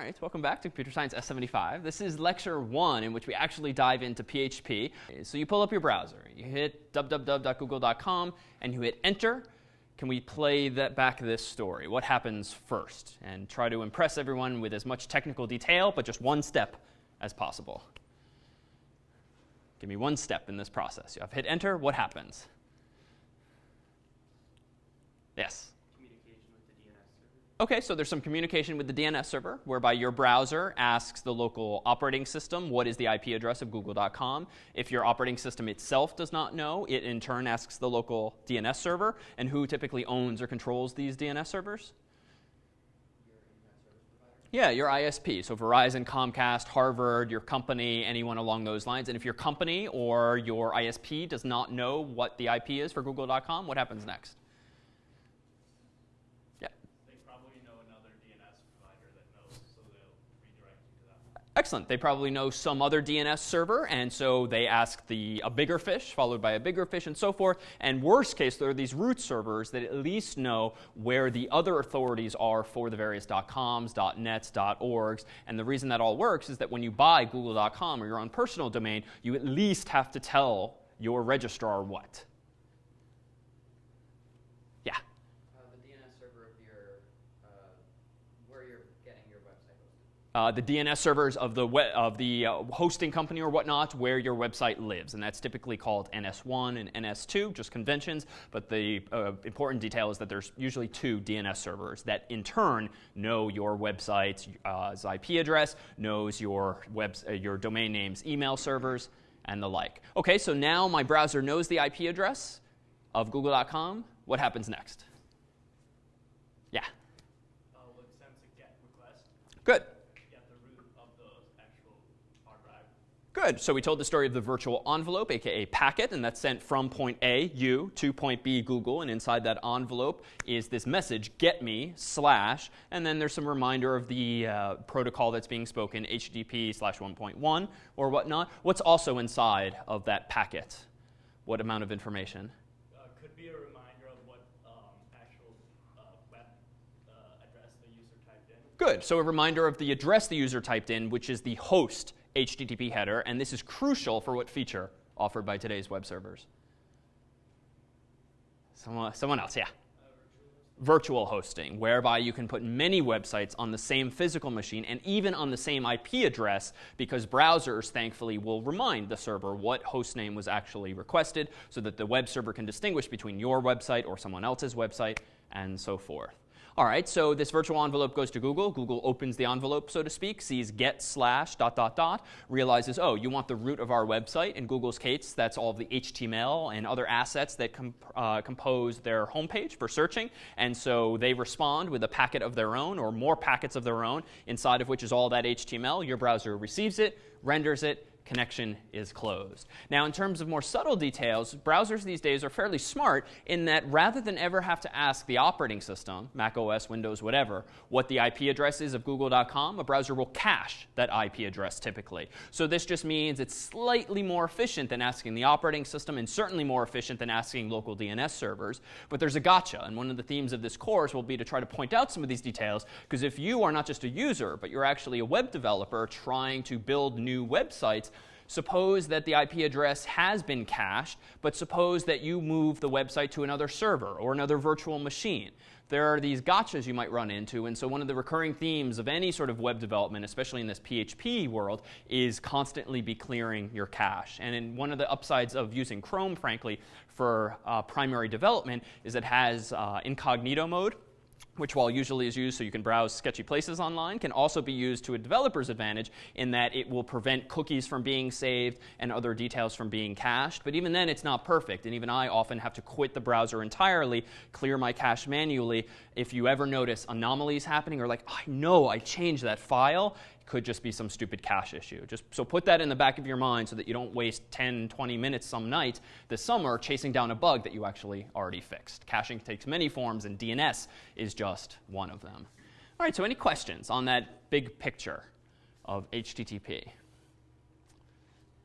right, welcome back to Computer Science S75. This is lecture one in which we actually dive into PHP. So you pull up your browser, you hit www.google.com, and you hit enter. Can we play that back this story? What happens first? And try to impress everyone with as much technical detail, but just one step as possible. Give me one step in this process. You have hit enter. What happens? Yes. Okay, so there's some communication with the DNS server whereby your browser asks the local operating system what is the IP address of google.com. If your operating system itself does not know, it in turn asks the local DNS server. And who typically owns or controls these DNS servers? Yeah, your ISP. So Verizon, Comcast, Harvard, your company, anyone along those lines. And if your company or your ISP does not know what the IP is for google.com, what happens next? Excellent. They probably know some other DNS server, and so they ask the a bigger fish, followed by a bigger fish, and so forth. And worst case, there are these root servers that at least know where the other authorities are for the various .coms, .nets, .orgs. And the reason that all works is that when you buy google.com or your own personal domain, you at least have to tell your registrar what. Uh, the DNS servers of the, of the uh, hosting company or whatnot where your website lives. And that's typically called NS1 and NS2, just conventions. But the uh, important detail is that there's usually two DNS servers that in turn know your website's uh, IP address, knows your, web, uh, your domain name's email servers, and the like. OK, so now my browser knows the IP address of google.com. What happens next? Yeah. Uh, Good. Good. So we told the story of the virtual envelope, aka packet, and that's sent from point A, you, to point B, Google. And inside that envelope is this message, get me, slash, and then there's some reminder of the uh, protocol that's being spoken, HTTP slash 1.1 or whatnot. What's also inside of that packet? What amount of information? Uh, could be a reminder of what um, actual uh, web uh, address the user typed in. Good. So a reminder of the address the user typed in, which is the host HTTP header, and this is crucial for what feature offered by today's web servers? Someone, someone else, yeah. virtual hosting, whereby you can put many websites on the same physical machine and even on the same IP address because browsers, thankfully, will remind the server what host name was actually requested so that the web server can distinguish between your website or someone else's website and so forth. All right, so this virtual envelope goes to Google. Google opens the envelope, so to speak, sees get slash dot dot dot, realizes, oh, you want the root of our website. In Google's case, that's all of the HTML and other assets that comp uh, compose their homepage for searching. And so they respond with a packet of their own or more packets of their own, inside of which is all that HTML. Your browser receives it, renders it, connection is closed. Now, in terms of more subtle details, browsers these days are fairly smart in that rather than ever have to ask the operating system, Mac OS, Windows, whatever, what the IP address is of google.com, a browser will cache that IP address typically. So this just means it's slightly more efficient than asking the operating system and certainly more efficient than asking local DNS servers. But there's a gotcha. And one of the themes of this course will be to try to point out some of these details because if you are not just a user, but you're actually a web developer trying to build new websites, Suppose that the IP address has been cached, but suppose that you move the website to another server or another virtual machine. There are these gotchas you might run into, and so one of the recurring themes of any sort of web development, especially in this PHP world, is constantly be clearing your cache. And in one of the upsides of using Chrome, frankly, for uh, primary development is it has uh, incognito mode which while usually is used so you can browse sketchy places online, can also be used to a developer's advantage in that it will prevent cookies from being saved and other details from being cached. But even then, it's not perfect. And even I often have to quit the browser entirely, clear my cache manually. If you ever notice anomalies happening or like, I know I changed that file, could just be some stupid cache issue. Just so put that in the back of your mind so that you don't waste 10, 20 minutes some night this summer chasing down a bug that you actually already fixed. Caching takes many forms, and DNS is just one of them. All right, so any questions on that big picture of HTTP?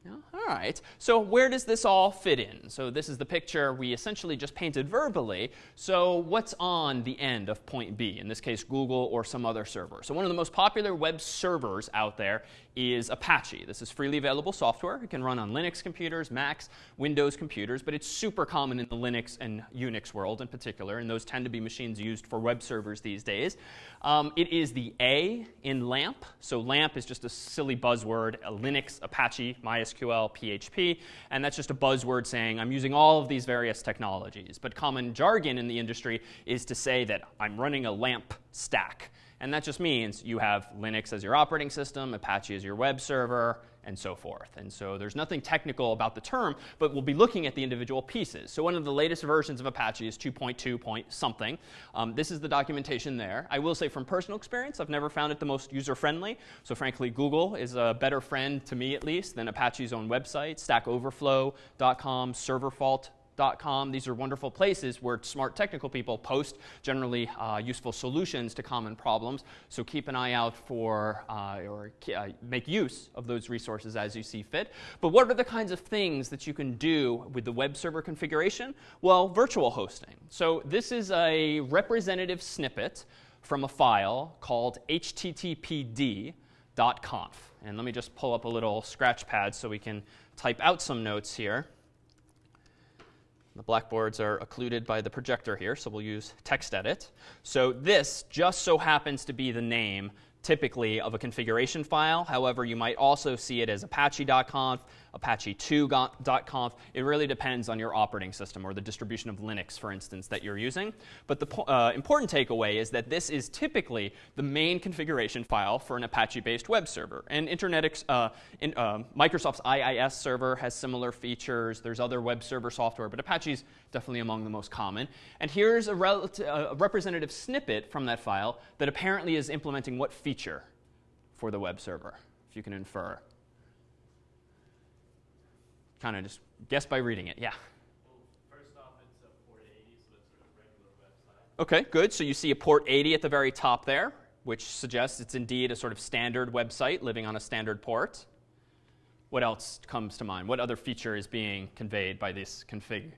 All right. So where does this all fit in? So this is the picture we essentially just painted verbally. So what's on the end of point B? In this case, Google or some other server. So one of the most popular web servers out there is Apache. This is freely available software. It can run on Linux computers, Macs, Windows computers, but it's super common in the Linux and Unix world in particular, and those tend to be machines used for web servers these days. Um, it is the A in LAMP. So LAMP is just a silly buzzword, a Linux, Apache, MySQL, PHP, and that's just a buzzword saying I'm using all of these various technologies. But common jargon in the industry is to say that I'm running a LAMP stack. And that just means you have Linux as your operating system, Apache as your web server, and so forth. And so there's nothing technical about the term, but we'll be looking at the individual pieces. So one of the latest versions of Apache is 2.2 point something. Um, this is the documentation there. I will say from personal experience, I've never found it the most user-friendly. So frankly, Google is a better friend to me at least than Apache's own website, stackoverflow.com, serverfault Com. These are wonderful places where smart technical people post generally uh, useful solutions to common problems. So keep an eye out for uh, or uh, make use of those resources as you see fit. But what are the kinds of things that you can do with the web server configuration? Well, virtual hosting. So this is a representative snippet from a file called httpd.conf. And let me just pull up a little scratch pad so we can type out some notes here. The blackboards are occluded by the projector here, so we'll use TextEdit. So this just so happens to be the name typically of a configuration file. However, you might also see it as apache.conf, apache2.conf. It really depends on your operating system or the distribution of Linux, for instance, that you're using. But the uh, important takeaway is that this is typically the main configuration file for an Apache-based web server. And Internet, uh, in, uh, Microsoft's IIS server has similar features. There's other web server software, but Apache's definitely among the most common. And here's a, a representative snippet from that file that apparently is implementing what feature for the web server, if you can infer. Kind of just guess by reading it. Yeah. Okay, good. So you see a port 80 at the very top there, which suggests it's indeed a sort of standard website living on a standard port. What else comes to mind? What other feature is being conveyed by this config?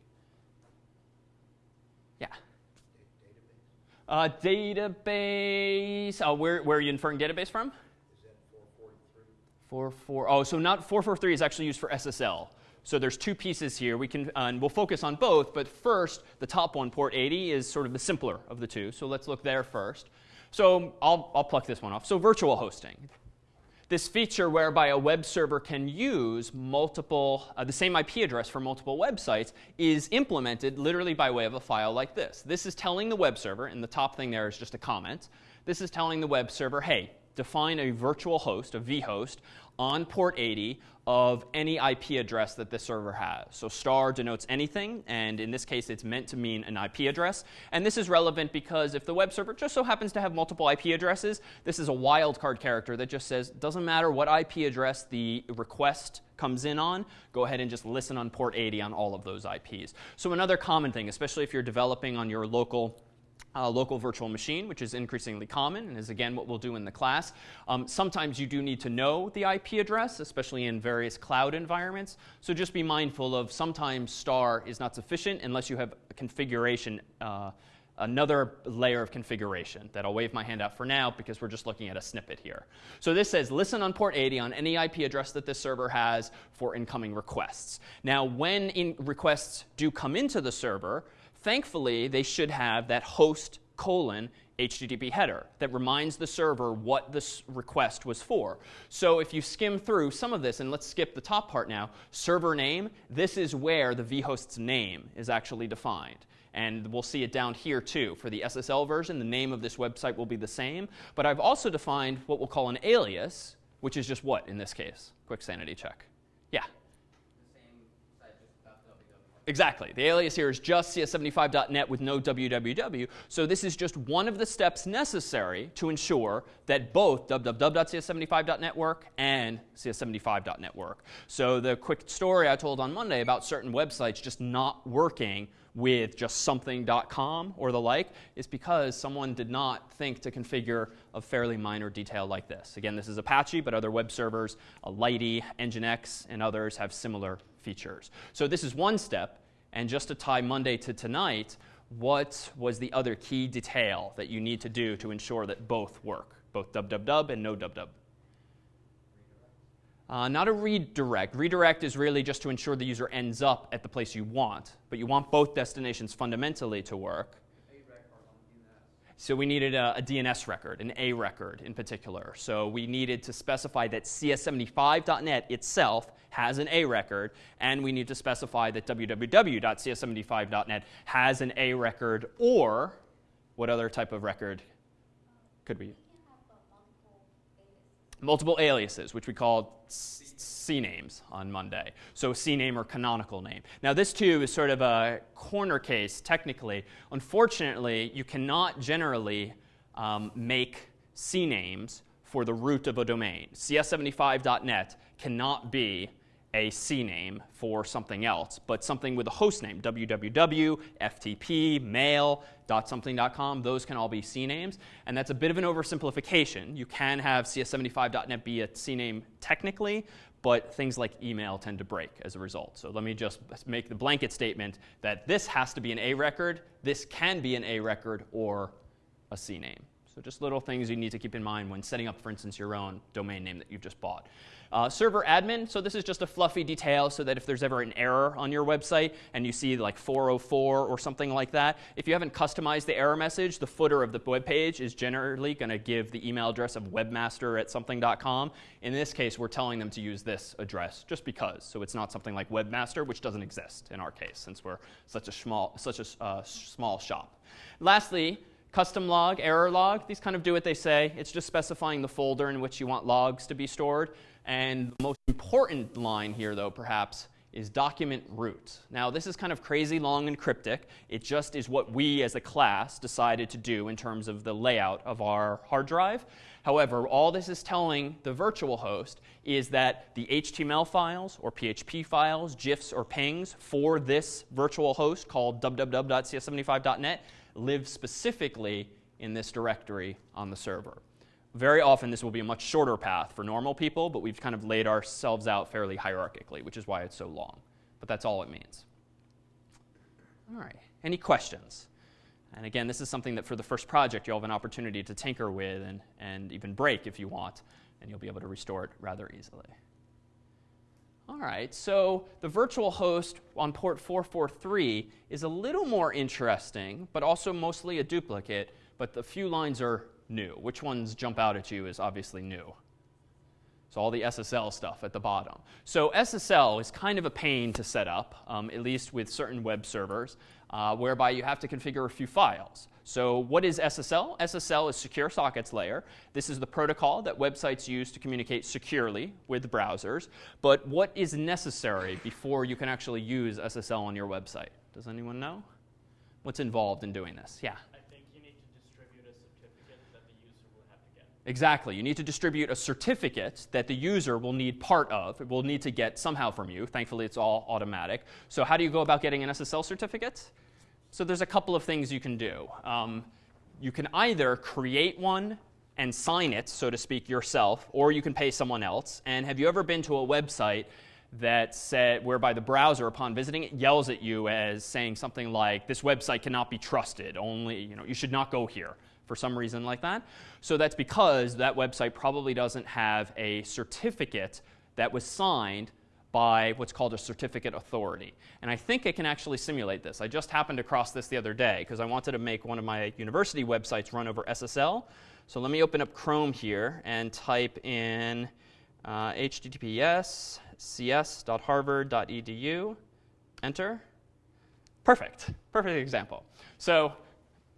Yeah. Database. Uh, database. Uh, where, where are you inferring database from? Is that 443? 44. Oh, so not 443 is actually used for SSL. So there's two pieces here. We can, uh, and we'll focus on both, but first, the top one, port 80, is sort of the simpler of the two. So let's look there first. So I'll, I'll pluck this one off. So virtual hosting this feature whereby a web server can use multiple, uh, the same IP address for multiple websites is implemented literally by way of a file like this. This is telling the web server, and the top thing there is just a comment. This is telling the web server, hey, define a virtual host, a vhost, on port 80 of any IP address that the server has. So star denotes anything, and in this case, it's meant to mean an IP address. And this is relevant because if the web server just so happens to have multiple IP addresses, this is a wildcard character that just says, doesn't matter what IP address the request comes in on, go ahead and just listen on port 80 on all of those IPs. So another common thing, especially if you're developing on your local local virtual machine, which is increasingly common and is again what we'll do in the class. Um, sometimes you do need to know the IP address, especially in various cloud environments. So just be mindful of sometimes star is not sufficient unless you have a configuration, uh, another layer of configuration that I'll wave my hand out for now because we're just looking at a snippet here. So this says listen on port 80 on any IP address that this server has for incoming requests. Now when in requests do come into the server, thankfully, they should have that host colon HTTP header that reminds the server what this request was for. So if you skim through some of this, and let's skip the top part now, server name, this is where the vhost's name is actually defined. And we'll see it down here too. For the SSL version, the name of this website will be the same. But I've also defined what we'll call an alias, which is just what in this case? Quick sanity check. Yeah. Exactly. The alias here is just cs75.net with no www. So this is just one of the steps necessary to ensure that both www.cs75.net work and cs75.net work. So the quick story I told on Monday about certain websites just not working with just something.com or the like is because someone did not think to configure a fairly minor detail like this. Again, this is Apache, but other web servers, Alighty, Nginx, and others have similar features. So this is one step. And just to tie Monday to tonight, what was the other key detail that you need to do to ensure that both work, both www and no www? Uh, not a redirect. Redirect is really just to ensure the user ends up at the place you want, but you want both destinations fundamentally to work. So we needed a, a, DNS record, an A record in particular. So we needed to specify that CS75.net itself has an A record, and we need to specify that www.cs75.net has an A record, or what other type of record could we? Multiple aliases, which we called CNAMEs on Monday. So CNAME or canonical name. Now this too is sort of a corner case technically. Unfortunately, you cannot generally um, make CNAMEs for the root of a domain. CS75.net cannot be a CNAME for something else, but something with a host name, www, FTP, mail, dot .something.com, those can all be CNAMEs. And that's a bit of an oversimplification. You can have CS75.net be a CNAME technically, but things like email tend to break as a result. So let me just make the blanket statement that this has to be an A record, this can be an A record or a CNAME. So just little things you need to keep in mind when setting up, for instance, your own domain name that you've just bought. Uh, server admin, so this is just a fluffy detail so that if there's ever an error on your website and you see like 404 or something like that, if you haven't customized the error message, the footer of the web page is generally going to give the email address of webmaster at something.com. In this case, we're telling them to use this address just because. So it's not something like webmaster, which doesn't exist in our case since we're such a small, such a uh, small shop. Lastly, Custom log, error log, these kind of do what they say. It's just specifying the folder in which you want logs to be stored. And the most important line here, though, perhaps, is document root. Now, this is kind of crazy long and cryptic. It just is what we as a class decided to do in terms of the layout of our hard drive. However, all this is telling the virtual host is that the HTML files or PHP files, GIFs or PNGs for this virtual host called www.cs75.net live specifically in this directory on the server. Very often, this will be a much shorter path for normal people, but we've kind of laid ourselves out fairly hierarchically, which is why it's so long. But that's all it means. All right, any questions? And again, this is something that for the first project, you'll have an opportunity to tinker with and, and even break if you want, and you'll be able to restore it rather easily. All right, so the virtual host on port 443 is a little more interesting, but also mostly a duplicate, but the few lines are new. Which ones jump out at you is obviously new. So all the SSL stuff at the bottom. So SSL is kind of a pain to set up, um, at least with certain web servers, uh, whereby you have to configure a few files. So what is SSL? SSL is Secure Sockets Layer. This is the protocol that websites use to communicate securely with browsers. But what is necessary before you can actually use SSL on your website? Does anyone know? What's involved in doing this? Yeah. Exactly. You need to distribute a certificate that the user will need part of, It will need to get somehow from you. Thankfully, it's all automatic. So how do you go about getting an SSL certificate? So there's a couple of things you can do. Um, you can either create one and sign it, so to speak, yourself, or you can pay someone else. And have you ever been to a website that said, whereby the browser, upon visiting it, yells at you as saying something like, "This website cannot be trusted. Only, you know, you should not go here." For some reason like that. So that's because that website probably doesn't have a certificate that was signed by what's called a certificate authority. And I think it can actually simulate this. I just happened across this the other day because I wanted to make one of my university websites run over SSL. So let me open up Chrome here and type in uh, https cs.harvard.edu. Enter. Perfect. Perfect example. So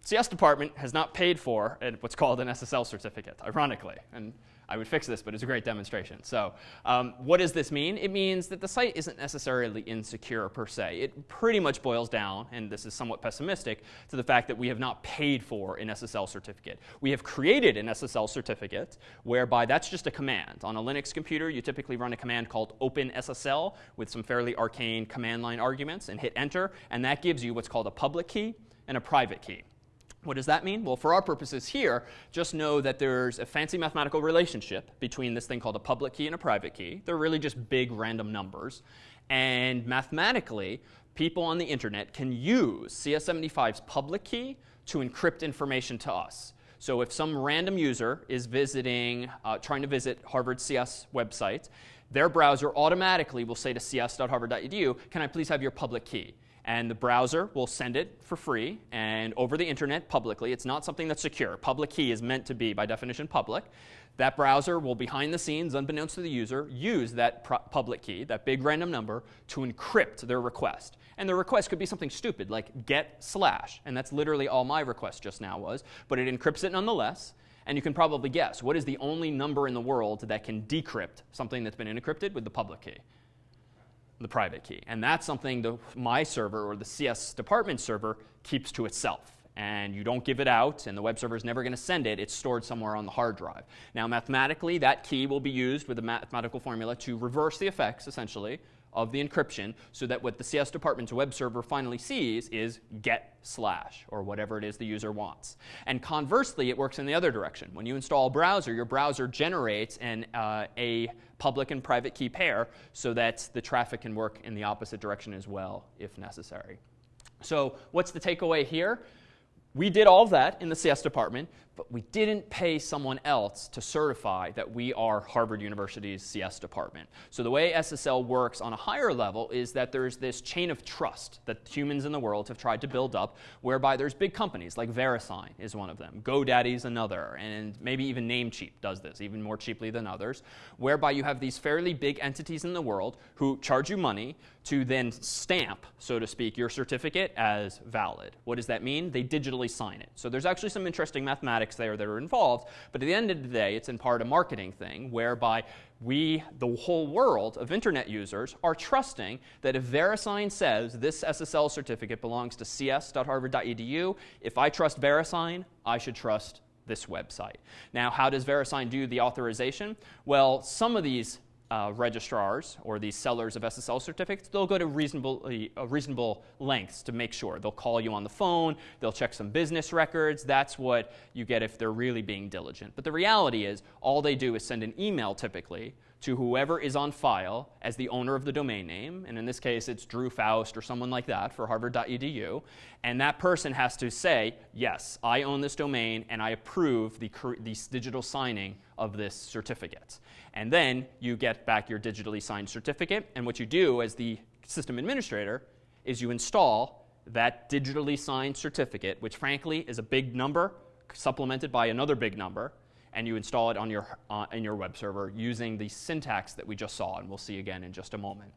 CS department has not paid for what's called an SSL certificate, ironically. And I would fix this, but it's a great demonstration. So, um, what does this mean? It means that the site isn't necessarily insecure per se. It pretty much boils down, and this is somewhat pessimistic, to the fact that we have not paid for an SSL certificate. We have created an SSL certificate whereby that's just a command. On a Linux computer, you typically run a command called OpenSSL with some fairly arcane command line arguments and hit enter, and that gives you what's called a public key and a private key. What does that mean? Well, for our purposes here, just know that there's a fancy mathematical relationship between this thing called a public key and a private key. They're really just big random numbers. And mathematically, people on the internet can use CS75's public key to encrypt information to us. So if some random user is visiting, uh, trying to visit Harvard CS website, their browser automatically will say to cs.harvard.edu, can I please have your public key? And the browser will send it for free and over the internet publicly. It's not something that's secure. Public key is meant to be, by definition, public. That browser will, behind the scenes, unbeknownst to the user, use that public key, that big random number, to encrypt their request. And the request could be something stupid like get slash. And that's literally all my request just now was. But it encrypts it nonetheless. And you can probably guess what is the only number in the world that can decrypt something that's been encrypted with the public key? The private key. And that's something the, my server or the CS department server keeps to itself. And you don't give it out, and the web server is never going to send it. It's stored somewhere on the hard drive. Now, mathematically, that key will be used with a mathematical formula to reverse the effects, essentially, of the encryption so that what the CS department's web server finally sees is get slash or whatever it is the user wants. And conversely, it works in the other direction. When you install a browser, your browser generates an, uh, a public and private key pair so that the traffic can work in the opposite direction as well if necessary. So what's the takeaway here? We did all of that in the CS department, but we didn't pay someone else to certify that we are Harvard University's CS department. So the way SSL works on a higher level is that there's this chain of trust that humans in the world have tried to build up, whereby there's big companies like VeriSign is one of them, GoDaddy's another, and maybe even Namecheap does this, even more cheaply than others, whereby you have these fairly big entities in the world who charge you money to then stamp, so to speak, your certificate as valid. What does that mean? They digitally sign it. So there's actually some interesting mathematics there that are involved. But at the end of the day, it's in part a marketing thing whereby we, the whole world of internet users, are trusting that if VeriSign says this SSL certificate belongs to cs.harvard.edu, if I trust VeriSign, I should trust this website. Now, how does VeriSign do the authorization? Well, some of these uh, registrars or these sellers of SSL certificates, they'll go to reasonable, uh, reasonable lengths to make sure. They'll call you on the phone, they'll check some business records. That's what you get if they're really being diligent. But the reality is, all they do is send an email typically to whoever is on file as the owner of the domain name. And in this case, it's Drew Faust or someone like that for harvard.edu. And that person has to say, yes, I own this domain and I approve the, the digital signing of this certificate. And then you get back your digitally signed certificate. And what you do as the system administrator is you install that digitally signed certificate, which frankly is a big number supplemented by another big number and you install it on your, uh, in your web server using the syntax that we just saw, and we'll see again in just a moment.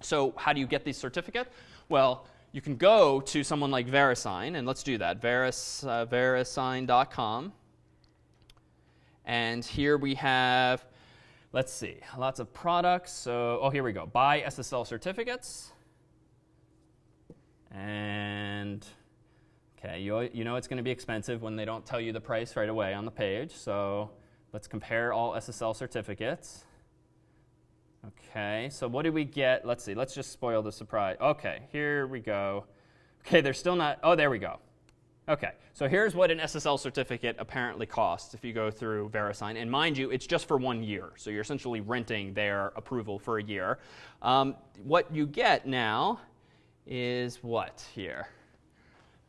So how do you get the certificate? Well, you can go to someone like VeriSign, and let's do that, Veris, uh, verisign.com. And here we have, let's see, lots of products. So, oh, here we go. Buy SSL certificates. And Okay, you, you know it's going to be expensive when they don't tell you the price right away on the page. So let's compare all SSL certificates. Okay, so what do we get? Let's see, let's just spoil the surprise. Okay, here we go. Okay, they're still not, oh, there we go. Okay, so here's what an SSL certificate apparently costs if you go through VeriSign. And mind you, it's just for one year. So you're essentially renting their approval for a year. Um, what you get now is what here?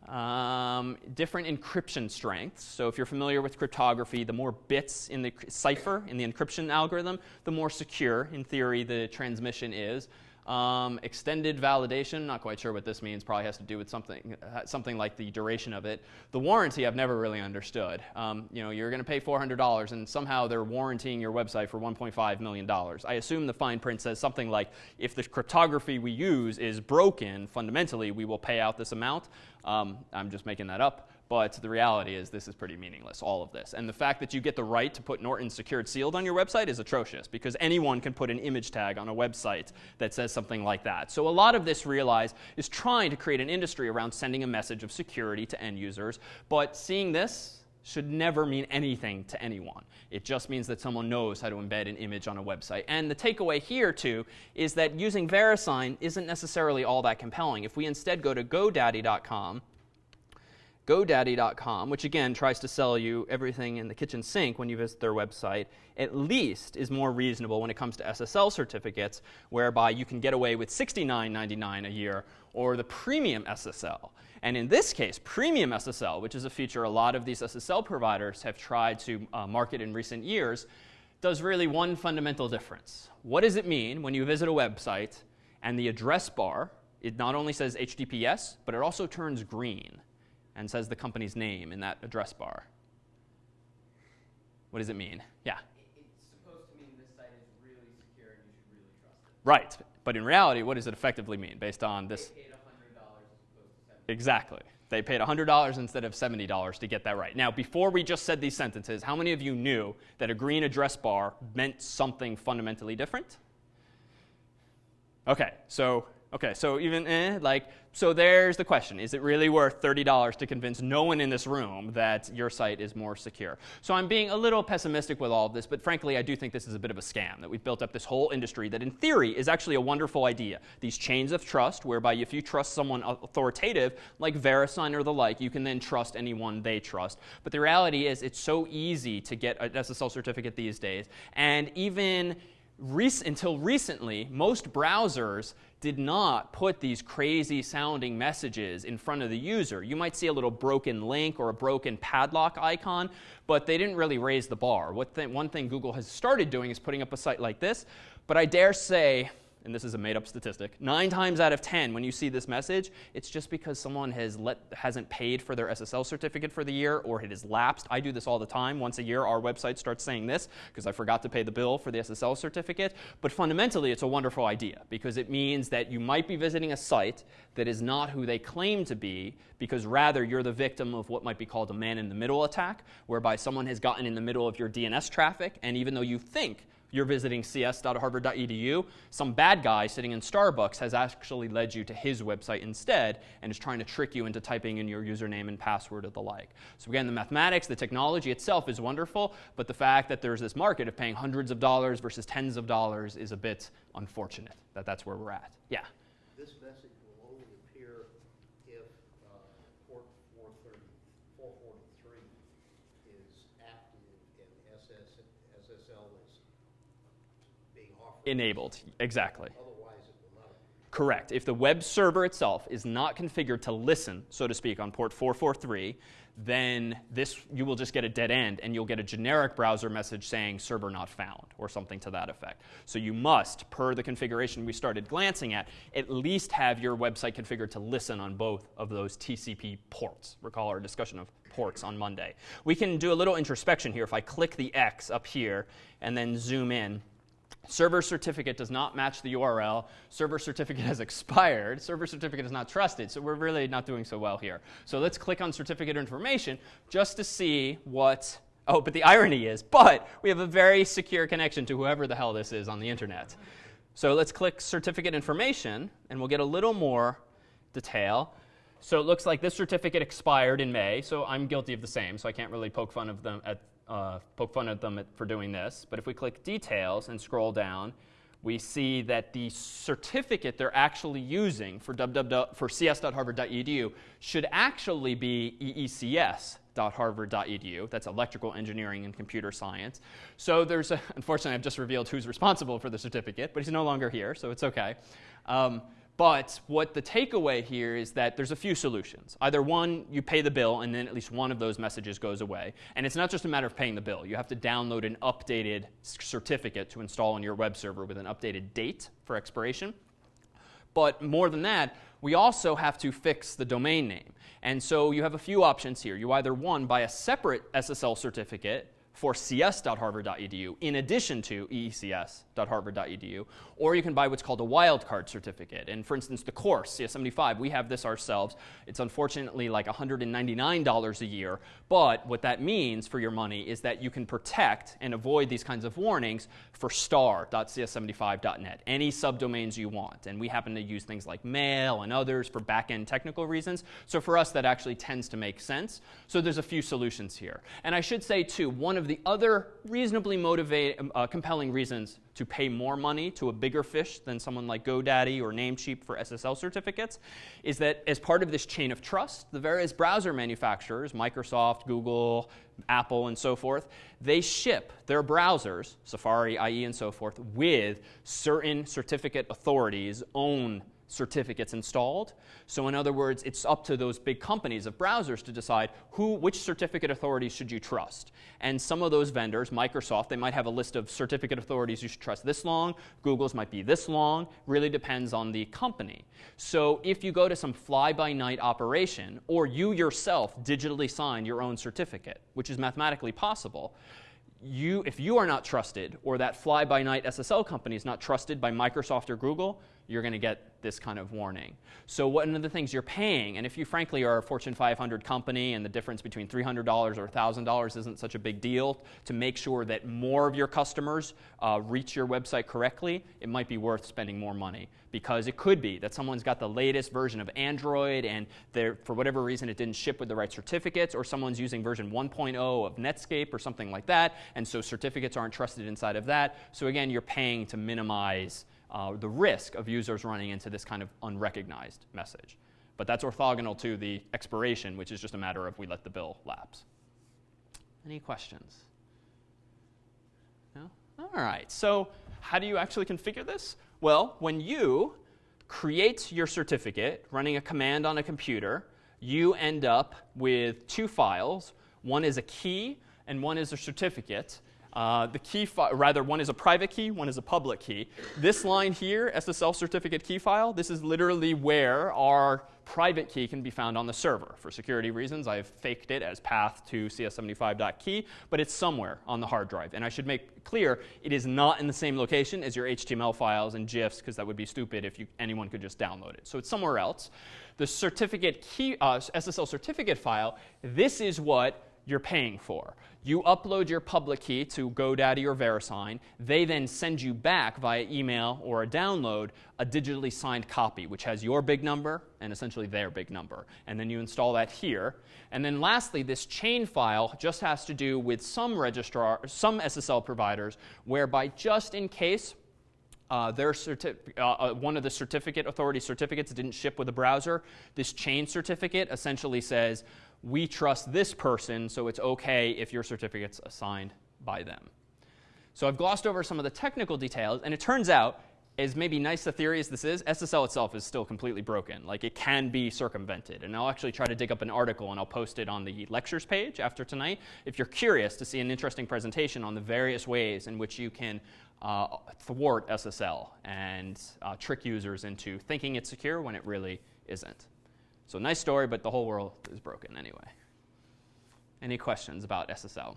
Um, different encryption strengths. So if you're familiar with cryptography, the more bits in the cipher, in the encryption algorithm, the more secure, in theory, the transmission is. Um, extended validation, not quite sure what this means, probably has to do with something, uh, something like the duration of it. The warranty, I've never really understood. Um, you know, you're going to pay $400 and somehow they're warranting your website for $1.5 million. I assume the fine print says something like, if the cryptography we use is broken, fundamentally, we will pay out this amount. Um, I'm just making that up. But the reality is, this is pretty meaningless, all of this. And the fact that you get the right to put Norton secured sealed on your website is atrocious because anyone can put an image tag on a website that says something like that. So a lot of this, realize, is trying to create an industry around sending a message of security to end users. But seeing this, should never mean anything to anyone. It just means that someone knows how to embed an image on a website. And the takeaway here, too, is that using VeriSign isn't necessarily all that compelling. If we instead go to GoDaddy.com, GoDaddy.com, which again tries to sell you everything in the kitchen sink when you visit their website, at least is more reasonable when it comes to SSL certificates, whereby you can get away with $69.99 a year or the premium SSL. And in this case, premium SSL, which is a feature a lot of these SSL providers have tried to uh, market in recent years, does really one fundamental difference. What does it mean when you visit a website and the address bar, it not only says HTTPS, but it also turns green? And says the company's name in that address bar. What does it mean? Yeah. It's supposed to mean this site is really secure and you should really trust it. Right. But in reality, what does it effectively mean based on this? They paid $100 as opposed to 70 Exactly. They paid $100 instead of $70 to get that right. Now, before we just said these sentences, how many of you knew that a green address bar meant something fundamentally different? Okay, so Okay, so even eh, like, so there's the question. Is it really worth $30 to convince no one in this room that your site is more secure? So I'm being a little pessimistic with all of this, but frankly, I do think this is a bit of a scam, that we've built up this whole industry that in theory is actually a wonderful idea. These chains of trust, whereby if you trust someone authoritative, like VeriSign or the like, you can then trust anyone they trust. But the reality is it's so easy to get an SSL certificate these days, and even Rec until recently, most browsers did not put these crazy sounding messages in front of the user. You might see a little broken link or a broken padlock icon, but they didn't really raise the bar. One thing Google has started doing is putting up a site like this, but I dare say and this is a made up statistic, nine times out of 10 when you see this message, it's just because someone has let, hasn't paid for their SSL certificate for the year or it has lapsed. I do this all the time. Once a year, our website starts saying this because I forgot to pay the bill for the SSL certificate. But fundamentally, it's a wonderful idea because it means that you might be visiting a site that is not who they claim to be because rather you're the victim of what might be called a man in the middle attack, whereby someone has gotten in the middle of your DNS traffic, and even though you think you're visiting cs.harvard.edu, some bad guy sitting in Starbucks has actually led you to his website instead and is trying to trick you into typing in your username and password or the like. So again, the mathematics, the technology itself is wonderful, but the fact that there's this market of paying hundreds of dollars versus tens of dollars is a bit unfortunate that that's where we're at. Yeah. This message will only appear if uh, port 430, 443 is active and SS, SSL is being offered. Enabled, exactly. Correct. If the web server itself is not configured to listen, so to speak, on port 443, then this you will just get a dead end and you'll get a generic browser message saying server not found or something to that effect. So you must, per the configuration we started glancing at, at least have your website configured to listen on both of those TCP ports. Recall our discussion of ports on Monday. We can do a little introspection here. If I click the X up here and then zoom in, Server certificate does not match the URL. Server certificate has expired. Server certificate is not trusted. So we're really not doing so well here. So let's click on certificate information just to see what. Oh, but the irony is, but we have a very secure connection to whoever the hell this is on the internet. So let's click certificate information, and we'll get a little more detail. So it looks like this certificate expired in May, so I'm guilty of the same, so I can't really poke fun of them at uh, poke fun at them for doing this. But if we click details and scroll down, we see that the certificate they're actually using for, for cs.harvard.edu should actually be eecs.harvard.edu. That's electrical engineering and computer science. So there's, a, unfortunately, I've just revealed who's responsible for the certificate, but he's no longer here, so it's okay. Um, but what the takeaway here is that there's a few solutions. Either one, you pay the bill, and then at least one of those messages goes away. And it's not just a matter of paying the bill. You have to download an updated certificate to install on your web server with an updated date for expiration. But more than that, we also have to fix the domain name. And so you have a few options here. You either, one, buy a separate SSL certificate for cs.harvard.edu in addition to eecs.harvard.edu, or you can buy what's called a wildcard certificate. And for instance, the course, CS75, we have this ourselves. It's unfortunately like $199 a year, but what that means for your money is that you can protect and avoid these kinds of warnings for star.cs75.net, any subdomains you want. And we happen to use things like mail and others for back-end technical reasons. So for us, that actually tends to make sense. So there's a few solutions here. And I should say, too, one of the other reasonably motivated, uh, compelling reasons to pay more money to a bigger fish than someone like GoDaddy or Namecheap for SSL certificates is that as part of this chain of trust, the various browser manufacturers, Microsoft, Google, Apple, and so forth, they ship their browsers, Safari, IE, and so forth, with certain certificate authorities' own certificates installed. So in other words, it's up to those big companies of browsers to decide who, which certificate authorities should you trust. And some of those vendors, Microsoft, they might have a list of certificate authorities you should trust this long. Google's might be this long. Really depends on the company. So if you go to some fly-by-night operation, or you yourself digitally sign your own certificate, which is mathematically possible, you, if you are not trusted, or that fly-by-night SSL company is not trusted by Microsoft or Google, you're going to get this kind of warning. So one of the things you're paying, and if you frankly are a Fortune 500 company and the difference between $300 or $1,000 isn't such a big deal, to make sure that more of your customers uh, reach your website correctly, it might be worth spending more money. Because it could be that someone's got the latest version of Android and for whatever reason it didn't ship with the right certificates, or someone's using version 1.0 of Netscape or something like that, and so certificates aren't trusted inside of that. So again, you're paying to minimize uh, the risk of users running into this kind of unrecognized message. But that's orthogonal to the expiration, which is just a matter of we let the bill lapse. Any questions? No? All right. So how do you actually configure this? Well, when you create your certificate running a command on a computer, you end up with two files. One is a key, and one is a certificate. Uh, the key, rather, one is a private key, one is a public key. This line here, SSL certificate key file, this is literally where our private key can be found on the server. For security reasons, I've faked it as path to cs75.key, but it's somewhere on the hard drive. And I should make clear, it is not in the same location as your HTML files and GIFs, because that would be stupid if you, anyone could just download it. So it's somewhere else. The certificate key, uh, SSL certificate file, this is what you're paying for. You upload your public key to GoDaddy or VeriSign. They then send you back via email or a download a digitally signed copy, which has your big number and essentially their big number. And then you install that here. And then lastly, this chain file just has to do with some registrar, some SSL providers, whereby just in case uh, their uh, uh, one of the certificate authority certificates didn't ship with a browser. This chain certificate essentially says, we trust this person, so it's OK if your certificate's assigned by them. So I've glossed over some of the technical details, and it turns out, as maybe nice a theory as this is, SSL itself is still completely broken. Like it can be circumvented. And I'll actually try to dig up an article and I'll post it on the lectures page after tonight. If you're curious to see an interesting presentation on the various ways in which you can uh, thwart SSL and uh, trick users into thinking it's secure when it really isn't. So nice story, but the whole world is broken anyway. Any questions about SSL?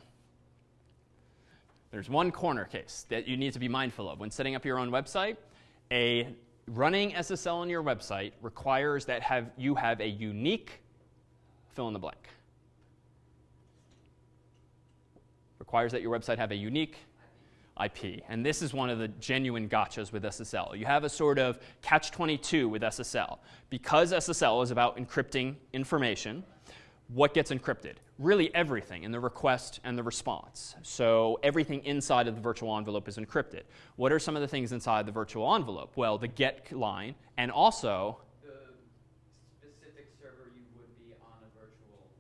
There's one corner case that you need to be mindful of when setting up your own website. A running SSL on your website requires that have, you have a unique fill in the blank. Requires that your website have a unique IP. And this is one of the genuine gotchas with SSL. You have a sort of catch 22 with SSL. Because SSL is about encrypting information, what gets encrypted? Really everything in the request and the response. So everything inside of the virtual envelope is encrypted. What are some of the things inside the virtual envelope? Well, the get line and also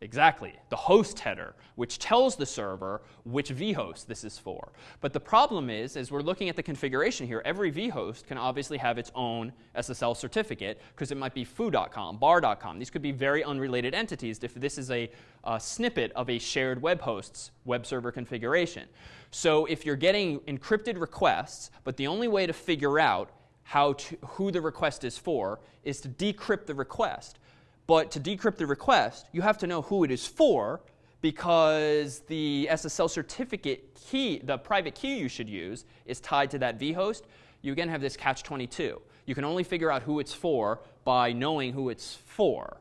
Exactly. The host header, which tells the server which vhost this is for. But the problem is, as we're looking at the configuration here, every vhost can obviously have its own SSL certificate because it might be foo.com, bar.com. These could be very unrelated entities if this is a, a snippet of a shared web host's web server configuration. So if you're getting encrypted requests, but the only way to figure out how to, who the request is for is to decrypt the request. But to decrypt the request, you have to know who it is for because the SSL certificate key, the private key you should use, is tied to that vhost, you again have this catch 22. You can only figure out who it's for by knowing who it's for.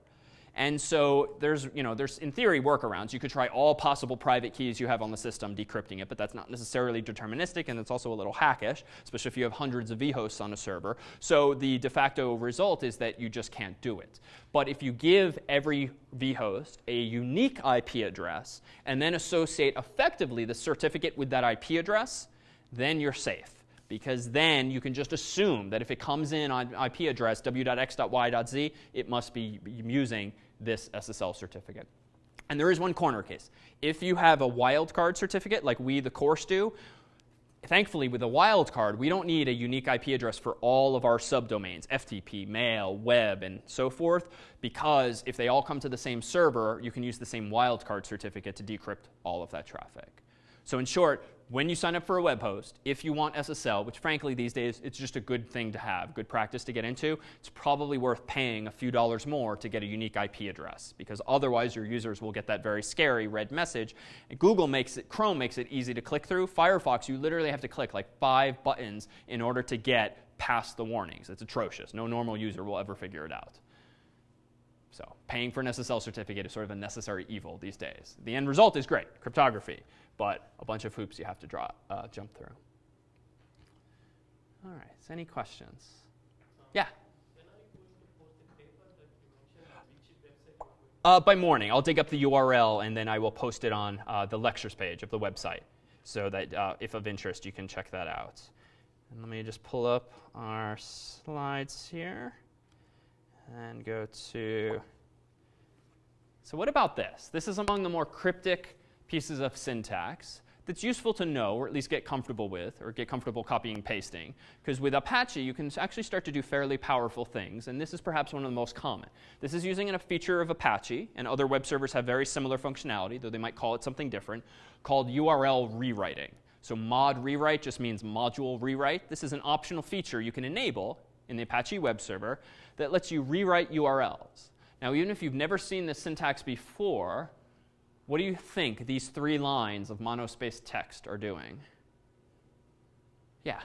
And so there's, you know, there's in theory workarounds. You could try all possible private keys you have on the system, decrypting it, but that's not necessarily deterministic, and it's also a little hackish, especially if you have hundreds of vhosts on a server. So the de facto result is that you just can't do it. But if you give every vhost a unique IP address and then associate effectively the certificate with that IP address, then you're safe because then you can just assume that if it comes in on IP address w.x.y.z, it must be using this SSL certificate. And there is one corner case. If you have a wildcard certificate, like we, the course, do, thankfully, with a wildcard, we don't need a unique IP address for all of our subdomains, FTP, mail, web, and so forth, because if they all come to the same server, you can use the same wildcard certificate to decrypt all of that traffic. So in short, when you sign up for a web host, if you want SSL, which frankly these days it's just a good thing to have, good practice to get into, it's probably worth paying a few dollars more to get a unique IP address because otherwise your users will get that very scary red message. And Google makes it, Chrome makes it easy to click through. Firefox, you literally have to click like five buttons in order to get past the warnings. It's atrocious. No normal user will ever figure it out. So paying for an SSL certificate is sort of a necessary evil these days. The end result is great, cryptography but a bunch of hoops you have to draw, uh, jump through. All right, so any questions? Yeah? Uh, by morning. I'll dig up the URL and then I will post it on uh, the lectures page of the website so that uh, if of interest, you can check that out. And let me just pull up our slides here and go to. So, what about this? This is among the more cryptic pieces of syntax that's useful to know or at least get comfortable with or get comfortable copying and pasting. Because with Apache, you can actually start to do fairly powerful things, and this is perhaps one of the most common. This is using a feature of Apache, and other web servers have very similar functionality, though they might call it something different, called URL rewriting. So mod rewrite just means module rewrite. This is an optional feature you can enable in the Apache web server that lets you rewrite URLs. Now, even if you've never seen this syntax before, what do you think these three lines of monospaced text are doing? Yeah.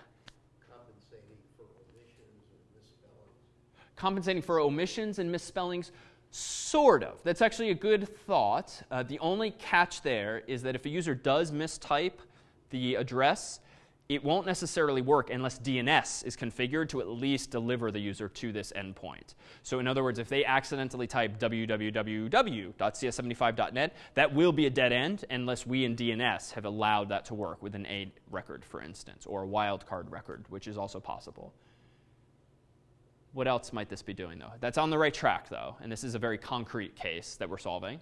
Compensating for omissions and misspellings. Compensating for omissions and misspellings? Sort of. That's actually a good thought. Uh, the only catch there is that if a user does mistype the address, it won't necessarily work unless DNS is configured to at least deliver the user to this endpoint. So in other words, if they accidentally type www.cs75.net, that will be a dead end unless we in DNS have allowed that to work with an A record, for instance, or a wildcard record, which is also possible. What else might this be doing, though? That's on the right track, though, and this is a very concrete case that we're solving.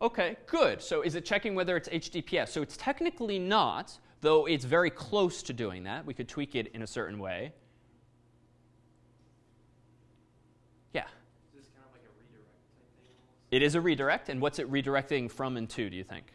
Okay, good. So is it checking whether it's HTTPS? So it's technically not, though it's very close to doing that. We could tweak it in a certain way. Yeah. Is this kind of like a redirect type thing almost? It is a redirect, and what's it redirecting from and to, do you think?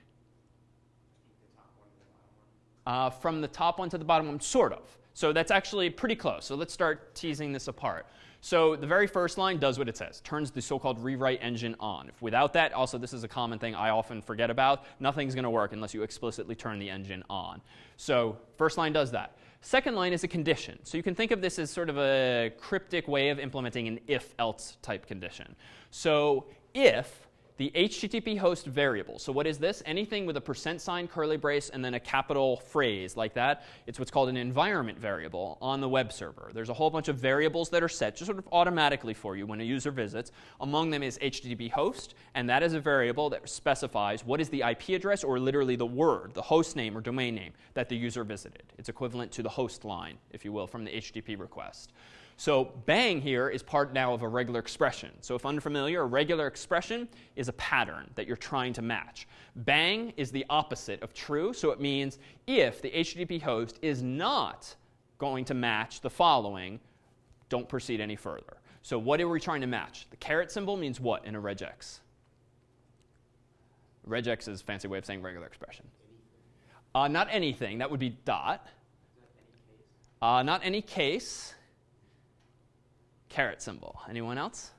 The top one to the bottom one. Uh, from the top one to the bottom one, sort of. So that's actually pretty close. So let's start teasing this apart. So the very first line does what it says, turns the so-called rewrite engine on. If without that, also this is a common thing I often forget about, nothing's going to work unless you explicitly turn the engine on. So first line does that. Second line is a condition. So you can think of this as sort of a cryptic way of implementing an if-else type condition. So if the HTTP host variable. So what is this? Anything with a percent sign, curly brace, and then a capital phrase like that. It's what's called an environment variable on the web server. There's a whole bunch of variables that are set just sort of automatically for you when a user visits. Among them is HTTP host, and that is a variable that specifies what is the IP address or literally the word, the host name or domain name that the user visited. It's equivalent to the host line, if you will, from the HTTP request. So bang here is part now of a regular expression. So if unfamiliar, a regular expression is a pattern that you're trying to match. Bang is the opposite of true, so it means if the HTTP host is not going to match the following, don't proceed any further. So what are we trying to match? The caret symbol means what in a regex? Regex is a fancy way of saying regular expression. Uh, not anything. That would be dot. Uh, not any case caret symbol. Anyone else?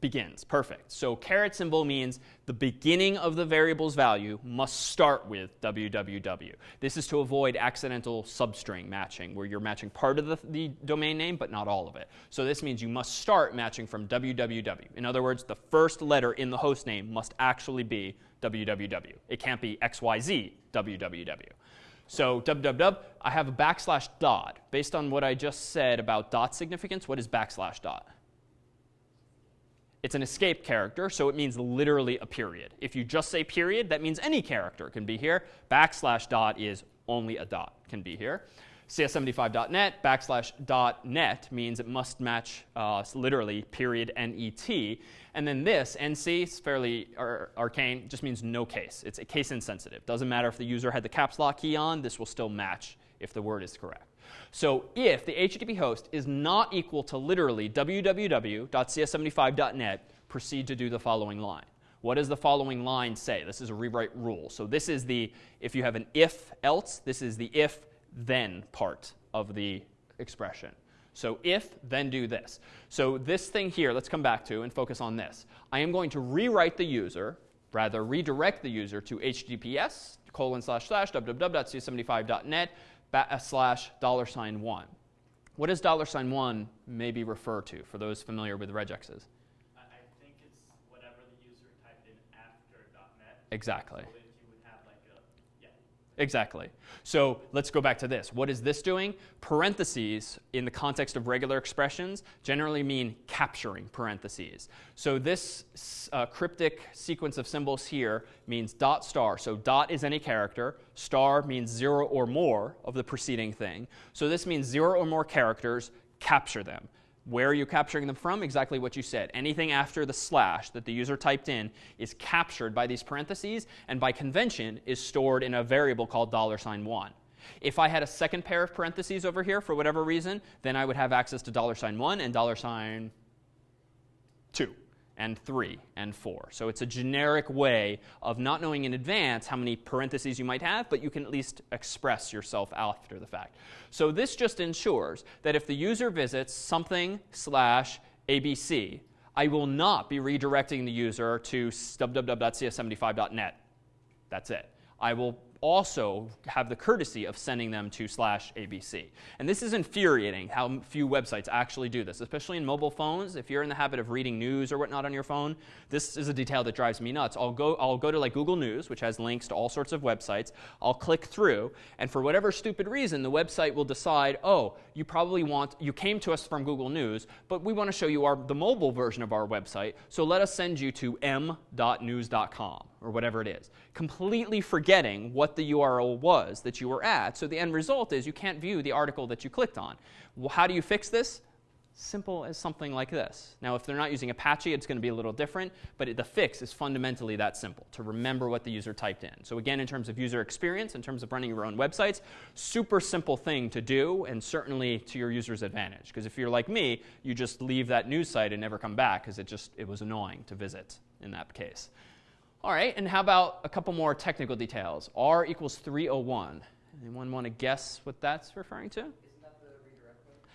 begins. Perfect. So caret symbol means the beginning of the variable's value must start with www. This is to avoid accidental substring matching, where you're matching part of the, the domain name but not all of it. So this means you must start matching from www. In other words, the first letter in the host name must actually be www. It can't be xyz www. So www, I have a backslash dot. Based on what I just said about dot significance, what is backslash dot? It's an escape character, so it means literally a period. If you just say period, that means any character can be here. Backslash dot is only a dot can be here. CS75.net backslash dot net means it must match uh, literally period net. And then this, NC, is fairly ar- arcane, just means no case. It's case insensitive. Doesn't matter if the user had the caps lock key on, this will still match if the word is correct. So if the HTTP host is not equal to literally www.cs75.net, proceed to do the following line. What does the following line say? This is a rewrite rule. So this is the, if you have an if else, this is the if then part of the expression. So if, then do this. So this thing here, let's come back to and focus on this. I am going to rewrite the user, rather redirect the user to https colon slash slash www.cs75.net uh, slash dollar sign one. What does dollar sign one maybe refer to for those familiar with regexes? I, I think it's whatever the user typed in after .NET. Exactly. So if you would have like a, yeah. Exactly. So let's go back to this. What is this doing? Parentheses, in the context of regular expressions, generally mean capturing parentheses. So this uh, cryptic sequence of symbols here means dot star. So dot is any character. Star means zero or more of the preceding thing. So this means zero or more characters, capture them. Where are you capturing them from? Exactly what you said. Anything after the slash that the user typed in is captured by these parentheses and by convention is stored in a variable called dollar sign $1. If I had a second pair of parentheses over here for whatever reason, then I would have access to dollar sign $1 and dollar sign 2 and 3 and 4. So it's a generic way of not knowing in advance how many parentheses you might have, but you can at least express yourself after the fact. So this just ensures that if the user visits something slash abc, I will not be redirecting the user to www.cs75.net. That's it. I will also have the courtesy of sending them to slash ABC. And this is infuriating how few websites actually do this, especially in mobile phones. If you're in the habit of reading news or whatnot on your phone, this is a detail that drives me nuts. I'll go, I'll go to like Google News, which has links to all sorts of websites. I'll click through, and for whatever stupid reason, the website will decide, oh, you probably want, you came to us from Google News, but we want to show you our, the mobile version of our website, so let us send you to m.news.com or whatever it is, completely forgetting what the URL was that you were at. So the end result is you can't view the article that you clicked on. Well, how do you fix this? Simple as something like this. Now, if they're not using Apache, it's going to be a little different, but it, the fix is fundamentally that simple to remember what the user typed in. So, again, in terms of user experience, in terms of running your own websites, super simple thing to do, and certainly to your user's advantage. Because if you're like me, you just leave that news site and never come back because it just it was annoying to visit in that case. All right, and how about a couple more technical details? R equals 301. Anyone want to guess what that's referring to?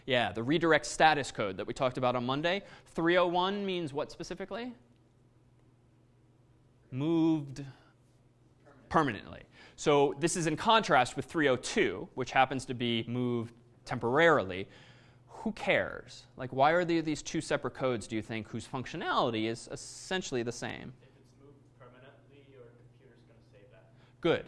Yeah, the redirect status code that we talked about on Monday. 301 means what specifically? Moved permanently. So this is in contrast with 302, which happens to be moved temporarily. Who cares? Like, why are there these two separate codes, do you think, whose functionality is essentially the same? If it's moved permanently, your computer's going to save that. Good.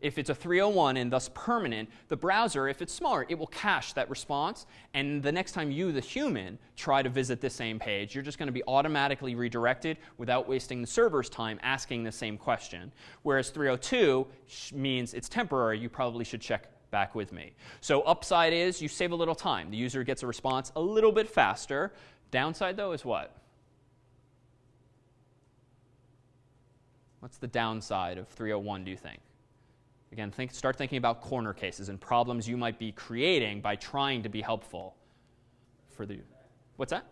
If it's a 301 and thus permanent, the browser, if it's smart, it will cache that response. And the next time you, the human, try to visit the same page, you're just going to be automatically redirected without wasting the server's time asking the same question. Whereas 302 means it's temporary, you probably should check back with me. So, upside is you save a little time. The user gets a response a little bit faster. Downside, though, is what? What's the downside of 301, do you think? Again, think, start thinking about corner cases and problems you might be creating by trying to be helpful for the. What's that?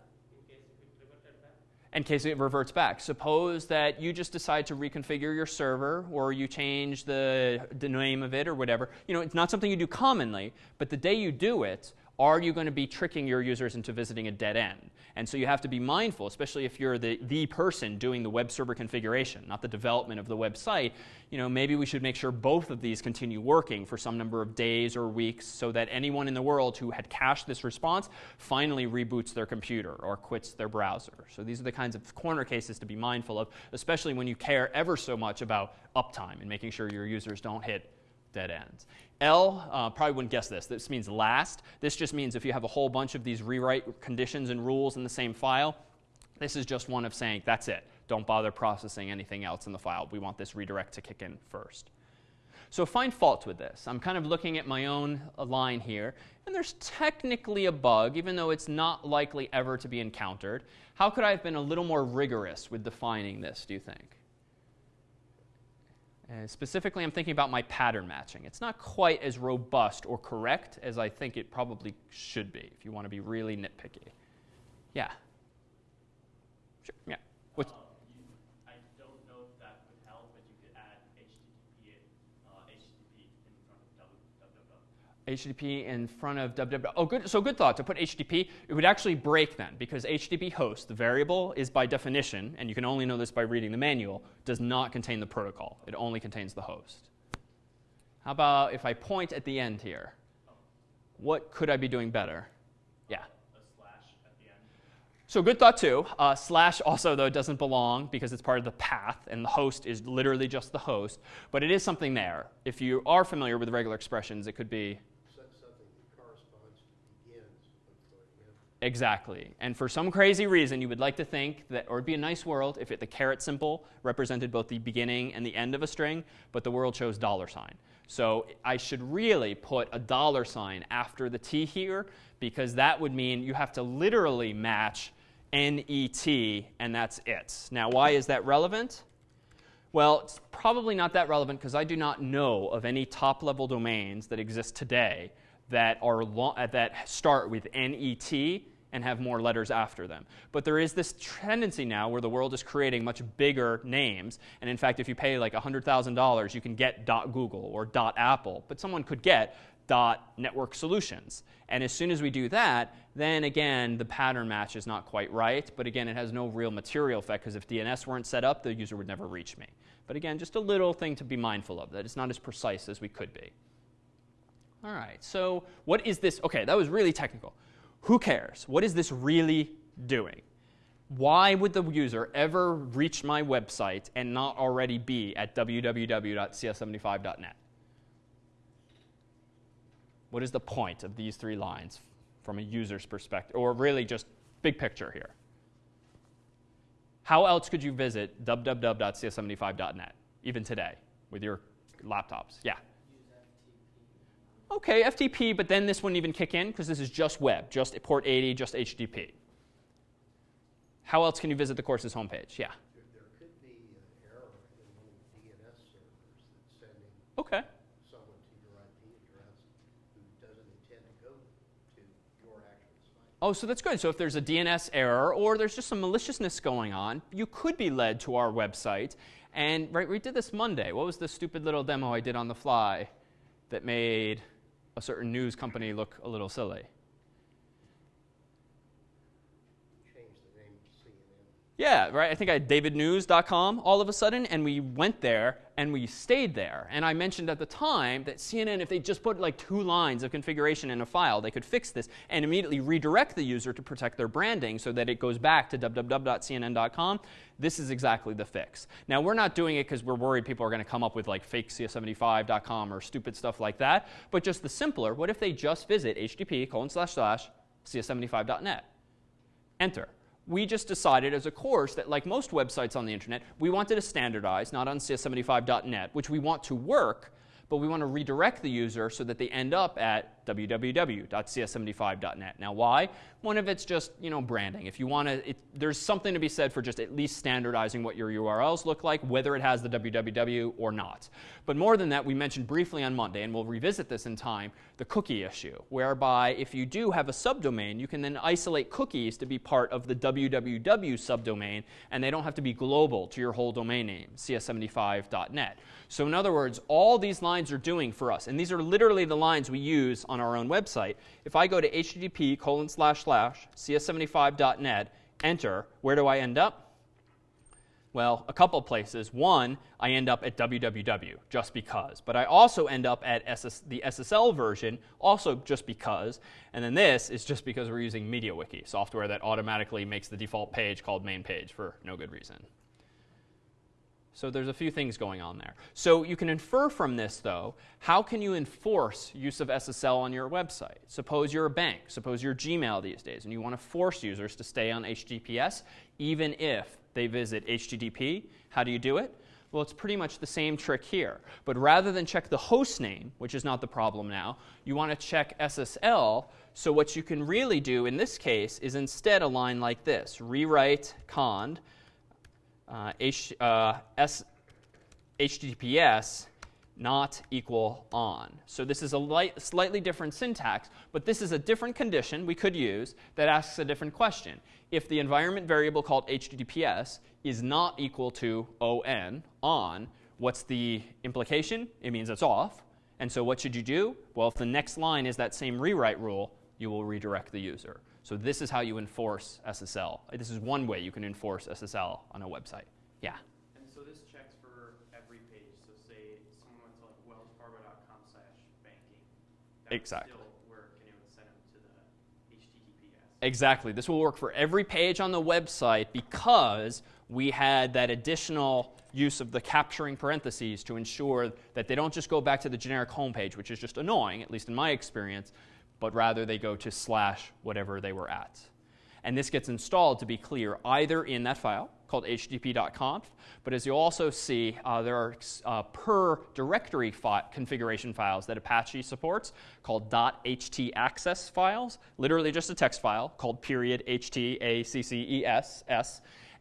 In case it reverts back. Suppose that you just decide to reconfigure your server or you change the, the name of it or whatever. You know, it's not something you do commonly, but the day you do it, are you going to be tricking your users into visiting a dead end? And so you have to be mindful, especially if you're the, the person doing the web server configuration, not the development of the website. You know, maybe we should make sure both of these continue working for some number of days or weeks so that anyone in the world who had cached this response finally reboots their computer or quits their browser. So these are the kinds of corner cases to be mindful of, especially when you care ever so much about uptime and making sure your users don't hit dead ends. L, uh, probably wouldn't guess this. This means last. This just means if you have a whole bunch of these rewrite conditions and rules in the same file, this is just one of saying, that's it. Don't bother processing anything else in the file. We want this redirect to kick in first. So find fault with this. I'm kind of looking at my own uh, line here, and there's technically a bug, even though it's not likely ever to be encountered. How could I have been a little more rigorous with defining this, do you think? And specifically, I'm thinking about my pattern matching. It's not quite as robust or correct as I think it probably should be if you want to be really nitpicky. Yeah. Sure. Yeah. What's, Um, you, I don't know if that would help, but you could add HTTP, uh, HTTP in front of www. HTTP in front of www. Oh, good. So good thought. To put HTTP, it would actually break then because HTTP host, the variable, is by definition, and you can only know this by reading the manual, does not contain the protocol. It only contains the host. How about if I point at the end here? What could I be doing better? Yeah. A slash at the end. So good thought too. Uh, slash also though doesn't belong because it's part of the path, and the host is literally just the host. But it is something there. If you are familiar with regular expressions, it could be So- Something that corresponds to begins before the end. Exactly. And for some crazy reason, you would like to think that, or it'd be a nice world if it, the caret symbol represented both the beginning and the end of a string, but the world chose dollar sign. So I should really put a dollar sign after the T here because that would mean you have to literally match NET and that's it. Now, why is that relevant? Well, it's probably not that relevant because I do not know of any top level domains that exist today that, are that start with NET and have more letters after them. But there is this tendency now where the world is creating much bigger names. And in fact, if you pay like $100,000, you can get .google or .apple. But someone could get .network solutions. And as soon as we do that, then again, the pattern match is not quite right. But again, it has no real material effect because if DNS weren't set up, the user would never reach me. But again, just a little thing to be mindful of, that it's not as precise as we could be. All right, so what is this? Okay, that was really technical. Who cares? What is this really doing? Why would the user ever reach my website and not already be at www.cs75.net? What is the point of these three lines from a user's perspective, or really just big picture here? How else could you visit www.cs75.net, even today, with your laptops? Yeah. Okay, FTP, but then this wouldn't even kick in because this is just web, just port 80, just HTTP. How else can you visit the course's homepage? Yeah. There, there could be an error in the DNS servers that's sending Okay. someone to your IP address who doesn't intend to go to your actual site. Oh, so that's good. So if there's a DNS error or there's just some maliciousness going on, you could be led to our website. And right, we did this Monday. What was the stupid little demo I did on the fly that made a certain news company look a little silly? Change the name to CNN. Yeah, right. I think I had davidnews.com all of a sudden, and we went there and we stayed there. And I mentioned at the time that CNN, if they just put like two lines of configuration in a file, they could fix this and immediately redirect the user to protect their branding so that it goes back to www.cnn.com. This is exactly the fix. Now, we're not doing it because we're worried people are going to come up with like fake cs75.com or stupid stuff like that, but just the simpler, what if they just visit http colon slash slash cs75.net? Enter. We just decided as a course that, like most websites on the internet, we wanted to standardize, not on cs75.net, which we want to work, but we want to redirect the user so that they end up at www.cs75.net. Now, why? One of it's just you know branding. If you want to, there's something to be said for just at least standardizing what your URLs look like, whether it has the www or not. But more than that, we mentioned briefly on Monday, and we'll revisit this in time, the cookie issue, whereby if you do have a subdomain, you can then isolate cookies to be part of the www subdomain, and they don't have to be global to your whole domain name, cs75.net. So in other words, all these lines are doing for us, and these are literally the lines we use on our own website, if I go to http colon slash slash cs75.net, enter, where do I end up? Well, a couple places. One, I end up at www, just because. But I also end up at SS, the SSL version, also just because. And then this is just because we're using MediaWiki, software that automatically makes the default page called main page for no good reason. So there's a few things going on there. So you can infer from this, though, how can you enforce use of SSL on your website? Suppose you're a bank, suppose you're Gmail these days, and you want to force users to stay on HTTPS, even if they visit HTTP. How do you do it? Well, it's pretty much the same trick here. But rather than check the host name, which is not the problem now, you want to check SSL. So what you can really do in this case is instead a line like this rewrite cond uh, H, uh, S, HTTPS not equal on. So this is a light, slightly different syntax, but this is a different condition we could use that asks a different question. If the environment variable called HTTPS is not equal to on, on, what's the implication? It means it's off. And so what should you do? Well, if the next line is that same rewrite rule, you will redirect the user. So this is how you enforce SSL. This is one way you can enforce SSL on a website. Yeah. And so this checks for every page. So say someone went to like wellsfargo.com slash banking. Exactly. would still work and it would send them to the HTTPS. Exactly. This will work for every page on the website because we had that additional use of the capturing parentheses to ensure that they don't just go back to the generic homepage, which is just annoying, at least in my experience, but rather they go to slash whatever they were at. And this gets installed, to be clear, either in that file called httpd.conf, but as you'll also see, uh, there are uh, per directory fi- configuration files that Apache supports called .htaccess files, literally just a text file called period h-t-a-c-c-e-s-s,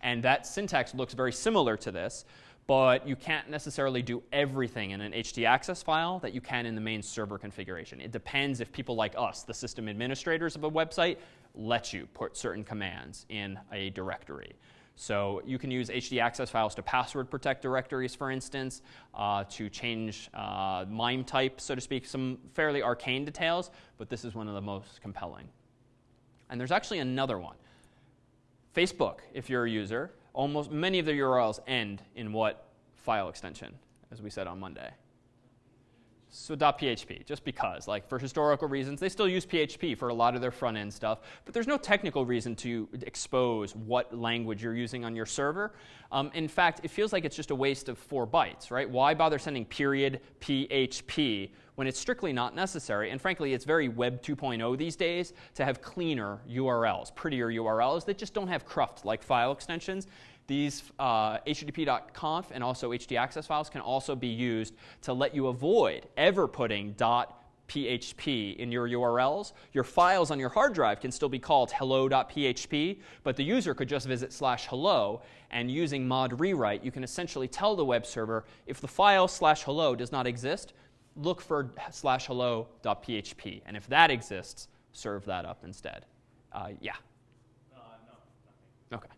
and that syntax looks very similar to this, but you can't necessarily do everything in an htaccess file that you can in the main server configuration. It depends if people like us, the system administrators of a website, let you put certain commands in a directory. So you can use htaccess files to password protect directories, for instance, uh, to change uh, MIME type, so to speak, some fairly arcane details, but this is one of the most compelling. And there's actually another one. Facebook, if you're a user, almost many of the URLs end in what file extension, as we said on Monday. So .php, just because, like for historical reasons, they still use PHP for a lot of their front end stuff, but there's no technical reason to expose what language you're using on your server. Um, in fact, it feels like it's just a waste of four bytes, right? Why bother sending period PHP when it's strictly not necessary? And frankly, it's very Web 2.0 these days to have cleaner URLs, prettier URLs that just don't have cruft like file extensions. These uh, httpd.conf and also htaccess files can also be used to let you avoid ever putting .php in your URLs. Your files on your hard drive can still be called hello.php, but the user could just visit slash hello, and using mod rewrite, you can essentially tell the web server if the file slash hello does not exist, look for slash hello.php, and if that exists, serve that up instead. Uh, yeah. Uh, no, nothing. Okay.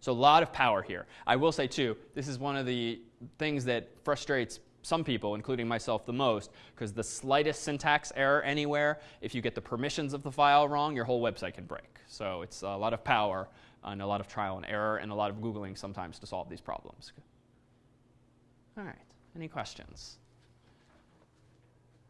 So a lot of power here. I will say too, this is one of the things that frustrates some people, including myself, the most, because the slightest syntax error anywhere, if you get the permissions of the file wrong, your whole website can break. So it's a lot of power and a lot of trial and error and a lot of Googling sometimes to solve these problems. All right, any questions?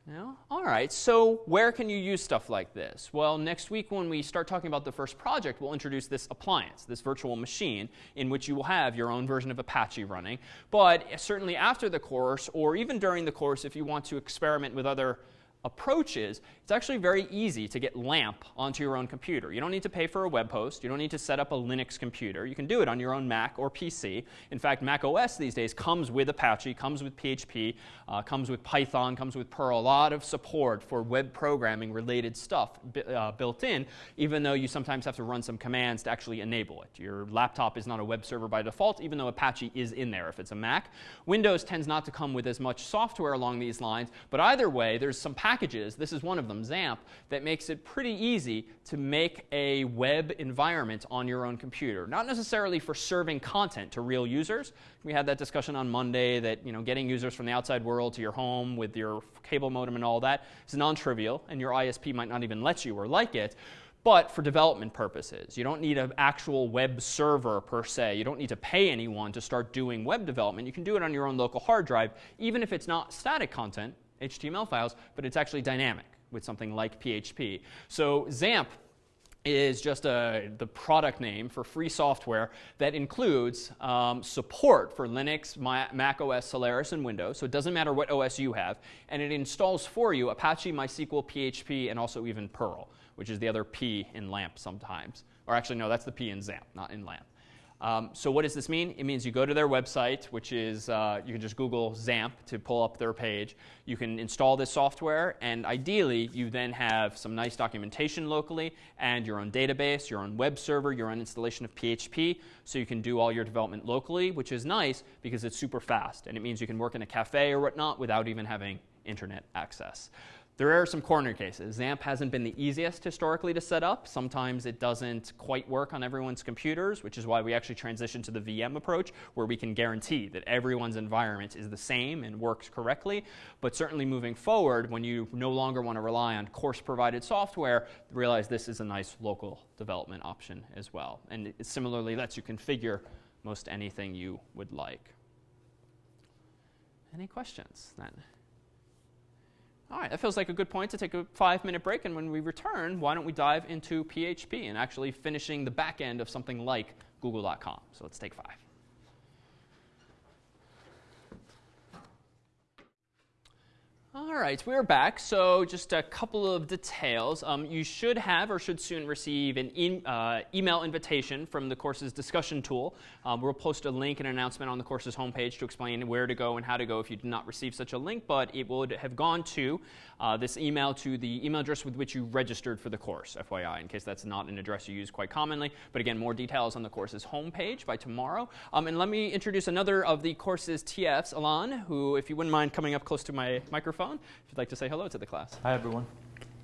No? All right, so where can you use stuff like this? Well, next week when we start talking about the first project, we'll introduce this appliance, this virtual machine, in which you will have your own version of Apache running. But certainly after the course, or even during the course, if you want to experiment with other approaches, it's actually very easy to get LAMP onto your own computer. You don't need to pay for a web host. You don't need to set up a Linux computer. You can do it on your own Mac or PC. In fact, Mac OS these days comes with Apache, comes with PHP, uh, comes with Python, comes with Perl. A lot of support for web programming related stuff uh, built in, even though you sometimes have to run some commands to actually enable it. Your laptop is not a web server by default, even though Apache is in there if it's a Mac. Windows tends not to come with as much software along these lines, but either way, there's some packages packages, this is one of them, XAMPP, that makes it pretty easy to make a web environment on your own computer. Not necessarily for serving content to real users. We had that discussion on Monday that you know, getting users from the outside world to your home with your cable modem and all that is non-trivial, and your ISP might not even let you or like it but for development purposes. You don't need an actual web server per se. You don't need to pay anyone to start doing web development. You can do it on your own local hard drive, even if it's not static content, HTML files, but it's actually dynamic with something like PHP. So XAMPP is just a, the product name for free software that includes um, support for Linux, Mac OS, Solaris, and Windows. So it doesn't matter what OS you have. And it installs for you Apache, MySQL, PHP, and also even Perl which is the other P in LAMP sometimes. Or actually, no, that's the P in XAMPP, not in LAMP. Um, so what does this mean? It means you go to their website, which is, uh, you can just Google XAMPP to pull up their page. You can install this software, and ideally, you then have some nice documentation locally, and your own database, your own web server, your own installation of PHP, so you can do all your development locally, which is nice because it's super fast, and it means you can work in a cafe or whatnot without even having internet access. There are some corner cases. XAMPP hasn't been the easiest historically to set up. Sometimes it doesn't quite work on everyone's computers, which is why we actually transitioned to the VM approach, where we can guarantee that everyone's environment is the same and works correctly. But certainly moving forward, when you no longer want to rely on course-provided software, realize this is a nice local development option as well. And it similarly lets you configure most anything you would like. Any questions then? All right, that feels like a good point to take a five minute break. And when we return, why don't we dive into PHP and actually finishing the back end of something like google.com? So let's take five. All right, we're back. So just a couple of details. Um, you should have or should soon receive an e uh, email invitation from the course's discussion tool. Um, we'll post a link and announcement on the course's homepage to explain where to go and how to go if you did not receive such a link, but it would have gone to uh, this email to the email address with which you registered for the course, FYI, in case that's not an address you use quite commonly. But again, more details on the course's homepage by tomorrow. Um, and let me introduce another of the course's TFs, Alan, who, if you wouldn't mind coming up close to my microphone, microphone if you'd like to say hello to the class. Hi, everyone.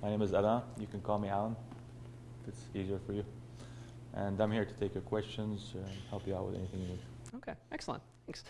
My name is Alan. You can call me Alan if it's easier for you. And I'm here to take your questions and help you out with anything you need. Okay, excellent. Thanks.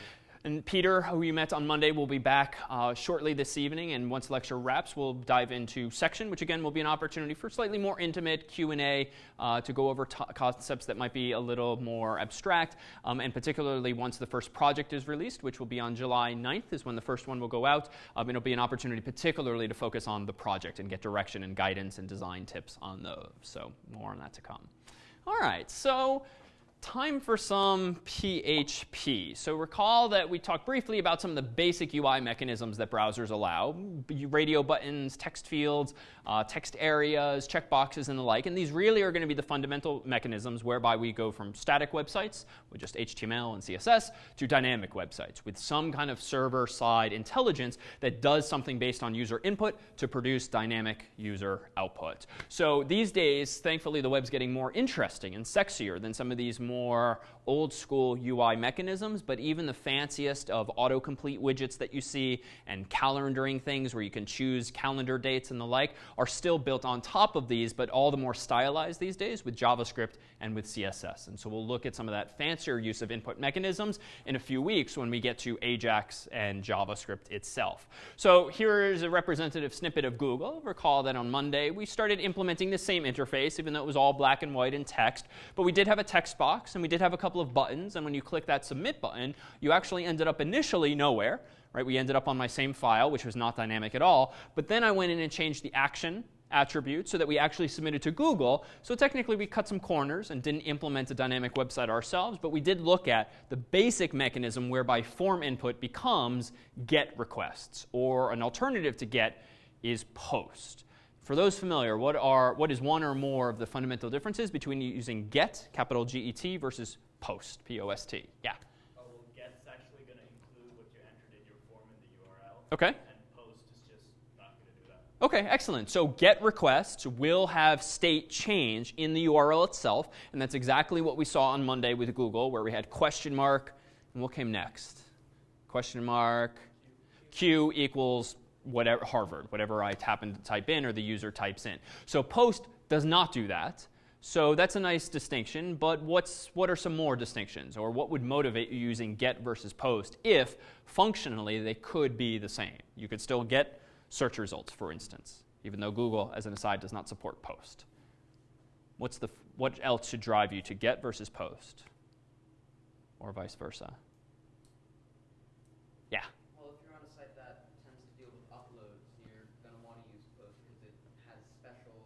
And Peter, who you met on Monday, will be back uh, shortly this evening. And once lecture wraps, we'll dive into section, which again will be an opportunity for slightly more intimate Q&A uh, to go over concepts that might be a little more abstract. Um, and particularly once the first project is released, which will be on July 9th is when the first one will go out. Um, it'll be an opportunity particularly to focus on the project and get direction and guidance and design tips on those. So more on that to come. All right, so time for some PHP. So recall that we talked briefly about some of the basic UI mechanisms that browsers allow, radio buttons, text fields, uh, text areas, checkboxes, and the like. And these really are going to be the fundamental mechanisms whereby we go from static websites with just HTML and CSS to dynamic websites with some kind of server-side intelligence that does something based on user input to produce dynamic user output. So these days, thankfully, the web's getting more interesting and sexier than some of these more old school UI mechanisms, but even the fanciest of autocomplete widgets that you see and calendaring things where you can choose calendar dates and the like are still built on top of these, but all the more stylized these days with JavaScript and with CSS. And so we'll look at some of that fancier use of input mechanisms in a few weeks when we get to Ajax and JavaScript itself. So here is a representative snippet of Google. Recall that on Monday we started implementing the same interface, even though it was all black and white and text. But we did have a text box, and we did have a couple of buttons. And when you click that submit button, you actually ended up initially nowhere. Right? We ended up on my same file, which was not dynamic at all. But then I went in and changed the action attribute so that we actually submitted to Google. So technically, we cut some corners and didn't implement a dynamic website ourselves, but we did look at the basic mechanism whereby form input becomes get requests, or an alternative to get is post. For those familiar, what, are, what is one or more of the fundamental differences between using get, capital G-E-T, versus post, P-O-S-T? Yeah? Oh, well, get's actually going to include what you entered in your form in the URL. Okay. And post is just not going to do that. Okay, excellent. So GET requests will have state change in the URL itself, and that's exactly what we saw on Monday with Google, where we had question mark, and what came next? Question mark, Q equals whatever Harvard, whatever I happen to type in or the user types in. So post does not do that. So that's a nice distinction, but what's, what are some more distinctions? Or what would motivate you using get versus post if functionally they could be the same? You could still get search results, for instance, even though Google, as an aside, does not support post. What's the, what else should drive you to get versus post? Or vice versa? Yeah. Well, if you're on a site that tends to deal with uploads, you're going to want to use Post because it has special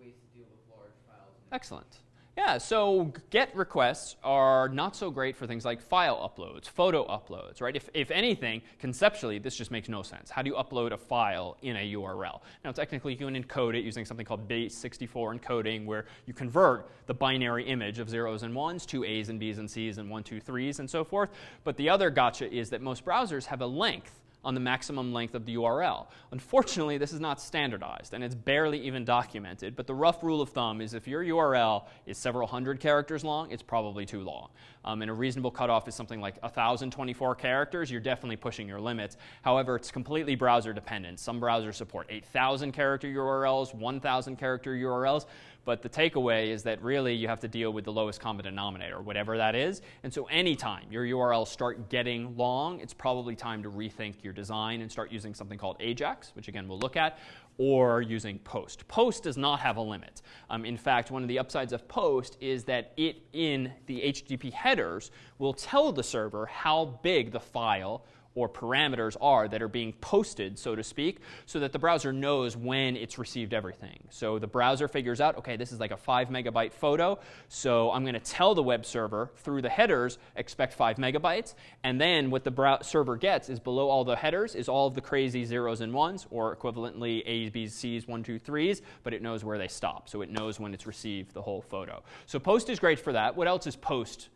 ways to deal with large files. and Excellent. Yeah, so GET requests are not so great for things like file uploads, photo uploads, right? If, if anything, conceptually, this just makes no sense. How do you upload a file in a URL? Now, technically, you can encode it using something called base64 encoding, where you convert the binary image of zeros and ones to A's and B's and C's and one, two, threes, and so forth. But the other gotcha is that most browsers have a length on the maximum length of the URL. Unfortunately, this is not standardized and it's barely even documented, but the rough rule of thumb is if your URL is several hundred characters long, it's probably too long. Um, and a reasonable cutoff is something like 1,024 characters. You're definitely pushing your limits. However, it's completely browser dependent. Some browsers support 8,000 character URLs, 1,000 character URLs. But the takeaway is that really you have to deal with the lowest common denominator, whatever that is. And so anytime your URLs start getting long, it's probably time to rethink your design and start using something called Ajax, which again we'll look at, or using Post. Post does not have a limit. Um, in fact, one of the upsides of Post is that it in the HTTP headers will tell the server how big the file or parameters are that are being posted, so to speak, so that the browser knows when it's received everything. So the browser figures out, okay, this is like a five megabyte photo, so I'm going to tell the web server through the headers, expect five megabytes, and then what the server gets is below all the headers is all of the crazy zeros and ones, or equivalently A's, B's, C's, one, two, threes, but it knows where they stop, so it knows when it's received the whole photo. So post is great for that. What else is post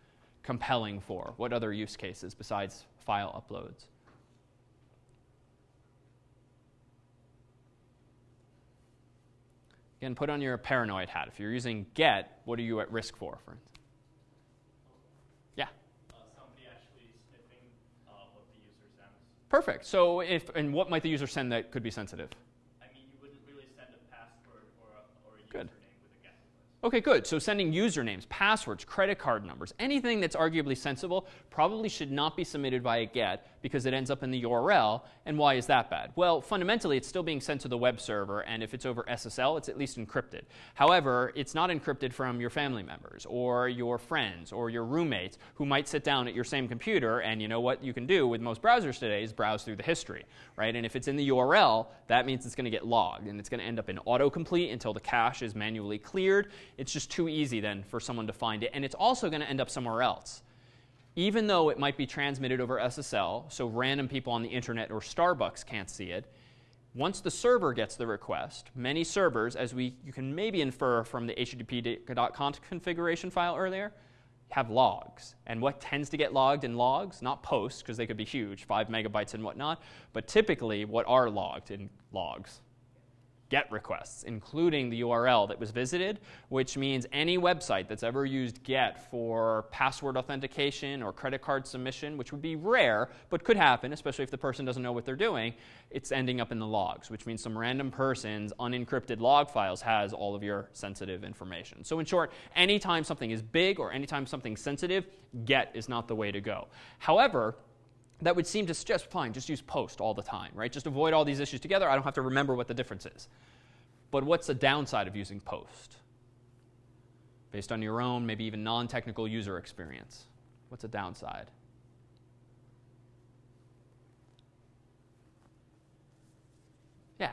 compelling for? What other use cases besides file uploads? Again, put on your paranoid hat. If you're using get, what are you at risk for, for instance? Yeah. Uh, somebody actually sniffing uh, what the user sends. Perfect. So if and what might the user send that could be sensitive? I mean, you wouldn't really send a password or a, or a Good. username with a get request. Okay, good. So sending usernames, passwords, credit card numbers, anything that's arguably sensible probably should not be submitted via a GET because it ends up in the URL. And why is that bad? Well, fundamentally, it's still being sent to the web server, and if it's over SSL, it's at least encrypted. However, it's not encrypted from your family members or your friends or your roommates who might sit down at your same computer, and you know what you can do with most browsers today is browse through the history, right? And if it's in the URL, that means it's going to get logged, and it's going to end up in autocomplete until the cache is manually cleared. It's just too easy then for someone to find it, and it's also going to end up somewhere else even though it might be transmitted over SSL, so random people on the internet or Starbucks can't see it, once the server gets the request, many servers, as we you can maybe infer from the httpd.conf configuration file earlier, have logs. And what tends to get logged in logs? Not posts, because they could be huge, five megabytes and whatnot, but typically what are logged in logs? GET requests, including the URL that was visited, which means any website that's ever used GET for password authentication or credit card submission, which would be rare but could happen, especially if the person doesn't know what they're doing, it's ending up in the logs, which means some random person's unencrypted log files has all of your sensitive information. So, in short, anytime something is big or anytime something's sensitive, GET is not the way to go. However, that would seem to suggest fine, just use post all the time, right? Just avoid all these issues together. I don't have to remember what the difference is. But what's the downside of using post? Based on your own, maybe even non technical user experience. What's a downside? Yeah.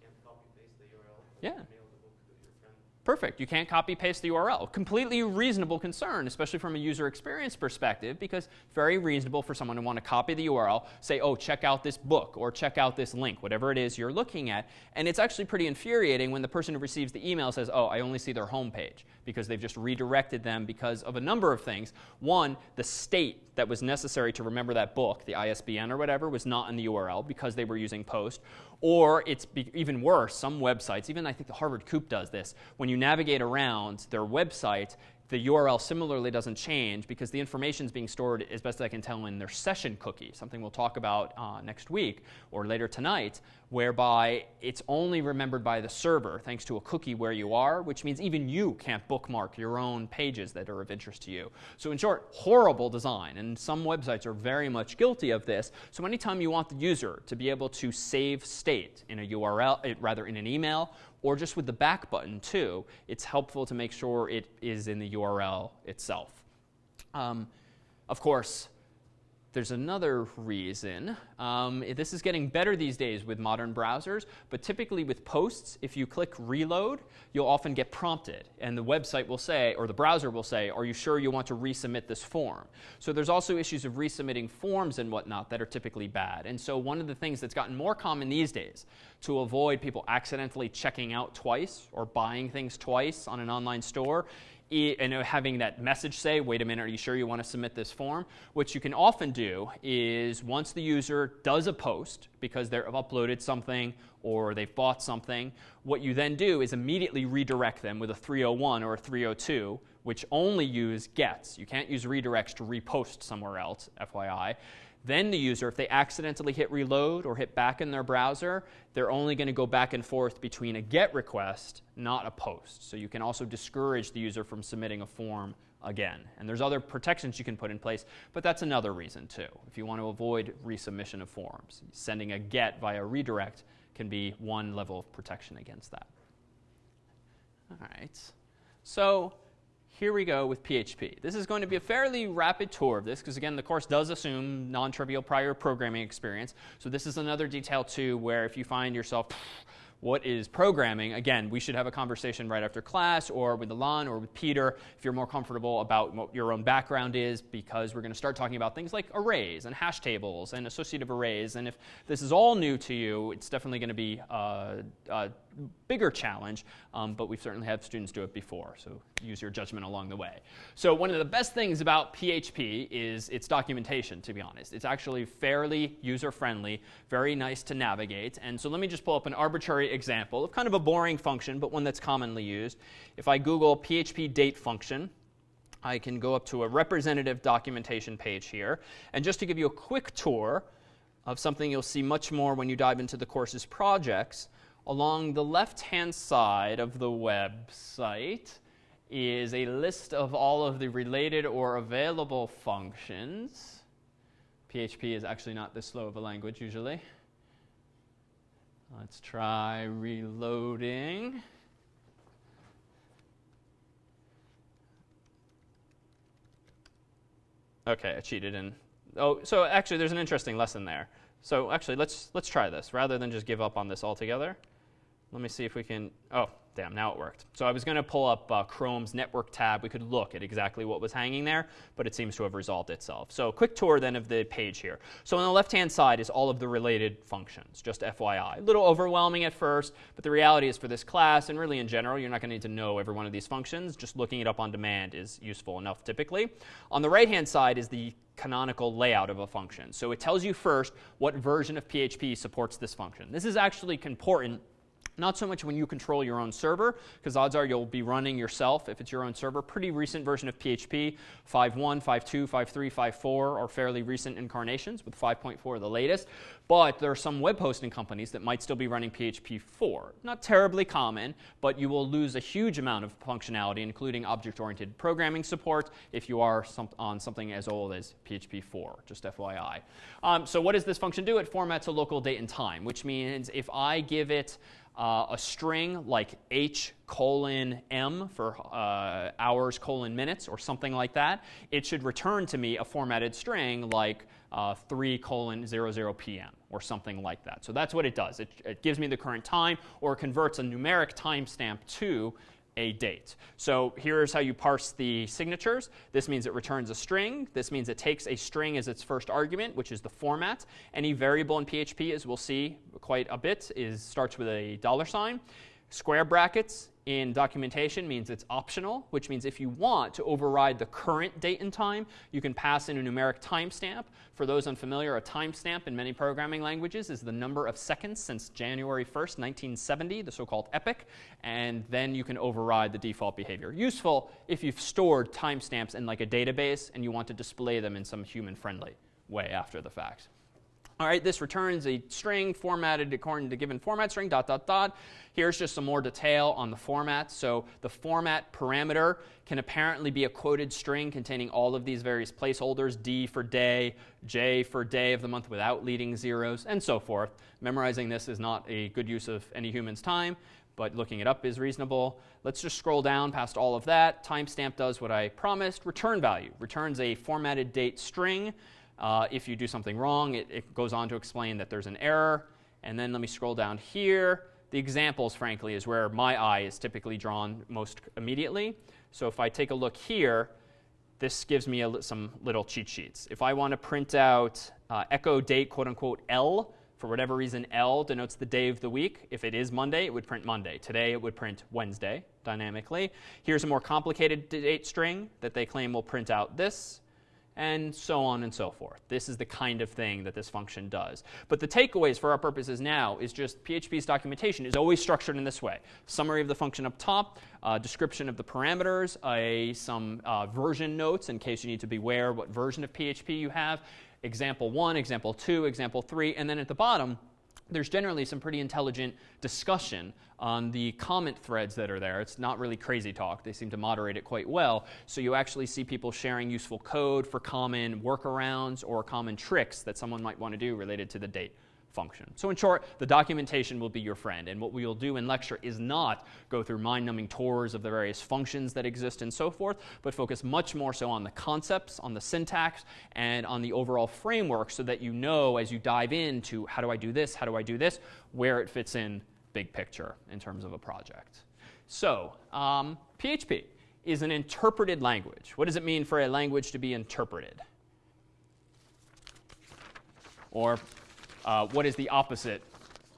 Can't copy paste the URL. Yeah. Mail the book to your friend. Perfect. You can't copy paste the URL. Completely reasonable concern, especially from a user experience perspective, because very reasonable for someone to want to copy the URL, say, oh, check out this book or check out this link, whatever it is you're looking at. And it's actually pretty infuriating when the person who receives the email says, oh, I only see their homepage because they've just redirected them because of a number of things. One, the state that was necessary to remember that book, the ISBN or whatever, was not in the URL because they were using post. Or it's even worse, some websites, even I think the Harvard Coop does this, when you navigate around their website, the URL similarly doesn't change because the information is being stored, as best I can tell, in their session cookie, something we'll talk about uh, next week or later tonight, whereby it's only remembered by the server thanks to a cookie where you are, which means even you can't bookmark your own pages that are of interest to you. So, in short, horrible design, and some websites are very much guilty of this. So, anytime you want the user to be able to save state in a URL, eh, rather in an email or just with the back button too, it's helpful to make sure it is in the URL itself. Um, of course, there's another reason. Um, this is getting better these days with modern browsers, but typically with posts, if you click reload, you'll often get prompted, and the website will say, or the browser will say, Are you sure you want to resubmit this form? So there's also issues of resubmitting forms and whatnot that are typically bad. And so one of the things that's gotten more common these days to avoid people accidentally checking out twice or buying things twice on an online store and having that message say, wait a minute, are you sure you want to submit this form? What you can often do is once the user does a post because they've uploaded something or they've bought something, what you then do is immediately redirect them with a 301 or a 302, which only use gets. You can't use redirects to repost somewhere else, FYI. Then the user, if they accidentally hit reload or hit back in their browser, they're only going to go back and forth between a GET request, not a POST. So you can also discourage the user from submitting a form again. And there's other protections you can put in place, but that's another reason too. If you want to avoid resubmission of forms, sending a GET via redirect can be one level of protection against that. All right. So here we go with PHP. This is going to be a fairly rapid tour of this because, again, the course does assume non trivial prior programming experience. So, this is another detail, too, where if you find yourself, what is programming, again, we should have a conversation right after class or with Alon or with Peter if you're more comfortable about what your own background is because we're going to start talking about things like arrays and hash tables and associative arrays. And if this is all new to you, it's definitely going to be uh, uh, bigger challenge, um, but we've certainly had students do it before, so use your judgment along the way. So one of the best things about PHP is its documentation, to be honest. It's actually fairly user-friendly, very nice to navigate, and so let me just pull up an arbitrary example of kind of a boring function, but one that's commonly used. If I Google PHP date function, I can go up to a representative documentation page here, and just to give you a quick tour of something you'll see much more when you dive into the course's projects, Along the left hand side of the website is a list of all of the related or available functions. PHP is actually not this slow of a language usually. Let's try reloading. Okay, I cheated and oh, so actually there's an interesting lesson there. So actually let's let's try this rather than just give up on this altogether. Let me see if we can, oh, damn, now it worked. So I was going to pull up uh, Chrome's network tab. We could look at exactly what was hanging there, but it seems to have resolved itself. So quick tour then of the page here. So on the left-hand side is all of the related functions, just FYI. A little overwhelming at first, but the reality is for this class, and really in general, you're not going to need to know every one of these functions. Just looking it up on demand is useful enough typically. On the right-hand side is the canonical layout of a function. So it tells you first what version of PHP supports this function. This is actually important not so much when you control your own server, because odds are you'll be running yourself if it's your own server. Pretty recent version of PHP, 5.1, 5.2, 5.3, 5.4 are fairly recent incarnations, with 5.4 the latest. But there are some web hosting companies that might still be running PHP 4. Not terribly common, but you will lose a huge amount of functionality, including object-oriented programming support, if you are some, on something as old as PHP 4, just FYI. Um, so what does this function do? It formats a local date and time, which means if I give it uh, a string like h colon m for uh, hours colon minutes or something like that, it should return to me a formatted string like uh, 3 colon 00 p.m. or something like that. So that's what it does. It, it gives me the current time or converts a numeric timestamp to a date. So here's how you parse the signatures. This means it returns a string. This means it takes a string as its first argument, which is the format. Any variable in PHP, as we'll see quite a bit, is starts with a dollar sign. Square brackets in documentation means it's optional, which means if you want to override the current date and time, you can pass in a numeric timestamp. For those unfamiliar, a timestamp in many programming languages is the number of seconds since January 1st, 1970, the so called epoch, and then you can override the default behavior. Useful if you've stored timestamps in like a database and you want to display them in some human friendly way after the fact. All right, this returns a string formatted according to given format string, dot, dot, dot. Here's just some more detail on the format. So the format parameter can apparently be a quoted string containing all of these various placeholders, D for day, J for day of the month without leading zeros, and so forth. Memorizing this is not a good use of any human's time, but looking it up is reasonable. Let's just scroll down past all of that. Timestamp does what I promised. Return value returns a formatted date string. Uh, if you do something wrong, it, it goes on to explain that there's an error. And then let me scroll down here. The examples, frankly, is where my eye is typically drawn most immediately. So if I take a look here, this gives me a, some little cheat sheets. If I want to print out uh, echo date, quote unquote, L, for whatever reason, L denotes the day of the week. If it is Monday, it would print Monday. Today, it would print Wednesday dynamically. Here's a more complicated date string that they claim will print out this and so on and so forth. This is the kind of thing that this function does. But the takeaways for our purposes now is just PHP's documentation is always structured in this way. Summary of the function up top, uh, description of the parameters, a, some uh, version notes in case you need to beware what version of PHP you have, example 1, example 2, example 3, and then at the bottom, there's generally some pretty intelligent discussion on the comment threads that are there. It's not really crazy talk. They seem to moderate it quite well. So you actually see people sharing useful code for common workarounds or common tricks that someone might want to do related to the date function. So in short, the documentation will be your friend. And what we will do in lecture is not go through mind-numbing tours of the various functions that exist and so forth, but focus much more so on the concepts, on the syntax, and on the overall framework so that you know as you dive into how do I do this, how do I do this, where it fits in big picture in terms of a project. So um, PHP is an interpreted language. What does it mean for a language to be interpreted? Or uh, what is the opposite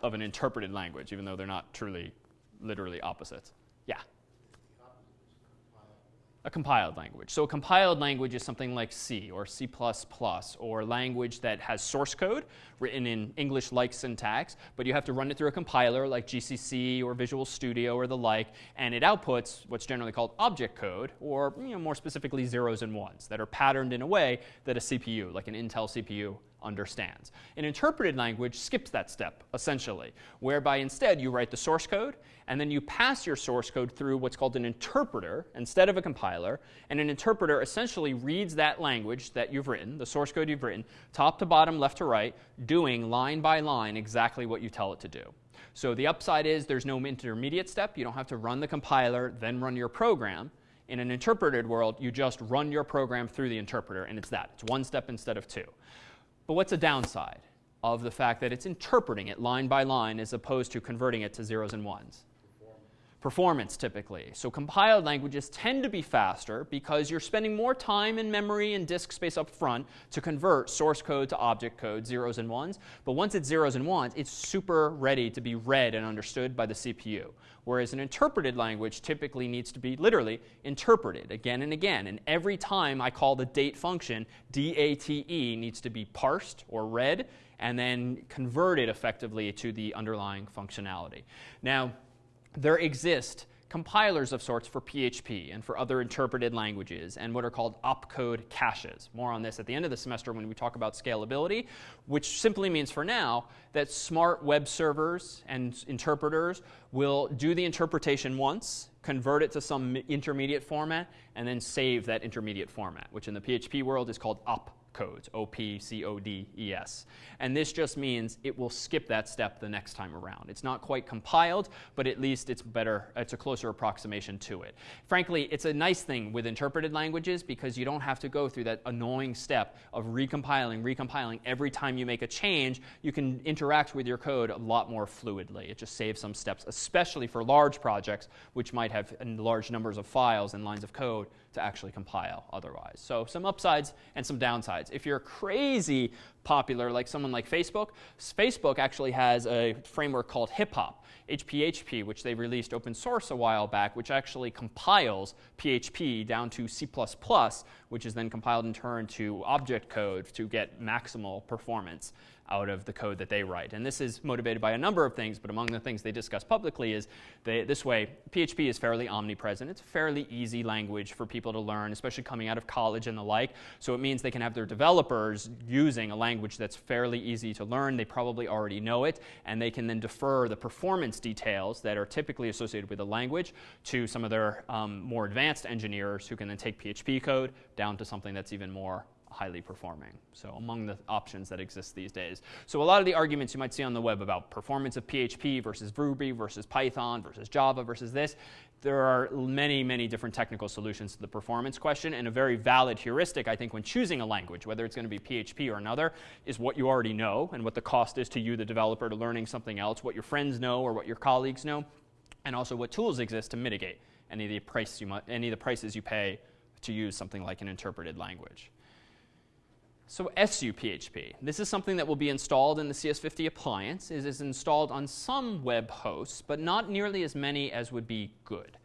of an interpreted language, even though they're not truly, literally opposites? Yeah. A compiled language. So a compiled language is something like C or C++ or language that has source code written in English-like syntax, but you have to run it through a compiler like GCC or Visual Studio or the like, and it outputs what's generally called object code, or you know, more specifically zeros and ones, that are patterned in a way that a CPU, like an Intel CPU, understands. An interpreted language skips that step, essentially, whereby instead you write the source code, and then you pass your source code through what's called an interpreter instead of a compiler, and an interpreter essentially reads that language that you've written, the source code you've written, top to bottom, left to right, doing line by line exactly what you tell it to do. So the upside is there's no intermediate step. You don't have to run the compiler, then run your program. In an interpreted world, you just run your program through the interpreter, and it's that. It's one step instead of two. But what's a downside of the fact that it's interpreting it line by line as opposed to converting it to zeros and ones? Performance, typically. So compiled languages tend to be faster because you're spending more time in memory and disk space up front to convert source code to object code, zeros and ones. But once it's zeros and ones, it's super ready to be read and understood by the CPU. Whereas an interpreted language typically needs to be literally interpreted again and again. And every time I call the date function, date needs to be parsed or read and then converted effectively to the underlying functionality. Now, there exist compilers of sorts for PHP and for other interpreted languages and what are called opcode caches. More on this at the end of the semester when we talk about scalability, which simply means for now that smart web servers and interpreters will do the interpretation once, convert it to some intermediate format, and then save that intermediate format, which in the PHP world is called op codes, O-P-C-O-D-E-S. And this just means it will skip that step the next time around. It's not quite compiled, but at least it's better, it's a closer approximation to it. Frankly, it's a nice thing with interpreted languages because you don't have to go through that annoying step of recompiling, recompiling. Every time you make a change, you can interact with your code a lot more fluidly. It just saves some steps, especially for large projects, which might have large numbers of files and lines of code to actually compile otherwise. So some upsides and some downsides sides. If you're crazy popular, like someone like Facebook, Facebook actually has a framework called Hip Hop, HPHP, which they released open source a while back, which actually compiles PHP down to C++, which is then compiled in turn to object code to get maximal performance out of the code that they write. And this is motivated by a number of things, but among the things they discuss publicly is they, this way PHP is fairly omnipresent. It's a fairly easy language for people to learn, especially coming out of college and the like. So it means they can have their developers using a language that's fairly easy to learn. They probably already know it, and they can then defer the performance details that are typically associated with a language to some of their um, more advanced engineers who can then take PHP code down to something that's even more highly performing. So among the options that exist these days. So a lot of the arguments you might see on the web about performance of PHP versus Ruby versus Python versus Java versus this, there are many, many different technical solutions to the performance question. And a very valid heuristic, I think, when choosing a language, whether it's going to be PHP or another, is what you already know and what the cost is to you, the developer, to learning something else, what your friends know or what your colleagues know, and also what tools exist to mitigate any of the, price you any of the prices you pay to use something like an interpreted language. So SUPHP, this is something that will be installed in the CS50 appliance. It is installed on some web hosts, but not nearly as many as would be good.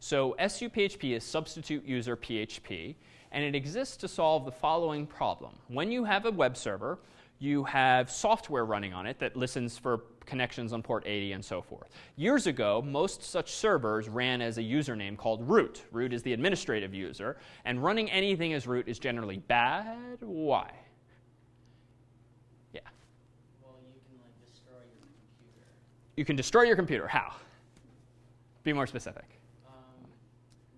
So SUPHP is substitute user PHP, and it exists to solve the following problem. When you have a web server, you have software running on it that listens for connections on port 80 and so forth. Years ago, most such servers ran as a username called root. Root is the administrative user, and running anything as root is generally bad. Why? Yeah. Well, you can like destroy your computer. You can destroy your computer. How? Be more specific. Um,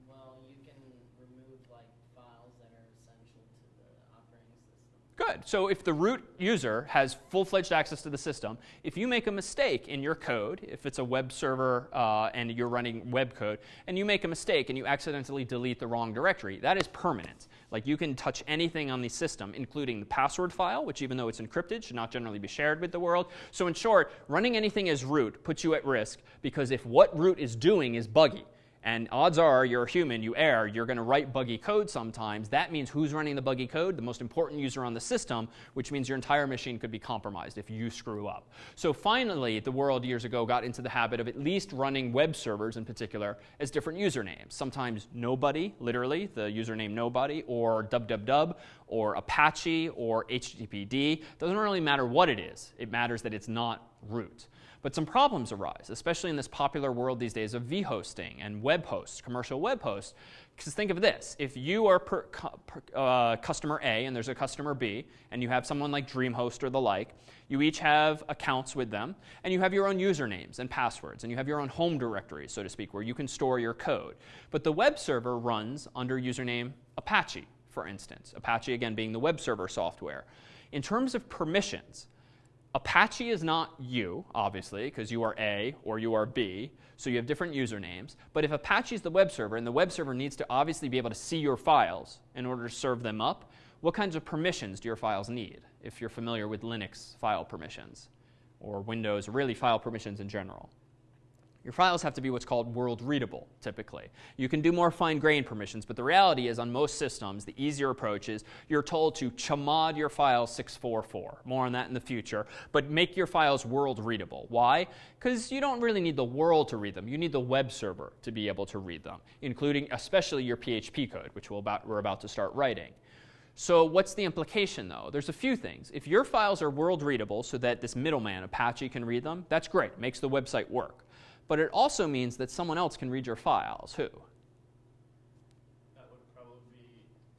well, you can remove like files that are essential to the operating system. Good. So if the root user has full-fledged access to the system, if you make a mistake in your code, if it's a web server uh, and you're running web code, and you make a mistake and you accidentally delete the wrong directory, that is permanent. Like you can touch anything on the system, including the password file, which even though it's encrypted, should not generally be shared with the world. So in short, running anything as root puts you at risk because if what root is doing is buggy, and odds are you're a human, you err, you're going to write buggy code sometimes. That means who's running the buggy code? The most important user on the system, which means your entire machine could be compromised if you screw up. So finally, the world years ago got into the habit of at least running web servers in particular as different usernames. Sometimes nobody, literally, the username nobody, or www, or Apache, or HTTPD. Doesn't really matter what it is. It matters that it's not root. But some problems arise, especially in this popular world these days of vhosting and web hosts, commercial web hosts. Because think of this if you are per, per, uh, customer A and there's a customer B, and you have someone like DreamHost or the like, you each have accounts with them, and you have your own usernames and passwords, and you have your own home directory, so to speak, where you can store your code. But the web server runs under username Apache, for instance. Apache, again, being the web server software. In terms of permissions, Apache is not you, obviously, because you are A or you are B, so you have different usernames. But if Apache is the web server, and the web server needs to obviously be able to see your files in order to serve them up, what kinds of permissions do your files need, if you're familiar with Linux file permissions, or Windows, really file permissions in general? Your files have to be what's called world readable, typically. You can do more fine grained permissions, but the reality is, on most systems, the easier approach is you're told to chmod your file 644. More on that in the future. But make your files world readable. Why? Because you don't really need the world to read them. You need the web server to be able to read them, including especially your PHP code, which we'll about, we're about to start writing. So what's the implication, though? There's a few things. If your files are world readable so that this middleman, Apache, can read them, that's great. Makes the website work. But it also means that someone else can read your files. Who? That would probably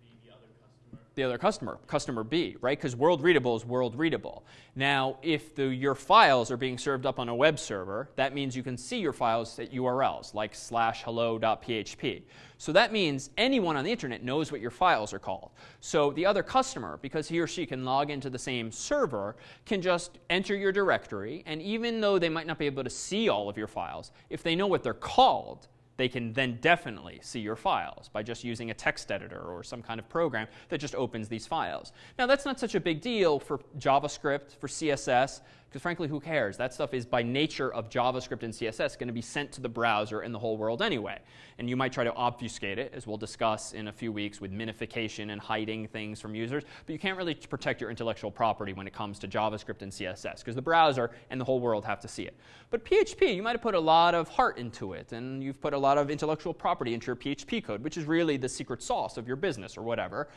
be the other customer. The other customer, customer B, right? Because world readable is world readable. Now, if the, your files are being served up on a web server, that means you can see your files at URLs like slash hello.php. So that means anyone on the internet knows what your files are called. So the other customer, because he or she can log into the same server, can just enter your directory, and even though they might not be able to see all of your files, if they know what they're called, they can then definitely see your files by just using a text editor or some kind of program that just opens these files. Now, that's not such a big deal for JavaScript, for CSS, Because frankly, who cares? That stuff is by nature of JavaScript and CSS going to be sent to the browser and the whole world anyway. And you might try to obfuscate it, as we'll discuss in a few weeks with minification and hiding things from users. But you can't really protect your intellectual property when it comes to JavaScript and CSS, because the browser and the whole world have to see it. But PHP, you might have put a lot of heart into it, and you've put a lot of intellectual property into your PHP code, which is really the secret sauce of your business or whatever.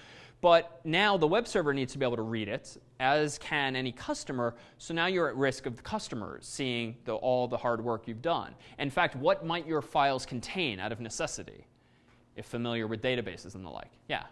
But now the web server needs to be able to read it, as can any customer. So now you're at risk of the customers seeing the, all the hard work you've done. In fact, what might your files contain out of necessity, if familiar with databases and the like? Yeah.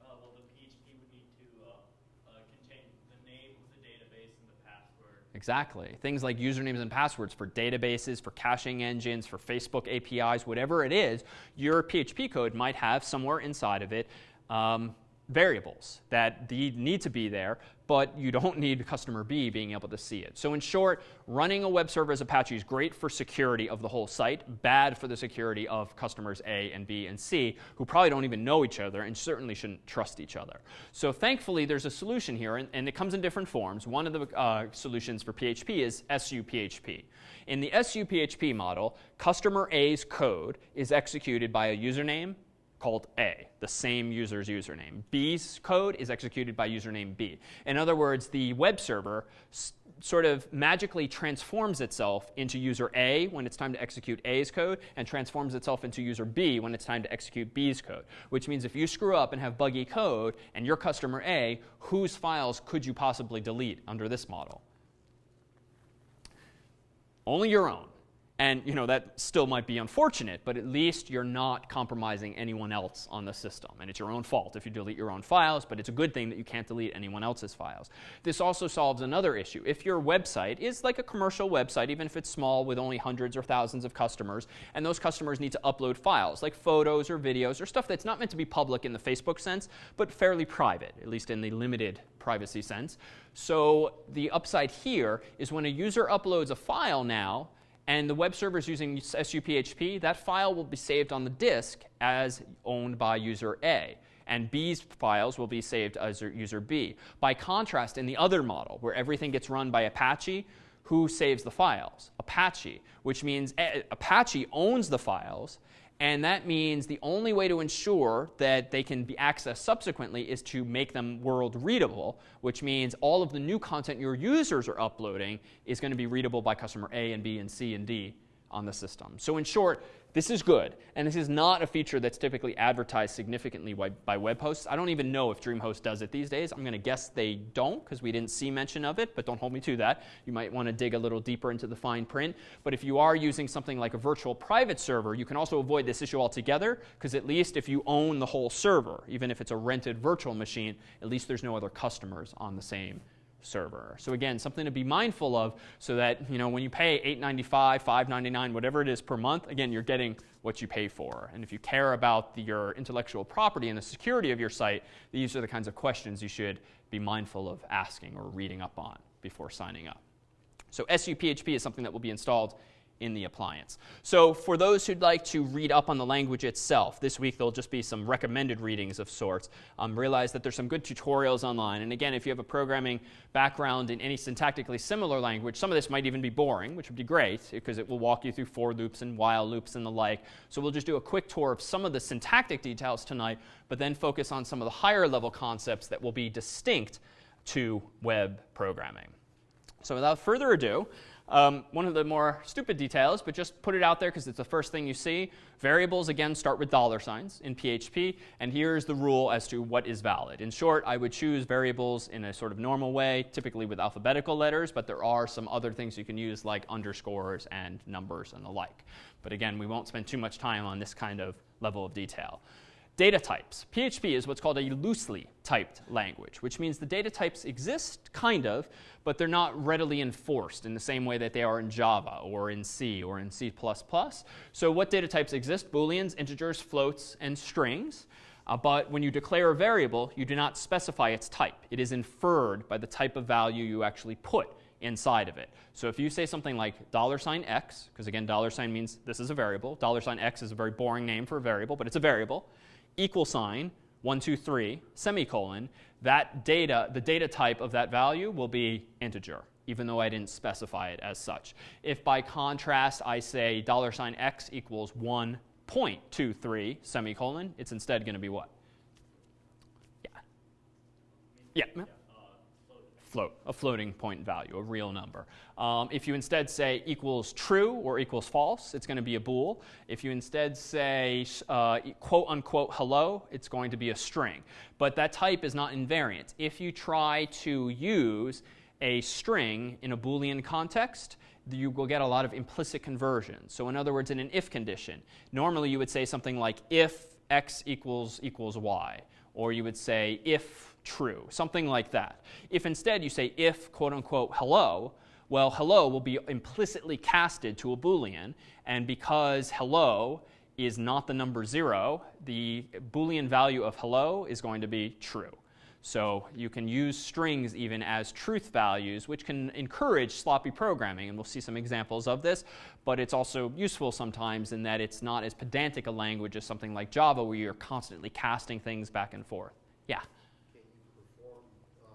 Uh, well, the PHP would need to uh, uh, contain the name of the database and the password. Exactly. Things like usernames and passwords for databases, for caching engines, for Facebook APIs, whatever it is, your PHP code might have somewhere inside of it um, variables that need to be there, but you don't need customer B being able to see it. So in short, running a web server as Apache is great for security of the whole site, bad for the security of customers A and B and C, who probably don't even know each other and certainly shouldn't trust each other. So thankfully, there's a solution here, and, and it comes in different forms. One of the uh, solutions for PHP is SUPHP. In the SUPHP model, customer A's code is executed by a username called A, the same user's username. B's code is executed by username B. In other words, the web server sort of magically transforms itself into user A when it's time to execute A's code and transforms itself into user B when it's time to execute B's code. Which means if you screw up and have buggy code and you're customer A, whose files could you possibly delete under this model? Only your own. And you know that still might be unfortunate, but at least you're not compromising anyone else on the system. And it's your own fault if you delete your own files, but it's a good thing that you can't delete anyone else's files. This also solves another issue. If your website is like a commercial website, even if it's small with only hundreds or thousands of customers, and those customers need to upload files like photos or videos or stuff that's not meant to be public in the Facebook sense, but fairly private, at least in the limited privacy sense. So the upside here is when a user uploads a file now, and the web server is using SUPHP, that file will be saved on the disk as owned by user A. And B's files will be saved as user B. By contrast, in the other model, where everything gets run by Apache, who saves the files? Apache, which means Apache owns the files, and that means the only way to ensure that they can be accessed subsequently is to make them world readable, which means all of the new content your users are uploading is going to be readable by customer A and B and C and D on the system. So in short, this is good, and this is not a feature that's typically advertised significantly by, by web hosts. I don't even know if DreamHost does it these days. I'm going to guess they don't because we didn't see mention of it, but don't hold me to that. You might want to dig a little deeper into the fine print. But if you are using something like a virtual private server, you can also avoid this issue altogether because at least if you own the whole server, even if it's a rented virtual machine, at least there's no other customers on the same server. So again, something to be mindful of so that you know when you pay $8.95, $5.99, whatever it is per month, again, you're getting what you pay for. And if you care about the, your intellectual property and the security of your site, these are the kinds of questions you should be mindful of asking or reading up on before signing up. So SUPHP is something that will be installed in the appliance. So for those who'd like to read up on the language itself, this week there'll just be some recommended readings of sorts. Um, realize that there's some good tutorials online. And again, if you have a programming background in any syntactically similar language, some of this might even be boring, which would be great because it will walk you through for loops and while loops and the like. So we'll just do a quick tour of some of the syntactic details tonight, but then focus on some of the higher level concepts that will be distinct to web programming. So without further ado, um, one of the more stupid details, but just put it out there because it's the first thing you see. Variables, again, start with dollar signs in PHP, and here's the rule as to what is valid. In short, I would choose variables in a sort of normal way, typically with alphabetical letters, but there are some other things you can use like underscores and numbers and the like. But again, we won't spend too much time on this kind of level of detail. Data types. PHP is what's called a loosely typed language, which means the data types exist, kind of, but they're not readily enforced in the same way that they are in Java or in C or in C++. So what data types exist? Booleans, integers, floats, and strings. Uh, but when you declare a variable, you do not specify its type. It is inferred by the type of value you actually put inside of it. So if you say something like dollar sign $x, because again, dollar sign means this is a variable. Dollar sign $x is a very boring name for a variable, but it's a variable equal sign, 1, 2, 3, semicolon, that data, the data type of that value will be integer, even though I didn't specify it as such. If by contrast I say dollar sign $x equals 1.23 semicolon, it's instead going to be what? Yeah. Yeah. Float, a floating point value, a real number. Um, if you instead say equals true or equals false, it's going to be a bool. If you instead say uh, quote unquote hello, it's going to be a string. But that type is not invariant. If you try to use a string in a Boolean context, you will get a lot of implicit conversions. So in other words, in an if condition, normally you would say something like if x equals equals y, or you would say if true, something like that. If instead you say if quote unquote hello, well, hello will be implicitly casted to a Boolean, and because hello is not the number zero, the Boolean value of hello is going to be true. So you can use strings even as truth values, which can encourage sloppy programming, and we'll see some examples of this. But it's also useful sometimes in that it's not as pedantic a language as something like Java, where you're constantly casting things back and forth. Yeah. Can you perform uh,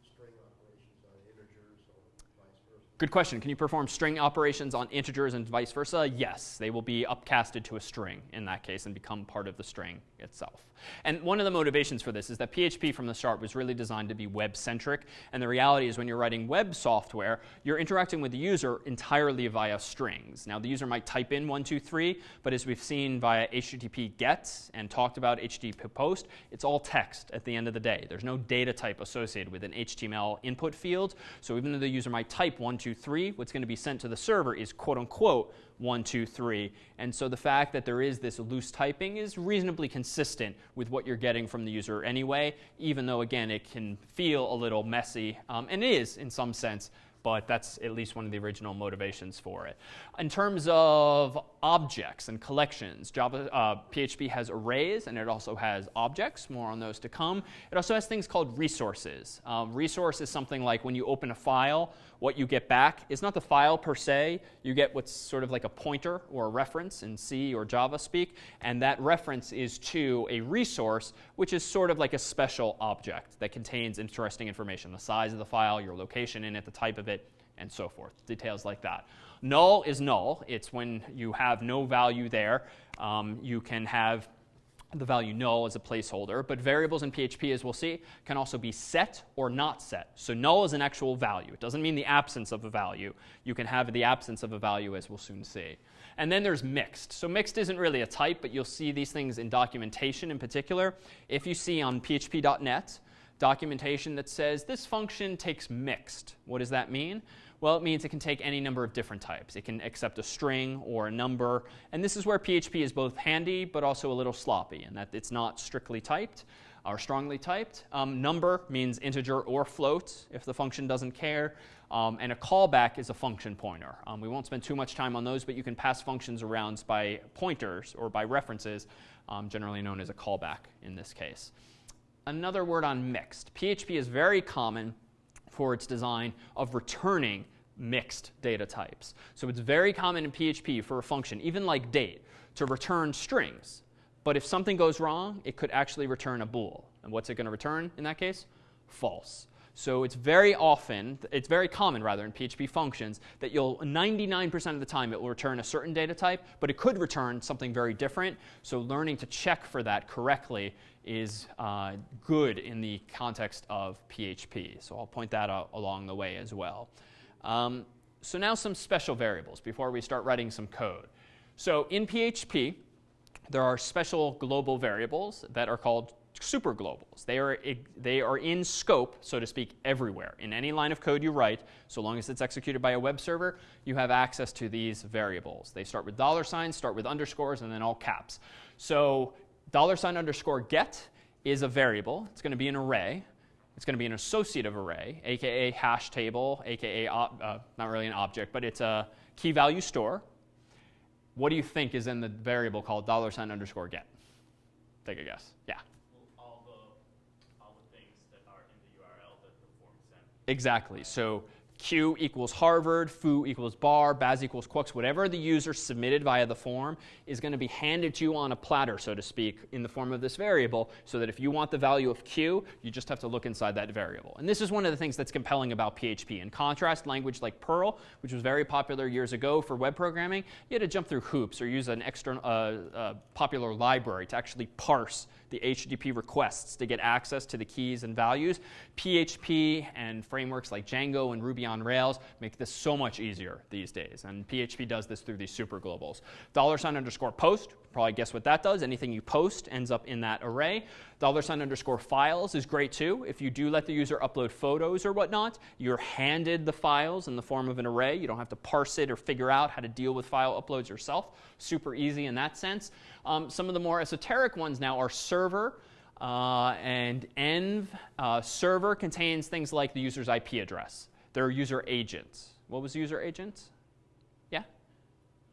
string operations on integers or vice versa? Good question. Can you perform string operations on integers and vice versa? Yes, they will be upcasted to a string in that case and become part of the string itself. And one of the motivations for this is that PHP from the start was really designed to be web centric. And the reality is, when you're writing web software, you're interacting with the user entirely via strings. Now, the user might type in 123, but as we've seen via HTTP GET and talked about HTTP POST, it's all text at the end of the day. There's no data type associated with an HTML input field. So even though the user might type 123, what's going to be sent to the server is quote unquote one, two, three. And so the fact that there is this loose typing is reasonably consistent with what you're getting from the user anyway, even though, again, it can feel a little messy, um, and it is in some sense, but that's at least one of the original motivations for it. In terms of objects and collections, Java, uh, PHP has arrays and it also has objects, more on those to come. It also has things called resources. Um, resource is something like when you open a file, what you get back is not the file per se, you get what's sort of like a pointer or a reference in C or Java speak, and that reference is to a resource, which is sort of like a special object that contains interesting information, the size of the file, your location in it, the type of it, and so forth. Details like that. Null is null. It's when you have no value there. Um, you can have the value null as a placeholder, but variables in PHP, as we'll see, can also be set or not set. So null is an actual value. It doesn't mean the absence of a value. You can have the absence of a value, as we'll soon see. And then there's mixed. So mixed isn't really a type, but you'll see these things in documentation in particular. If you see on php.net documentation that says this function takes mixed, what does that mean? Well, it means it can take any number of different types. It can accept a string or a number. And this is where PHP is both handy but also a little sloppy in that it's not strictly typed or strongly typed. Um, number means integer or float if the function doesn't care. Um, and a callback is a function pointer. Um, we won't spend too much time on those, but you can pass functions around by pointers or by references, um, generally known as a callback in this case. Another word on mixed. PHP is very common for its design of returning mixed data types. So it's very common in PHP for a function, even like date, to return strings. But if something goes wrong, it could actually return a bool. And what's it going to return in that case? False. So it's very often, it's very common rather in PHP functions that you'll 99% of the time it will return a certain data type, but it could return something very different. So learning to check for that correctly is uh, good in the context of PHP. So I'll point that out along the way as well. Um, so now some special variables before we start writing some code. So in PHP, there are special global variables that are called superglobals. They are, they are in scope, so to speak, everywhere. In any line of code you write, so long as it's executed by a web server, you have access to these variables. They start with dollar signs, start with underscores, and then all caps. So dollar sign underscore get is a variable. It's going to be an array. It's going to be an associative array, aka hash table, aka uh, not really an object, but it's a key value store. What do you think is in the variable called dollar sign underscore get? Take a guess. Yeah. Well, all the all the things that are in the URL that the form. Exactly. So Q equals Harvard, foo equals bar, baz equals quux, whatever the user submitted via the form is going to be handed to you on a platter, so to speak, in the form of this variable, so that if you want the value of Q, you just have to look inside that variable. And this is one of the things that's compelling about PHP. In contrast, language like Perl, which was very popular years ago for web programming, you had to jump through hoops or use an external uh, uh, popular library to actually parse the HTTP requests to get access to the keys and values. PHP and frameworks like Django and Ruby on Rails make this so much easier these days. And PHP does this through these super globals. Dollar sign underscore post, probably guess what that does. Anything you post ends up in that array. Dollar sign underscore files is great too. If you do let the user upload photos or whatnot, you're handed the files in the form of an array. You don't have to parse it or figure out how to deal with file uploads yourself. Super easy in that sense. Um, some of the more esoteric ones now are server. Uh, and env uh, server contains things like the user's IP address, their user agent. What was user agent? Yeah?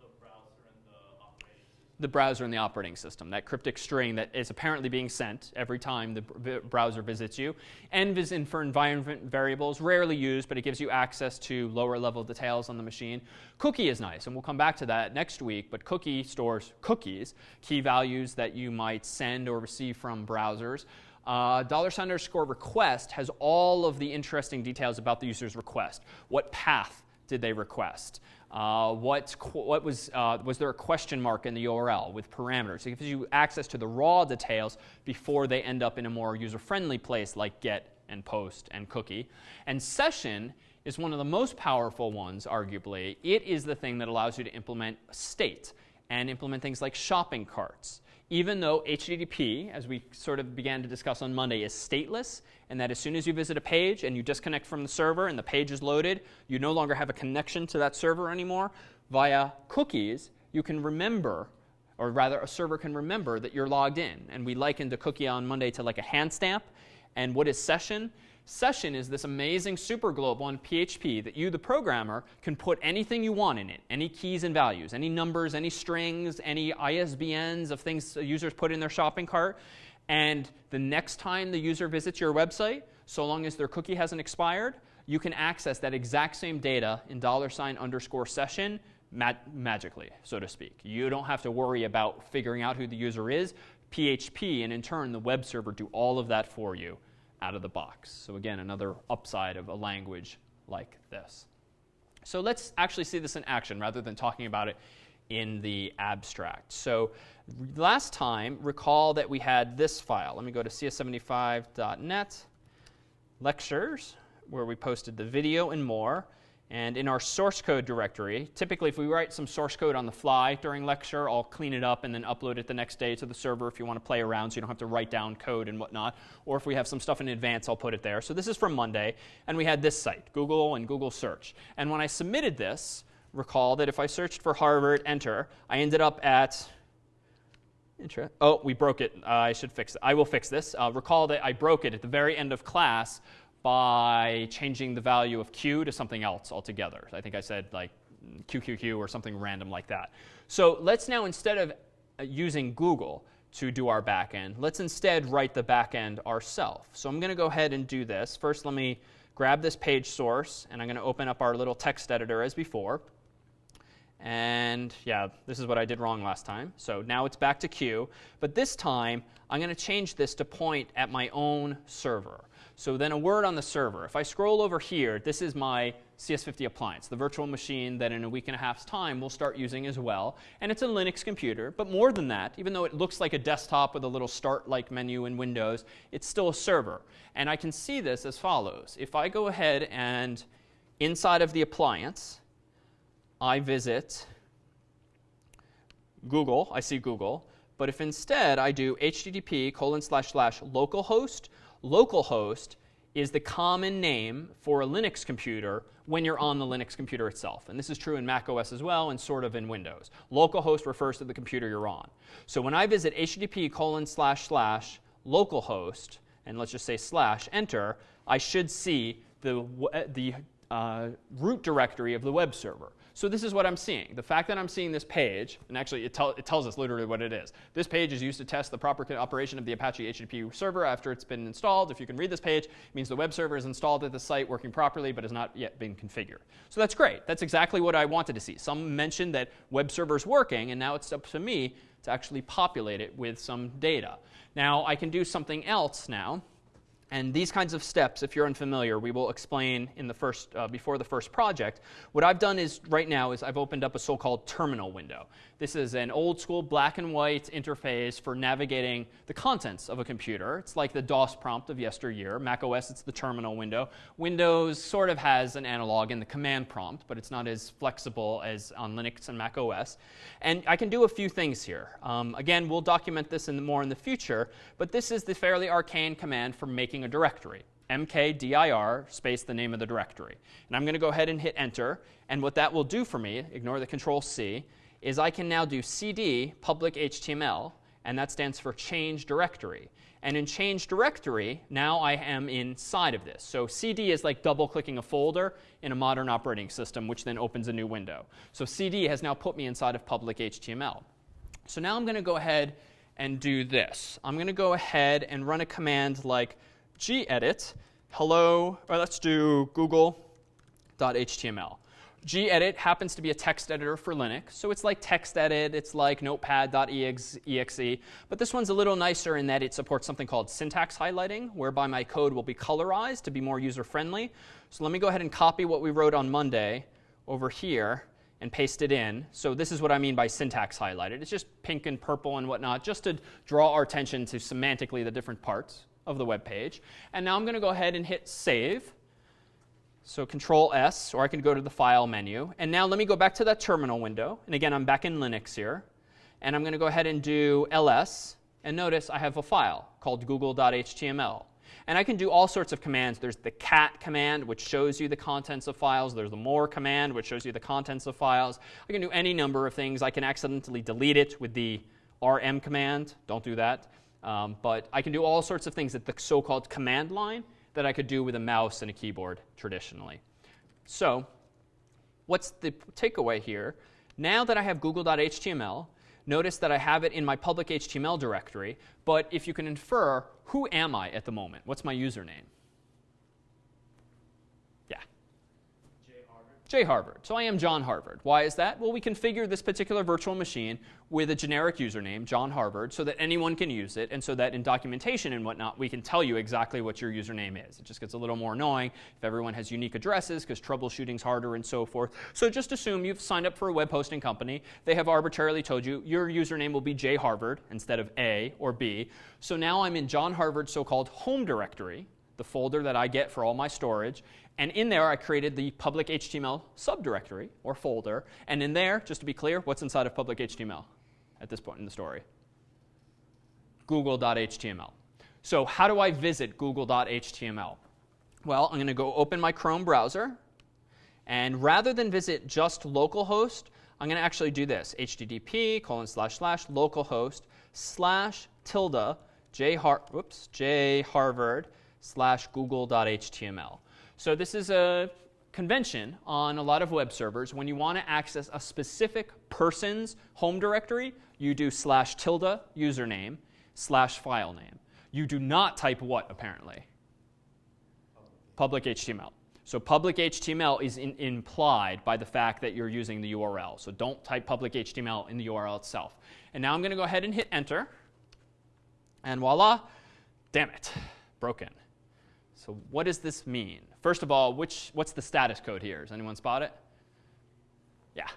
The browser and the operating system. The browser and the operating system, that cryptic string that is apparently being sent every time the browser visits you. Env is in for environment variables, rarely used, but it gives you access to lower level details on the machine. Cookie is nice, and we'll come back to that next week, but cookie stores cookies, key values that you might send or receive from browsers. Uh, dollar sign underscore request has all of the interesting details about the user's request. What path did they request? Uh, what, what was, uh, was there a question mark in the URL with parameters? It gives you access to the raw details before they end up in a more user friendly place like get and post and cookie. And session is one of the most powerful ones, arguably. It is the thing that allows you to implement state and implement things like shopping carts. Even though HTTP, as we sort of began to discuss on Monday, is stateless, and that as soon as you visit a page and you disconnect from the server and the page is loaded, you no longer have a connection to that server anymore, via cookies, you can remember, or rather, a server can remember that you're logged in. And we likened a cookie on Monday to like a hand stamp. And what is session? Session is this amazing superglobal in PHP that you, the programmer, can put anything you want in it any keys and values, any numbers, any strings, any ISBNs of things users put in their shopping cart. And the next time the user visits your website, so long as their cookie hasn't expired, you can access that exact same data in dollar sign underscore session ma- magically, so to speak. You don't have to worry about figuring out who the user is. PHP and in turn the web server do all of that for you out of the box. So, again, another upside of a language like this. So, let's actually see this in action rather than talking about it in the abstract. So, last time, recall that we had this file. Let me go to cs75.net, lectures, where we posted the video and more. And in our source code directory, typically if we write some source code on the fly during lecture, I'll clean it up and then upload it the next day to the server if you want to play around so you don't have to write down code and whatnot. Or if we have some stuff in advance, I'll put it there. So this is from Monday, and we had this site, Google and Google Search. And when I submitted this, recall that if I searched for Harvard, enter, I ended up at Oh, we broke it. Uh, I should fix it. I will fix this. Uh, recall that I broke it at the very end of class by changing the value of q to something else altogether. I think I said like QQQ or something random like that. So let's now, instead of uh, using Google to do our backend, let's instead write the backend ourselves. So I'm going to go ahead and do this. First, let me grab this page source, and I'm going to open up our little text editor as before. And yeah, this is what I did wrong last time. So now it's back to Q. But this time, I'm going to change this to point at my own server. So then a word on the server. If I scroll over here, this is my CS50 appliance, the virtual machine that in a week and a half's time we'll start using as well. And it's a Linux computer, but more than that, even though it looks like a desktop with a little start-like menu in Windows, it's still a server. And I can see this as follows. If I go ahead and inside of the appliance, I visit Google, I see Google, but if instead I do http colon slash slash localhost, localhost is the common name for a Linux computer when you're on the Linux computer itself. And this is true in Mac OS as well and sort of in Windows. Localhost refers to the computer you're on. So when I visit http colon slash slash localhost, and let's just say slash enter, I should see the, the uh, root directory of the web server. So this is what I'm seeing. The fact that I'm seeing this page, and actually it, tell, it tells us literally what it is. This page is used to test the proper operation of the Apache HTTP server after it's been installed. If you can read this page, it means the web server is installed at the site working properly but has not yet been configured. So that's great. That's exactly what I wanted to see. Some mentioned that web server's working, and now it's up to me to actually populate it with some data. Now I can do something else now. And these kinds of steps, if you're unfamiliar, we will explain in the first, uh, before the first project. What I've done is right now is I've opened up a so-called terminal window. This is an old school black and white interface for navigating the contents of a computer. It's like the DOS prompt of yesteryear. Mac OS, it's the terminal window. Windows sort of has an analog in the command prompt, but it's not as flexible as on Linux and Mac OS. And I can do a few things here. Um, again, we'll document this in more in the future, but this is the fairly arcane command for making a directory mkdir space the name of the directory. And I'm going to go ahead and hit enter. And what that will do for me, ignore the control C, is I can now do cd public HTML, and that stands for change directory. And in change directory, now I am inside of this. So cd is like double clicking a folder in a modern operating system, which then opens a new window. So cd has now put me inside of public HTML. So now I'm going to go ahead and do this. I'm going to go ahead and run a command like gedit hello, or let's do google.html. gedit happens to be a text editor for Linux, so it's like TextEdit, it's like notepad.exe, but this one's a little nicer in that it supports something called syntax highlighting, whereby my code will be colorized to be more user-friendly. So let me go ahead and copy what we wrote on Monday over here and paste it in. So this is what I mean by syntax highlighted. It's just pink and purple and whatnot, just to draw our attention to semantically the different parts of the web page. And now I'm going to go ahead and hit save. So control S, or I can go to the file menu. And now let me go back to that terminal window. And again, I'm back in Linux here. And I'm going to go ahead and do ls. And notice I have a file called google.html. And I can do all sorts of commands. There's the cat command, which shows you the contents of files. There's the more command, which shows you the contents of files. I can do any number of things. I can accidentally delete it with the rm command. Don't do that. Um, but I can do all sorts of things at the so-called command line that I could do with a mouse and a keyboard traditionally. So what's the takeaway here? Now that I have google.html, notice that I have it in my public HTML directory. But if you can infer, who am I at the moment? What's my username? J Harvard. So I am John Harvard. Why is that? Well, we configure this particular virtual machine with a generic username, John Harvard, so that anyone can use it, and so that in documentation and whatnot, we can tell you exactly what your username is. It just gets a little more annoying if everyone has unique addresses, because troubleshooting's harder and so forth. So just assume you've signed up for a web hosting company. They have arbitrarily told you your username will be J Harvard instead of A or B. So now I'm in John Harvard's so-called home directory, the folder that I get for all my storage. And in there, I created the public HTML subdirectory or folder. And in there, just to be clear, what's inside of public HTML at this point in the story? Google.html. So how do I visit Google.html? Well, I'm going to go open my Chrome browser. And rather than visit just localhost, I'm going to actually do this. HTTP colon slash slash localhost slash tilde whoops, j harvard slash google.html. So this is a convention on a lot of web servers. When you want to access a specific person's home directory, you do slash tilde username slash file name. You do not type what, apparently? Public HTML. So public HTML is in, implied by the fact that you're using the URL. So don't type public HTML in the URL itself. And now I'm going to go ahead and hit enter. And voila, damn it, broken. So what does this mean? First of all, which, what's the status code here? Does anyone spot it? Yeah.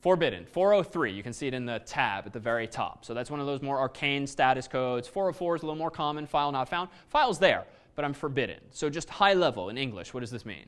Forbidden. 403. You can see it in the tab at the very top. So that's one of those more arcane status codes. 404 is a little more common. File not found. File's there, but I'm forbidden. So just high level in English, what does this mean?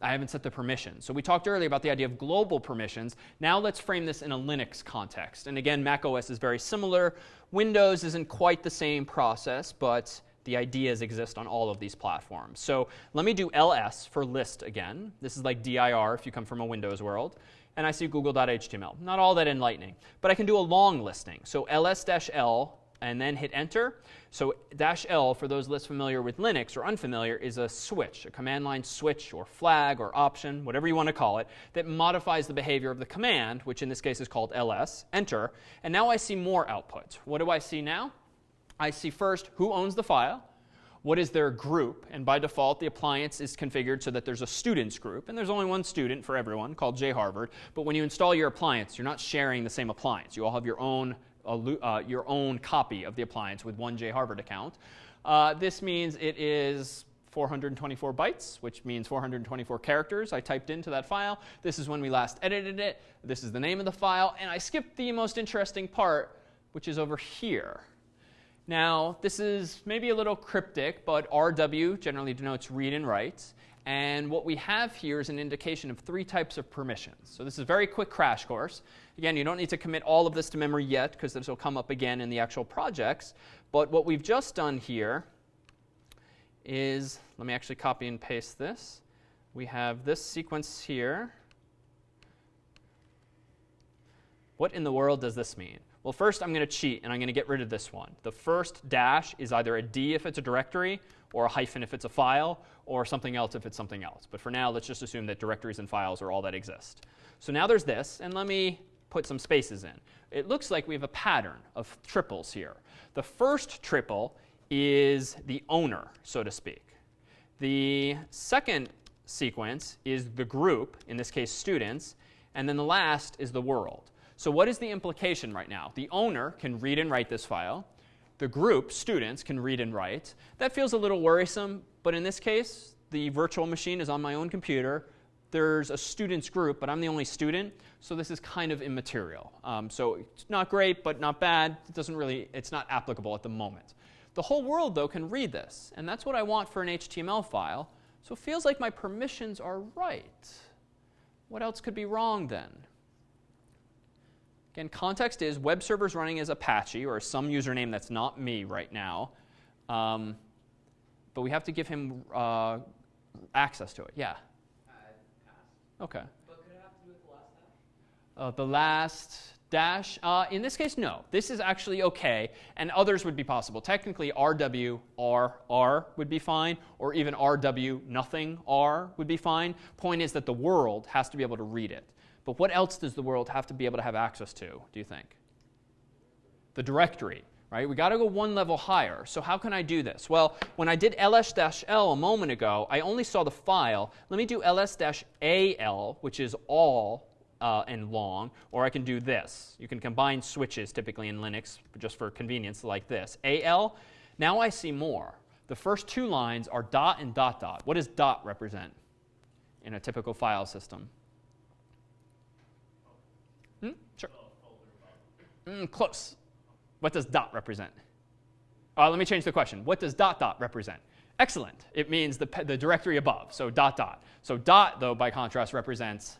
I haven't set the permissions. So we talked earlier about the idea of global permissions. Now let's frame this in a Linux context. And again, Mac OS is very similar. Windows isn't quite the same process, but the ideas exist on all of these platforms. So let me do ls for list again. This is like dir if you come from a Windows world. And I see google.html. Not all that enlightening. But I can do a long listing. So ls-l and then hit enter. So dash L, for those less familiar with Linux or unfamiliar, is a switch, a command line switch or flag or option, whatever you want to call it, that modifies the behavior of the command, which in this case is called ls, enter. And now I see more output. What do I see now? I see first who owns the file, what is their group, and by default the appliance is configured so that there's a students group, and there's only one student for everyone called jharvard. But when you install your appliance, you're not sharing the same appliance. You all have your own uh, your own copy of the appliance with one jharvard account. Uh, this means it is 424 bytes, which means 424 characters I typed into that file. This is when we last edited it. This is the name of the file. And I skipped the most interesting part, which is over here. Now, this is maybe a little cryptic, but RW generally denotes read and write. And what we have here is an indication of three types of permissions. So this is a very quick crash course. Again, you don't need to commit all of this to memory yet because this will come up again in the actual projects. But what we've just done here is, let me actually copy and paste this. We have this sequence here. What in the world does this mean? Well, first I'm going to cheat and I'm going to get rid of this one. The first dash is either a D if it's a directory, or a hyphen if it's a file, or something else if it's something else. But for now, let's just assume that directories and files are all that exist. So now there's this, and let me put some spaces in. It looks like we have a pattern of triples here. The first triple is the owner, so to speak. The second sequence is the group, in this case students, and then the last is the world. So what is the implication right now? The owner can read and write this file the group, students, can read and write. That feels a little worrisome, but in this case, the virtual machine is on my own computer. There's a students group, but I'm the only student, so this is kind of immaterial. Um, so it's not great, but not bad. It doesn't really, it's not applicable at the moment. The whole world, though, can read this, and that's what I want for an HTML file. So it feels like my permissions are right. What else could be wrong then? Again, context is web server's running as Apache or some username that's not me right now. Um, but we have to give him uh, access to it. Yeah? Okay. But could it have to do with the last dash? Uh, the last dash? Uh, in this case, no. This is actually okay, and others would be possible. Technically, RW R R would be fine, or even RW nothing R would be fine. Point is that the world has to be able to read it. But what else does the world have to be able to have access to, do you think? The directory, right? We got to go one level higher. So how can I do this? Well, when I did ls-l a moment ago, I only saw the file. Let me do ls-al, which is all uh, and long, or I can do this. You can combine switches typically in Linux just for convenience like this. al, now I see more. The first two lines are dot and dot dot. What does dot represent in a typical file system? Hmm? Sure. Mm, close. What does dot represent? Uh, let me change the question. What does dot dot represent? Excellent. It means the, the directory above, so dot dot. So dot, though, by contrast, represents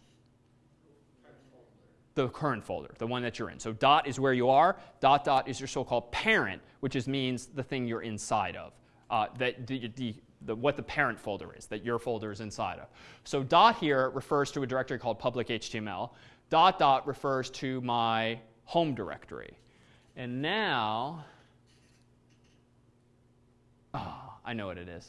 the current folder, the one that you're in. So dot is where you are. Dot dot is your so-called parent, which is, means the thing you're inside of. Uh, that the, the, the, what the parent folder is, that your folder is inside of. So dot here refers to a directory called public HTML. Dot dot refers to my home directory. And now, oh, I know what it is.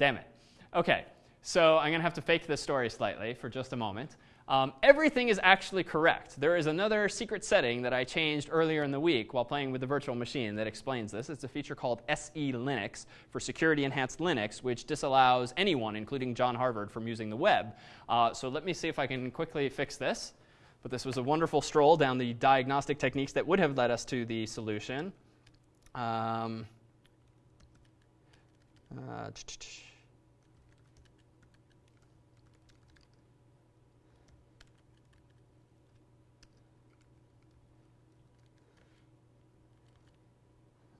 Damn it. Okay, so I'm going to have to fake this story slightly for just a moment. Um, everything is actually correct. There is another secret setting that I changed earlier in the week while playing with the virtual machine that explains this. It's a feature called SE Linux for Security Enhanced Linux, which disallows anyone, including John Harvard, from using the web. Uh, so let me see if I can quickly fix this. But this was a wonderful stroll down the diagnostic techniques that would have led us to the solution. Um, uh,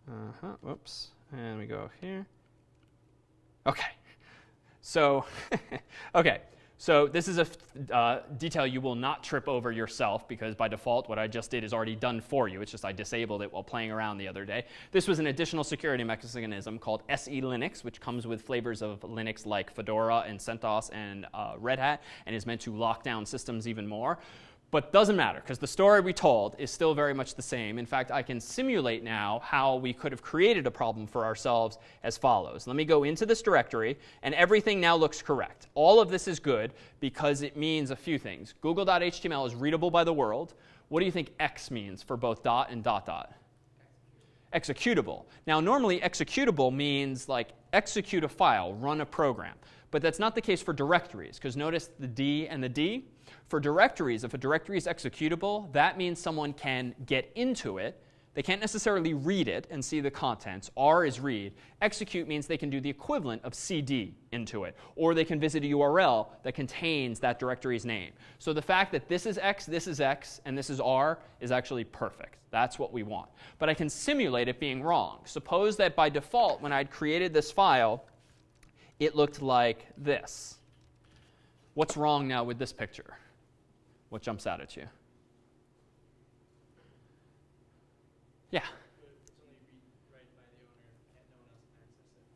Uh-huh, whoops. And we go here. Okay. So, okay. So this is a uh, detail you will not trip over yourself because by default what I just did is already done for you. It's just I disabled it while playing around the other day. This was an additional security mechanism called SE Linux, which comes with flavors of Linux like Fedora and CentOS and uh, Red Hat and is meant to lock down systems even more. But doesn't matter because the story we told is still very much the same. In fact, I can simulate now how we could have created a problem for ourselves as follows. Let me go into this directory, and everything now looks correct. All of this is good because it means a few things. Google.html is readable by the world. What do you think X means for both dot and dot dot? Executable. Now, normally executable means like execute a file, run a program. But that's not the case for directories, because notice the D and the D. For directories, if a directory is executable, that means someone can get into it. They can't necessarily read it and see the contents. R is read. Execute means they can do the equivalent of cd into it. Or they can visit a URL that contains that directory's name. So the fact that this is X, this is X, and this is R is actually perfect. That's what we want. But I can simulate it being wrong. Suppose that by default, when I'd created this file, it looked like this. What's wrong now with this picture? What jumps out at you? Yeah.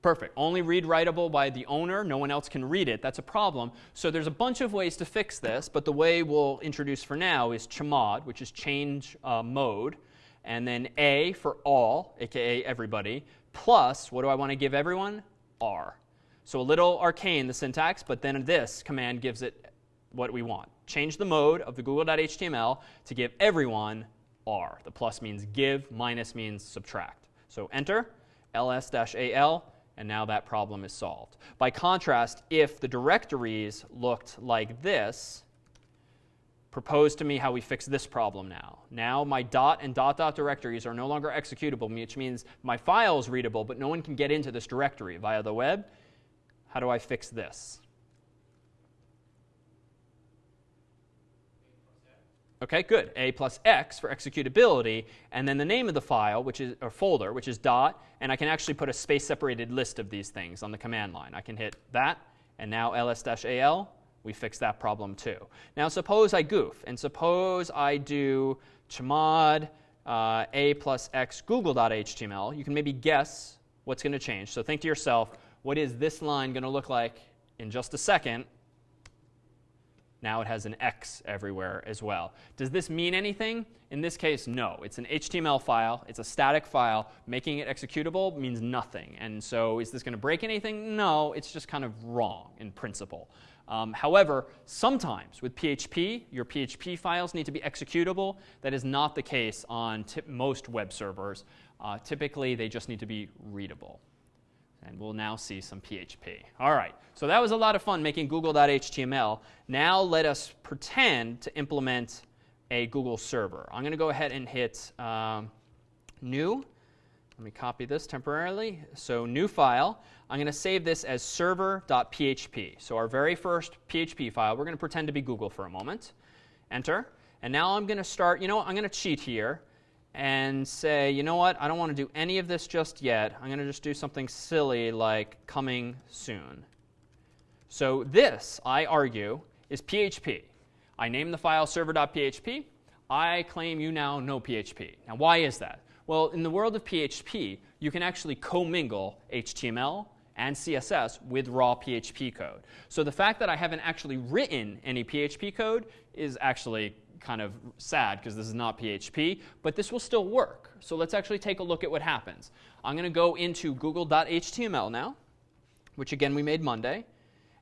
Perfect. Only read writable by the owner. No one else can read it. That's a problem. So there's a bunch of ways to fix this, but the way we'll introduce for now is chmod, which is change uh, mode, and then A for all, aka everybody, plus what do I want to give everyone? R. So a little arcane, the syntax, but then this command gives it what we want. Change the mode of the google.html to give everyone R. The plus means give, minus means subtract. So enter ls-al, and now that problem is solved. By contrast, if the directories looked like this, propose to me how we fix this problem now. Now my dot and dot dot directories are no longer executable, which means my file is readable, but no one can get into this directory via the web. How do I fix this? Okay, good. A plus X for executability, and then the name of the file, which is or folder, which is dot, and I can actually put a space-separated list of these things on the command line. I can hit that, and now ls-al, we fix that problem too. Now suppose I goof, and suppose I do chmod uh, a plus x google.html. You can maybe guess what's going to change. So think to yourself, what is this line going to look like in just a second? Now it has an X everywhere as well. Does this mean anything? In this case, no. It's an HTML file. It's a static file. Making it executable means nothing. And so is this going to break anything? No. It's just kind of wrong in principle. Um, however, sometimes with PHP, your PHP files need to be executable. That is not the case on most web servers. Uh, typically, they just need to be readable. And we'll now see some PHP. All right, so that was a lot of fun making google.html. Now let us pretend to implement a Google server. I'm going to go ahead and hit um, new. Let me copy this temporarily. So new file. I'm going to save this as server.php. So our very first PHP file, we're going to pretend to be Google for a moment. Enter. And now I'm going to start, you know what, I'm going to cheat here and say, you know what, I don't want to do any of this just yet. I'm going to just do something silly like coming soon. So this, I argue, is PHP. I name the file server.php. I claim you now know PHP. Now, why is that? Well, in the world of PHP, you can actually commingle HTML and CSS with raw PHP code. So the fact that I haven't actually written any PHP code is actually kind of sad because this is not PHP, but this will still work. So let's actually take a look at what happens. I'm going to go into google.html now, which again we made Monday,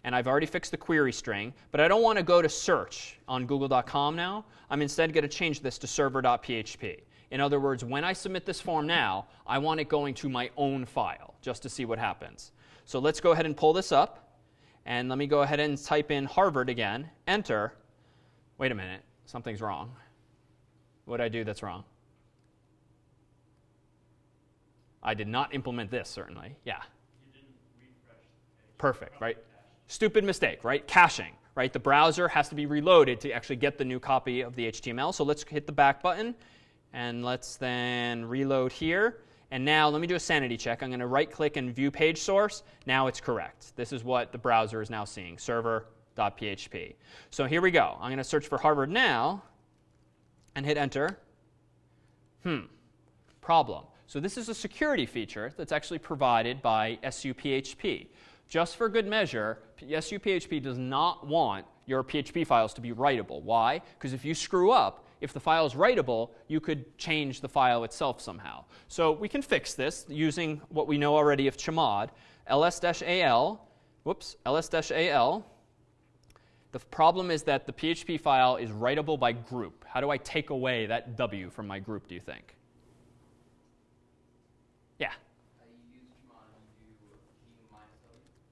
and I've already fixed the query string, but I don't want to go to search on google.com now. I'm instead going to change this to server.php. In other words, when I submit this form now, I want it going to my own file just to see what happens. So let's go ahead and pull this up. And let me go ahead and type in Harvard again, enter. Wait a minute something's wrong. What did I do that's wrong? I did not implement this, certainly. Yeah. Perfect, right? Stupid mistake, right? Caching, right? The browser has to be reloaded to actually get the new copy of the HTML. So let's hit the back button, and let's then reload here. And now let me do a sanity check. I'm going to right click and view page source. Now it's correct. This is what the browser is now seeing server .php. So here we go. I'm going to search for Harvard now and hit enter. Hmm, problem. So this is a security feature that's actually provided by SUPHP. Just for good measure, SUPHP does not want your PHP files to be writable. Why? Because if you screw up, if the file is writable, you could change the file itself somehow. So we can fix this using what we know already of chmod, ls-al, whoops, ls-al. The problem is that the PHP file is writable by group. How do I take away that W from my group, do you think? Yeah.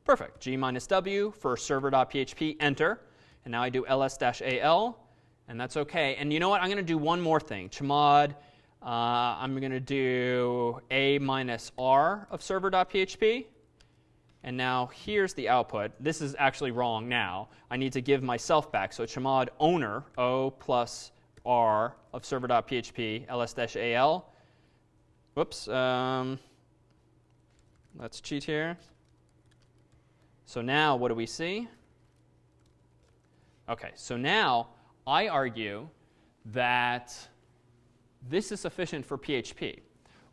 Perfect. G minus W for server.php, enter. And now I do ls-al, and that's OK. And you know what? I'm going to do one more thing. Chmod, uh, I'm going to do a minus r of server.php. And now here's the output. This is actually wrong now. I need to give myself back. So chmod owner, O plus R of server.php, ls-al. Whoops. Um, let's cheat here. So now what do we see? Okay, so now I argue that this is sufficient for PHP.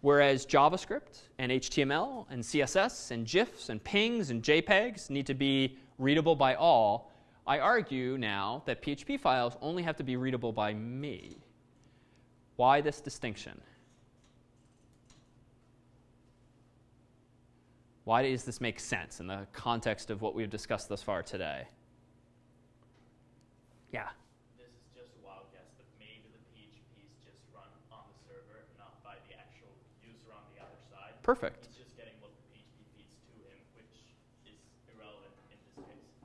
Whereas JavaScript and HTML and CSS and GIFs and PNGs and JPEGs need to be readable by all, I argue now that PHP files only have to be readable by me. Why this distinction? Why does this make sense in the context of what we've discussed thus far today? Yeah. This is just a wild guess, but maybe the PHP is just run on the server, not by the actual user on the other side. Perfect. He's just getting what the PHP feeds to him, which is irrelevant in this case.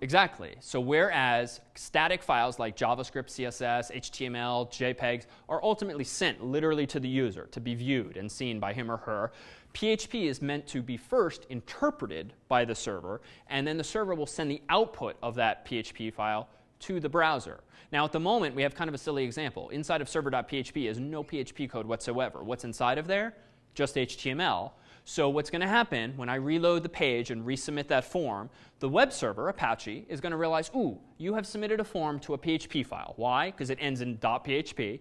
Exactly. So whereas static files like JavaScript, CSS, HTML, JPEGs are ultimately sent literally to the user to be viewed and seen by him or her, PHP is meant to be first interpreted by the server, and then the server will send the output of that PHP file to the browser. Now, at the moment, we have kind of a silly example. Inside of server.php is no PHP code whatsoever. What's inside of there? Just HTML. So what's going to happen when I reload the page and resubmit that form, the web server, Apache, is going to realize, ooh, you have submitted a form to a PHP file. Why? Because it ends in .php.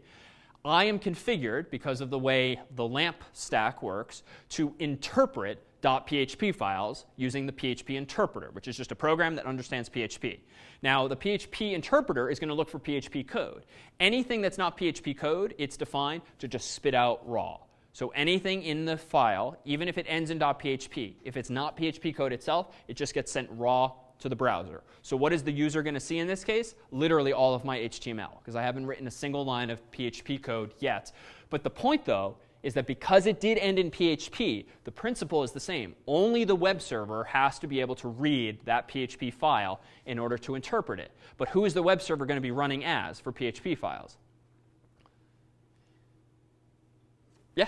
I am configured, because of the way the LAMP stack works, to interpret .php files using the PHP interpreter, which is just a program that understands PHP. Now, the PHP interpreter is going to look for PHP code. Anything that's not PHP code, it's defined to just spit out raw. So anything in the file, even if it ends in .php, if it's not PHP code itself, it just gets sent raw to the browser. So what is the user going to see in this case? Literally all of my HTML, because I haven't written a single line of PHP code yet. But the point, though, is that because it did end in PHP, the principle is the same. Only the web server has to be able to read that PHP file in order to interpret it. But who is the web server going to be running as for PHP files? Yeah?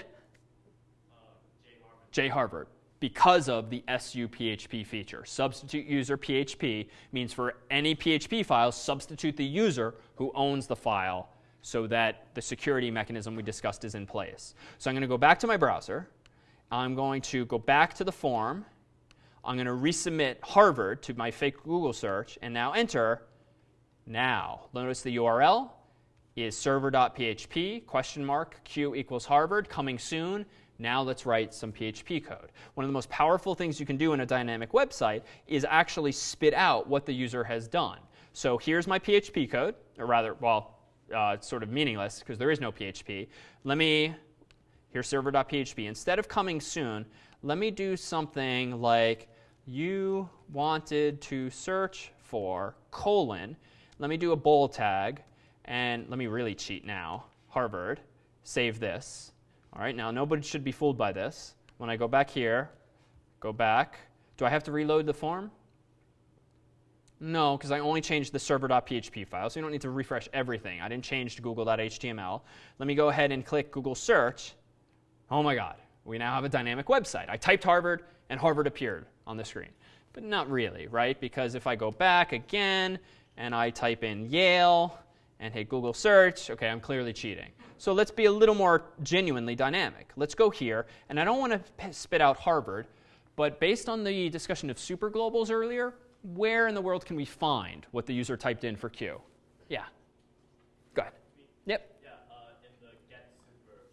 J Harvard because of the SU PHP feature. Substitute user PHP means for any PHP file, substitute the user who owns the file so that the security mechanism we discussed is in place. So I'm going to go back to my browser. I'm going to go back to the form. I'm going to resubmit Harvard to my fake Google search and now enter now. Notice the URL is server.php question mark q equals Harvard coming soon. Now let's write some PHP code. One of the most powerful things you can do in a dynamic website is actually spit out what the user has done. So here's my PHP code, or rather, well, uh, it's sort of meaningless because there is no PHP. Let me, here's server.php. Instead of coming soon, let me do something like you wanted to search for colon. Let me do a bold tag, and let me really cheat now. Harvard, save this. All right, now nobody should be fooled by this. When I go back here, go back. Do I have to reload the form? No, because I only changed the server.php file, so you don't need to refresh everything. I didn't change to google.html. Let me go ahead and click Google search. Oh my God, we now have a dynamic website. I typed Harvard, and Harvard appeared on the screen. But not really, right? Because if I go back again and I type in Yale and hit Google search, okay, I'm clearly cheating. So let's be a little more genuinely dynamic. Let's go here, and I don't want to spit out Harvard, but based on the discussion of superglobals earlier, where in the world can we find what the user typed in for Q? Yeah. Go ahead. Yep. In the get super.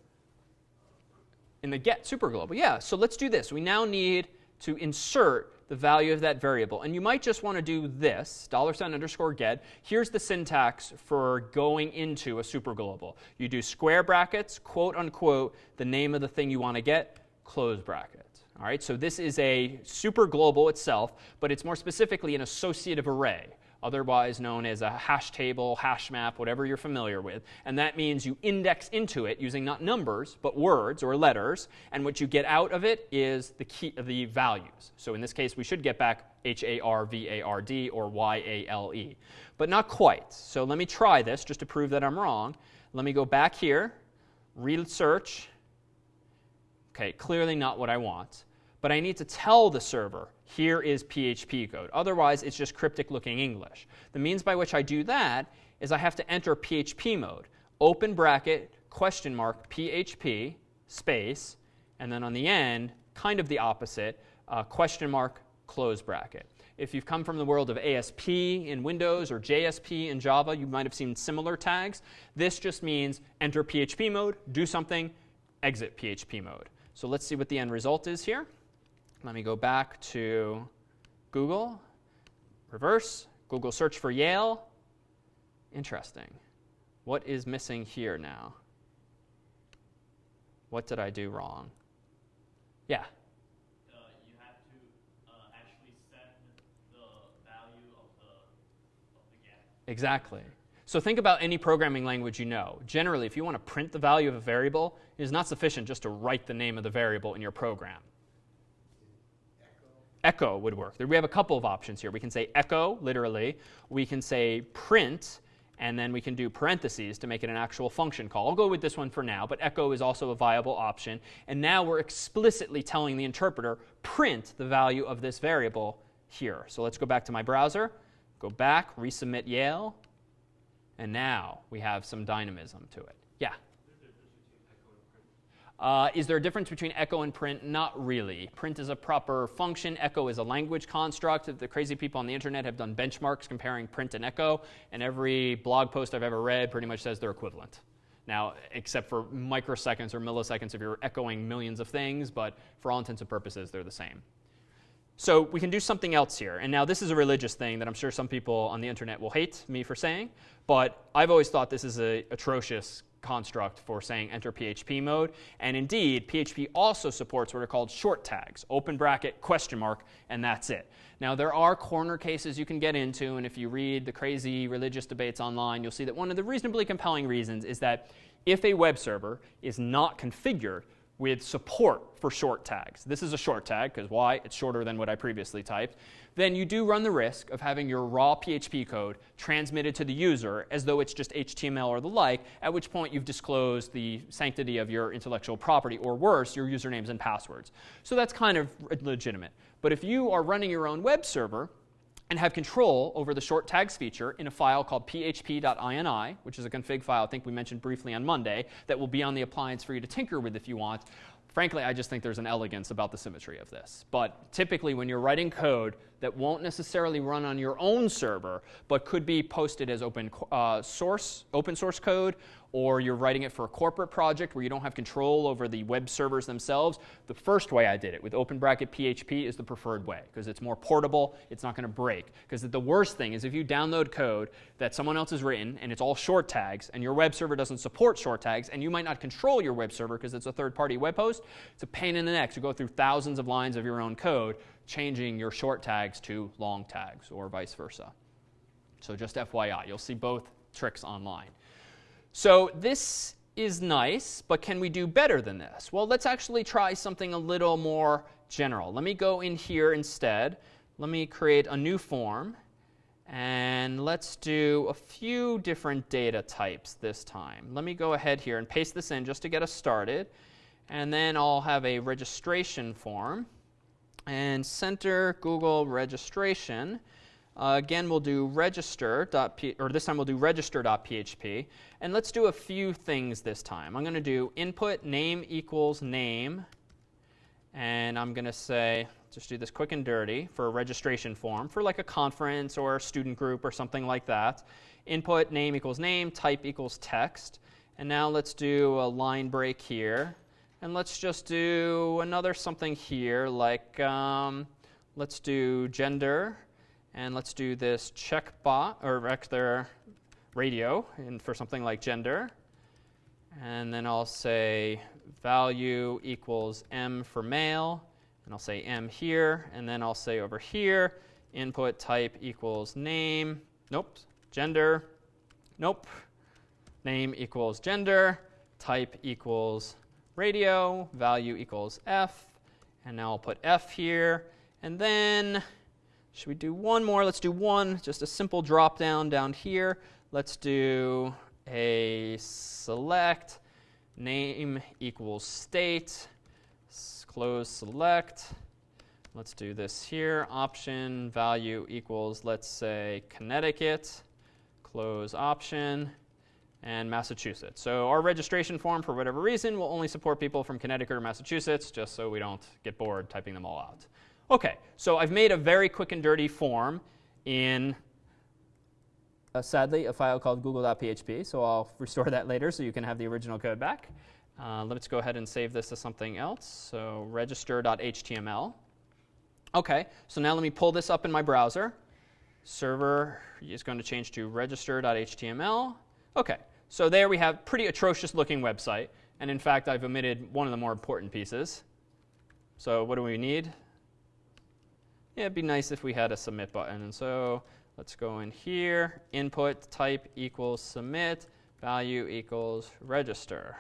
In the get superglobal. Yeah, so let's do this. We now need to insert the value of that variable. And you might just want to do this, dollar sign underscore get. Here's the syntax for going into a superglobal. You do square brackets, quote unquote, the name of the thing you want to get, close bracket. All right, so this is a superglobal itself, but it's more specifically an associative array otherwise known as a hash table, hash map, whatever you're familiar with. And that means you index into it using not numbers, but words or letters. And what you get out of it is the, key, of the values. So in this case, we should get back H A R V A R D or Y A L E. But not quite. So let me try this just to prove that I'm wrong. Let me go back here, research. Okay, clearly not what I want. But I need to tell the server here is PHP code. Otherwise, it's just cryptic looking English. The means by which I do that is I have to enter PHP mode, open bracket, question mark, PHP, space, and then on the end, kind of the opposite, uh, question mark, close bracket. If you've come from the world of ASP in Windows or JSP in Java, you might have seen similar tags. This just means enter PHP mode, do something, exit PHP mode. So let's see what the end result is here. Let me go back to Google, reverse, Google search for Yale. Interesting. What is missing here now? What did I do wrong? Yeah. Uh, you have to uh, actually set the value of the, of the get. Exactly. So think about any programming language you know. Generally, if you want to print the value of a variable, it is not sufficient just to write the name of the variable in your program echo would work. We have a couple of options here. We can say echo, literally. We can say print, and then we can do parentheses to make it an actual function call. I'll go with this one for now, but echo is also a viable option. And now we're explicitly telling the interpreter, print the value of this variable here. So let's go back to my browser, go back, resubmit Yale, and now we have some dynamism to it. Yeah? Uh, is there a difference between echo and print? Not really. Print is a proper function. Echo is a language construct. The crazy people on the internet have done benchmarks comparing print and echo, and every blog post I've ever read pretty much says they're equivalent. Now, except for microseconds or milliseconds if you're echoing millions of things, but for all intents and purposes, they're the same. So we can do something else here. And now this is a religious thing that I'm sure some people on the internet will hate me for saying, but I've always thought this is an atrocious construct for saying enter PHP mode. And indeed, PHP also supports what are called short tags, open bracket, question mark, and that's it. Now, there are corner cases you can get into, and if you read the crazy religious debates online, you'll see that one of the reasonably compelling reasons is that if a web server is not configured with support for short tags, this is a short tag because why? It's shorter than what I previously typed then you do run the risk of having your raw PHP code transmitted to the user as though it's just HTML or the like, at which point you've disclosed the sanctity of your intellectual property, or worse, your usernames and passwords. So that's kind of legitimate. But if you are running your own web server, and have control over the short tags feature in a file called php.ini, which is a config file I think we mentioned briefly on Monday, that will be on the appliance for you to tinker with if you want. Frankly, I just think there's an elegance about the symmetry of this. But typically, when you're writing code that won't necessarily run on your own server, but could be posted as open uh, source, open source code, or you're writing it for a corporate project where you don't have control over the web servers themselves, the first way I did it with open bracket PHP is the preferred way because it's more portable, it's not going to break. Because the worst thing is if you download code that someone else has written and it's all short tags and your web server doesn't support short tags and you might not control your web server because it's a third party web host, it's a pain in the neck to go through thousands of lines of your own code changing your short tags to long tags or vice versa. So just FYI, you'll see both tricks online. So this is nice, but can we do better than this? Well, let's actually try something a little more general. Let me go in here instead. Let me create a new form. And let's do a few different data types this time. Let me go ahead here and paste this in just to get us started. And then I'll have a registration form and center Google registration. Uh, again, we'll do register. or this time we'll do register.php. And let's do a few things this time. I'm going to do input name equals name. And I'm going to say, just do this quick and dirty for a registration form for like a conference or a student group or something like that. Input name equals name, type equals text. And now let's do a line break here. And let's just do another something here, like um, let's do gender, and let's do this check bot or vector radio and for something like gender. And then I'll say value equals m for male, and I'll say m here, and then I'll say over here, input type equals name, nope, gender, nope, name equals gender, type equals radio, value equals f, and now I'll put f here, and then should we do one more? Let's do one, just a simple drop down down here. Let's do a select name equals state, close select. Let's do this here. Option value equals, let's say, Connecticut, close option, and Massachusetts. So our registration form, for whatever reason, will only support people from Connecticut or Massachusetts, just so we don't get bored typing them all out. Okay, so I've made a very quick and dirty form in uh, sadly, a file called google.php, so I'll restore that later so you can have the original code back. Uh, let's go ahead and save this to something else. So register.html. Okay, so now let me pull this up in my browser. Server is going to change to register.html. Okay, so there we have pretty atrocious looking website. And in fact, I've omitted one of the more important pieces. So what do we need? Yeah, it'd be nice if we had a submit button. And so Let's go in here. Input type equals submit. Value equals register.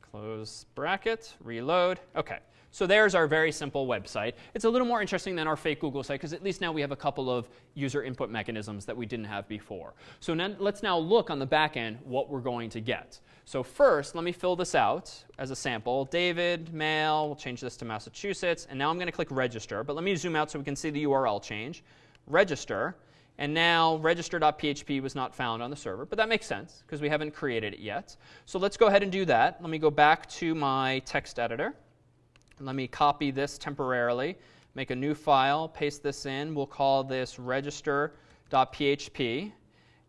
Close bracket. Reload. OK. So there's our very simple website. It's a little more interesting than our fake Google site because at least now we have a couple of user input mechanisms that we didn't have before. So now, let's now look on the back end what we're going to get. So first, let me fill this out as a sample. David, male, we'll change this to Massachusetts. And now I'm going to click register. But let me zoom out so we can see the URL change register. And now register.php was not found on the server, but that makes sense because we haven't created it yet. So let's go ahead and do that. Let me go back to my text editor. Let me copy this temporarily, make a new file, paste this in. We'll call this register.php.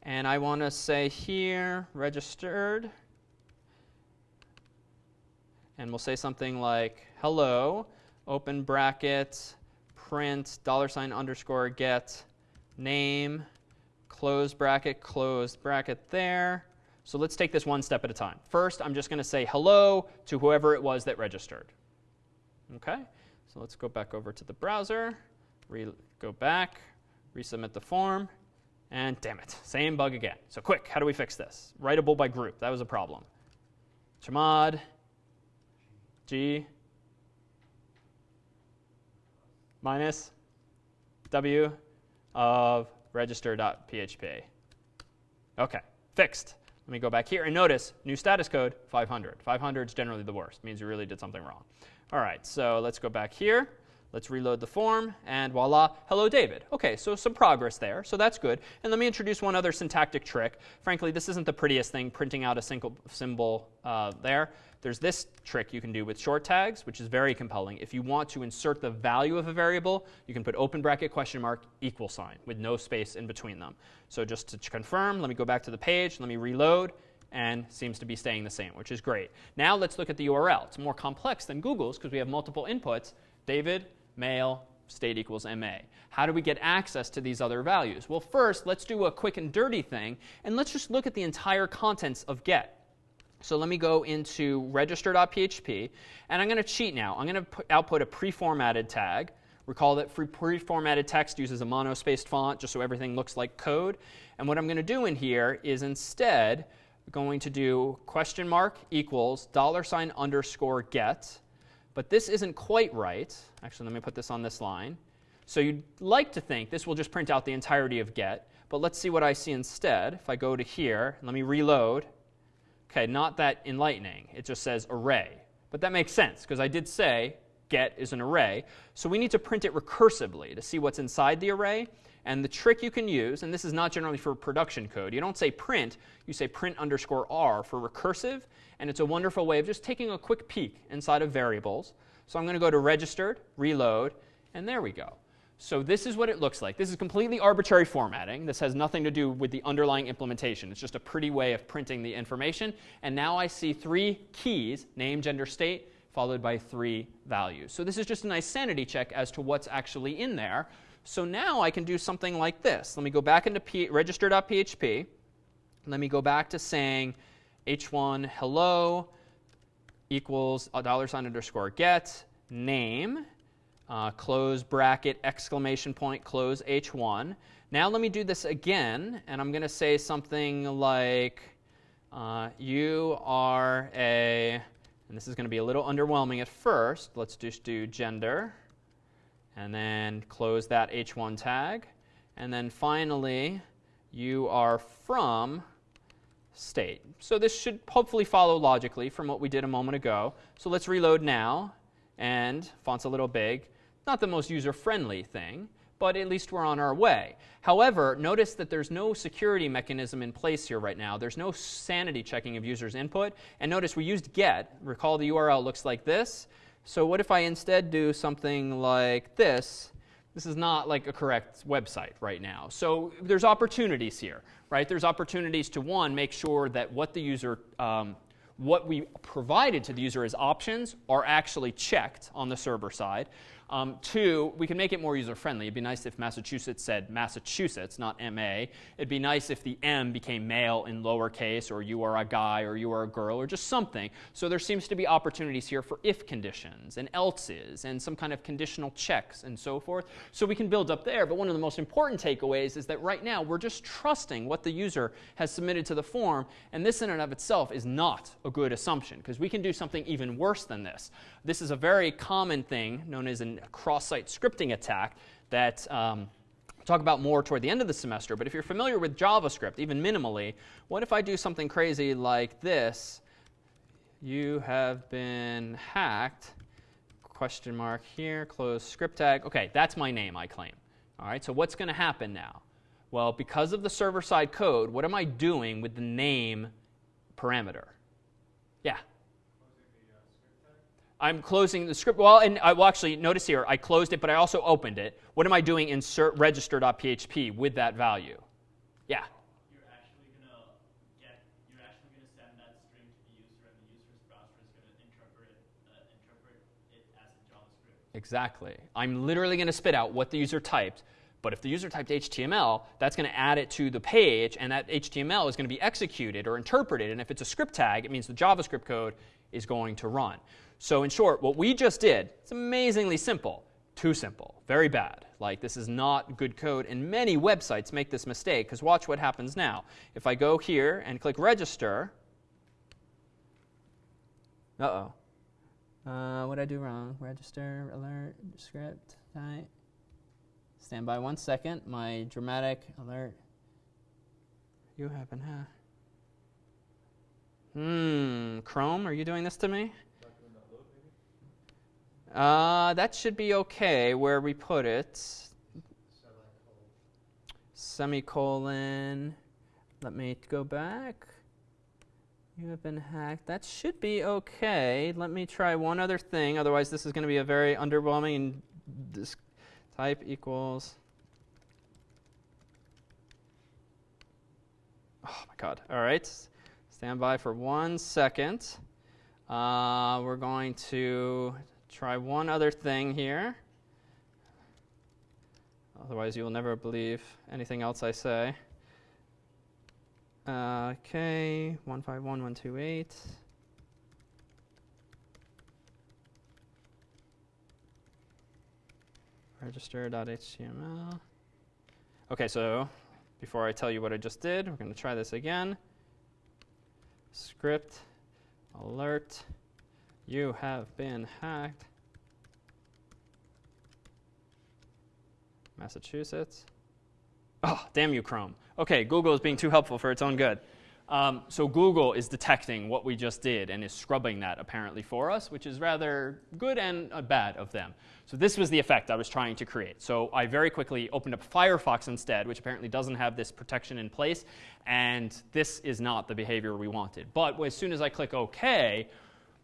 And I want to say here, registered. And we'll say something like hello, open bracket, print dollar sign underscore get name, close bracket, close bracket there. So let's take this one step at a time. First, I'm just going to say hello to whoever it was that registered. Okay, so let's go back over to the browser, go back, resubmit the form, and damn it, same bug again. So quick, how do we fix this? Writable by group, that was a problem. Chmod, G, minus w of register.php. OK, fixed. Let me go back here and notice new status code 500. 500 is generally the worst, means you really did something wrong. All right, so let's go back here. Let's reload the form, and voila, hello David. Okay, so some progress there, so that's good. And let me introduce one other syntactic trick. Frankly, this isn't the prettiest thing, printing out a single symbol uh, there. There's this trick you can do with short tags, which is very compelling. If you want to insert the value of a variable, you can put open bracket question mark equal sign with no space in between them. So just to confirm, let me go back to the page, let me reload, and seems to be staying the same, which is great. Now let's look at the URL. It's more complex than Google's because we have multiple inputs. David, male, state equals MA. How do we get access to these other values? Well, first, let's do a quick and dirty thing, and let's just look at the entire contents of get. So let me go into register.php, and I'm going to cheat now. I'm going to output a pre-formatted tag. Recall that pre-formatted text uses a monospaced font just so everything looks like code. And what I'm going to do in here is instead going to do question mark equals dollar sign underscore get but this isn't quite right. Actually, let me put this on this line. So you'd like to think this will just print out the entirety of get. But let's see what I see instead. If I go to here, let me reload. OK, not that enlightening. It just says array. But that makes sense, because I did say get is an array. So we need to print it recursively to see what's inside the array. And the trick you can use, and this is not generally for production code, you don't say print, you say print underscore r for recursive, and it's a wonderful way of just taking a quick peek inside of variables. So I'm going to go to registered, reload, and there we go. So this is what it looks like. This is completely arbitrary formatting. This has nothing to do with the underlying implementation. It's just a pretty way of printing the information. And now I see three keys, name, gender, state, followed by three values. So this is just a nice sanity check as to what's actually in there. So now I can do something like this. Let me go back into register.php. Let me go back to saying h1 hello equals a dollar sign underscore get name uh, close bracket exclamation point close h1 now let me do this again and i'm going to say something like uh, you are a and this is going to be a little underwhelming at first let's just do gender and then close that h1 tag and then finally you are from state. So this should hopefully follow logically from what we did a moment ago. So let's reload now, and font's a little big. Not the most user-friendly thing, but at least we're on our way. However, notice that there's no security mechanism in place here right now. There's no sanity checking of users' input. And notice we used get. Recall the URL looks like this. So what if I instead do something like this? This is not like a correct website right now. So there's opportunities here right? There's opportunities to one, make sure that what the user, um, what we provided to the user as options are actually checked on the server side. Um, two, we can make it more user friendly. It'd be nice if Massachusetts said Massachusetts, not MA. It'd be nice if the M became male in lowercase, or you are a guy, or you are a girl, or just something. So there seems to be opportunities here for if conditions, and else's, and some kind of conditional checks, and so forth. So we can build up there. But one of the most important takeaways is that right now we're just trusting what the user has submitted to the form, and this in and of itself is not a good assumption, because we can do something even worse than this. This is a very common thing known as a cross-site scripting attack that um, I'll talk about more toward the end of the semester. But if you're familiar with JavaScript, even minimally, what if I do something crazy like this? You have been hacked. Question mark here, close script tag. Okay, that's my name, I claim. All right, so what's going to happen now? Well, because of the server side code, what am I doing with the name parameter? Yeah. I'm closing the script. Well, and I will actually notice here, I closed it, but I also opened it. What am I doing insert register.php with that value? Yeah. You're actually gonna get, you're actually gonna send that string to the user, and the user's browser is gonna interpret uh, interpret it as a JavaScript. Exactly. I'm literally going to spit out what the user typed. But if the user typed HTML, that's going to add it to the page, and that HTML is going to be executed or interpreted. And if it's a script tag, it means the JavaScript code is going to run. So in short, what we just did, it's amazingly simple. Too simple. Very bad. Like this is not good code. And many websites make this mistake because watch what happens now. If I go here and click register, uh-oh. Uh, what did I do wrong? Register, alert, script, type. Stand by one second. My dramatic alert. You have been hacked. Hmm, Chrome, are you doing this to me? Uh, that should be okay where we put it. Semicolon. Let me go back. You have been hacked. That should be okay. Let me try one other thing. Otherwise, this is going to be a very underwhelming. This type equals. Oh my God. All right. Stand by for one second. Uh, we're going to try one other thing here. Otherwise, you will never believe anything else I say. Uh, okay, 151128. Register.html. Okay, so before I tell you what I just did, we're going to try this again. Script alert you have been hacked. Massachusetts. Oh, damn you, Chrome. Okay, Google is being too helpful for its own good. Um, so Google is detecting what we just did and is scrubbing that apparently for us, which is rather good and uh, bad of them. So this was the effect I was trying to create. So I very quickly opened up Firefox instead, which apparently doesn't have this protection in place, and this is not the behavior we wanted. But as soon as I click OK,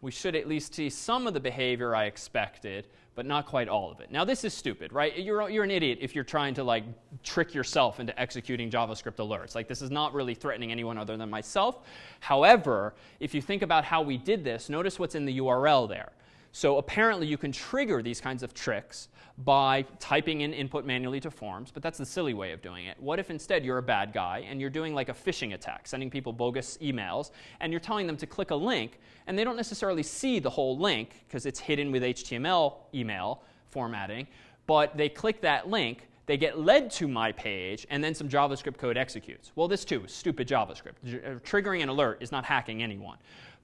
we should at least see some of the behavior I expected, but not quite all of it. Now, this is stupid, right? You're, you're an idiot if you're trying to like trick yourself into executing JavaScript alerts. Like, this is not really threatening anyone other than myself. However, if you think about how we did this, notice what's in the URL there. So apparently you can trigger these kinds of tricks by typing in input manually to forms, but that's the silly way of doing it. What if instead you're a bad guy and you're doing like a phishing attack, sending people bogus emails, and you're telling them to click a link, and they don't necessarily see the whole link because it's hidden with HTML email formatting, but they click that link, they get led to my page, and then some JavaScript code executes. Well, this too stupid JavaScript. Uh, triggering an alert is not hacking anyone.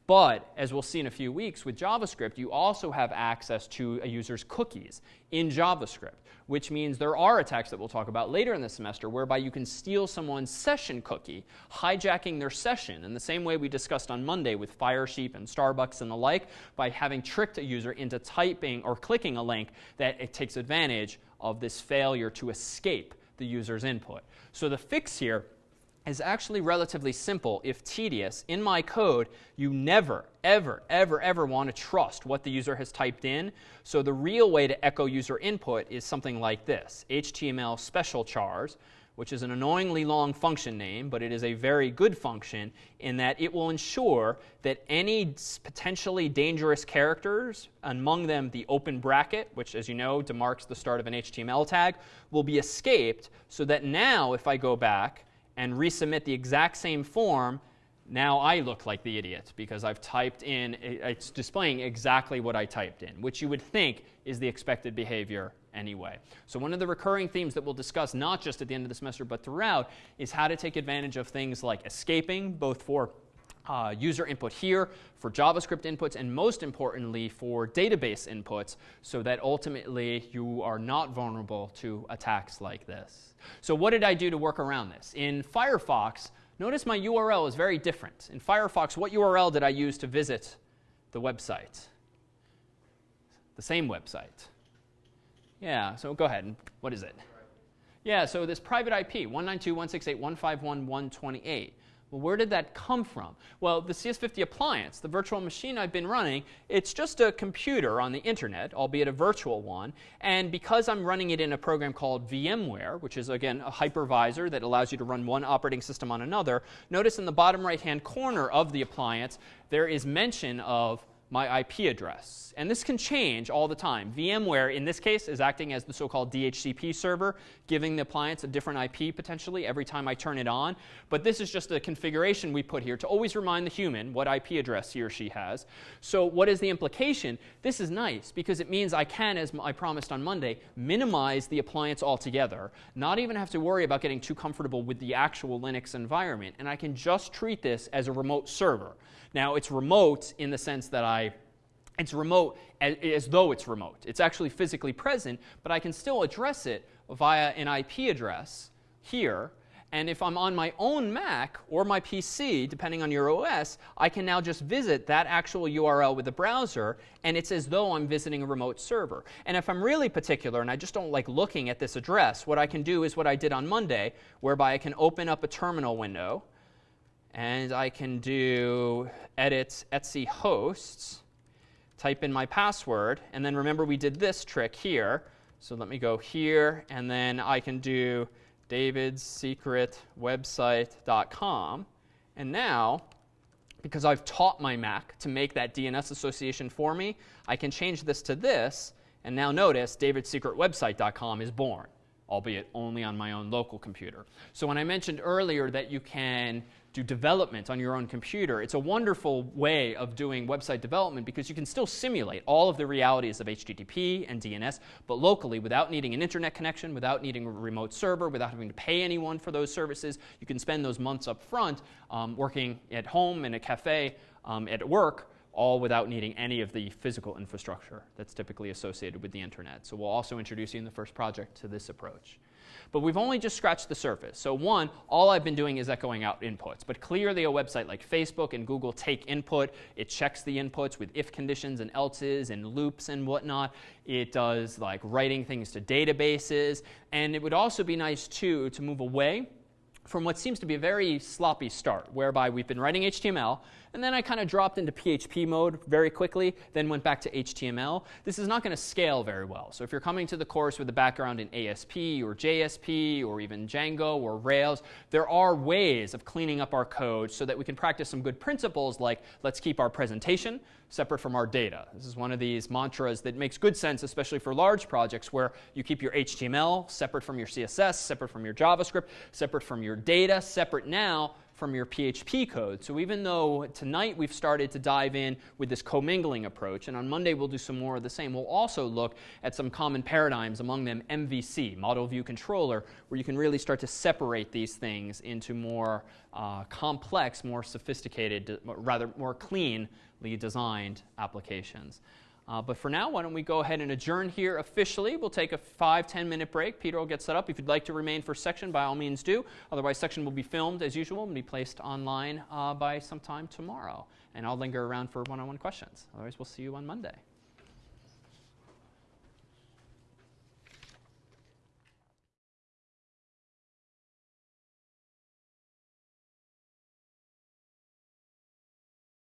But as we'll see in a few weeks, with JavaScript, you also have access to a user's cookies in JavaScript, which means there are attacks that we'll talk about later in the semester whereby you can steal someone's session cookie, hijacking their session in the same way we discussed on Monday with Firesheep and Starbucks and the like, by having tricked a user into typing or clicking a link that it takes advantage of this failure to escape the user's input. So the fix here is actually relatively simple if tedious. In my code, you never, ever, ever, ever want to trust what the user has typed in. So the real way to echo user input is something like this HTML special chars, which is an annoyingly long function name, but it is a very good function in that it will ensure that any potentially dangerous characters, among them the open bracket, which, as you know, demarks the start of an HTML tag, will be escaped so that now, if I go back, and resubmit the exact same form, now I look like the idiot because I've typed in, it's displaying exactly what I typed in, which you would think is the expected behavior anyway. So, one of the recurring themes that we'll discuss, not just at the end of the semester, but throughout, is how to take advantage of things like escaping, both for uh, user input here, for JavaScript inputs, and most importantly, for database inputs, so that ultimately you are not vulnerable to attacks like this. So, what did I do to work around this? In Firefox, notice my URL is very different. In Firefox, what URL did I use to visit the website? The same website. Yeah, so go ahead. What is it? Yeah, so this private IP, 192.168.151.128. Well, where did that come from? Well, the CS50 appliance, the virtual machine I've been running, it's just a computer on the internet, albeit a virtual one. And because I'm running it in a program called VMware, which is, again, a hypervisor that allows you to run one operating system on another, notice in the bottom right hand corner of the appliance, there is mention of my IP address. And this can change all the time. VMware, in this case, is acting as the so called DHCP server, giving the appliance a different IP potentially every time I turn it on. But this is just a configuration we put here to always remind the human what IP address he or she has. So, what is the implication? This is nice because it means I can, as I promised on Monday, minimize the appliance altogether, not even have to worry about getting too comfortable with the actual Linux environment. And I can just treat this as a remote server. Now, it's remote in the sense that I it's remote as, though it's remote. It's actually physically present, but I can still address it via an IP address here. And if I'm on my own Mac or my PC, depending on your OS, I can now just visit that actual URL with the browser, and it's as though I'm visiting a remote server. And if I'm really particular and I just don't like looking at this address, what I can do is what I did on Monday, whereby I can open up a terminal window and I can do edit etc hosts, type in my password, and then remember we did this trick here. So let me go here, and then I can do davidsecretwebsite.com. And now, because I've taught my Mac to make that DNS association for me, I can change this to this, and now notice davidsecretwebsite.com is born, albeit only on my own local computer. So when I mentioned earlier that you can do development on your own computer. It's a wonderful way of doing website development because you can still simulate all of the realities of HTTP and DNS, but locally without needing an internet connection, without needing a remote server, without having to pay anyone for those services. You can spend those months up front um, working at home, in a cafe, um, at work, all without needing any of the physical infrastructure that's typically associated with the internet. So we'll also introduce you in the first project to this approach. But we've only just scratched the surface. So, one, all I've been doing is echoing out inputs. But clearly, a website like Facebook and Google take input. It checks the inputs with if conditions and else's and loops and whatnot. It does like writing things to databases. And it would also be nice, too, to move away from what seems to be a very sloppy start, whereby we've been writing HTML and then I kind of dropped into PHP mode very quickly, then went back to HTML. This is not going to scale very well. So if you're coming to the course with a background in ASP or JSP or even Django or Rails, there are ways of cleaning up our code so that we can practice some good principles like let's keep our presentation separate from our data. This is one of these mantras that makes good sense, especially for large projects where you keep your HTML separate from your CSS, separate from your JavaScript, separate from your data, separate now from your PHP code. So even though tonight we've started to dive in with this commingling approach, and on Monday we'll do some more of the same, we'll also look at some common paradigms, among them MVC, Model View Controller, where you can really start to separate these things into more uh, complex, more sophisticated, rather more cleanly designed applications. Uh, but for now, why don't we go ahead and adjourn here officially? We'll take a five, 10 minute break. Peter will get set up. If you'd like to remain for section, by all means do. Otherwise, section will be filmed as usual and be placed online uh, by sometime tomorrow. And I'll linger around for one on one questions. Otherwise, we'll see you on Monday.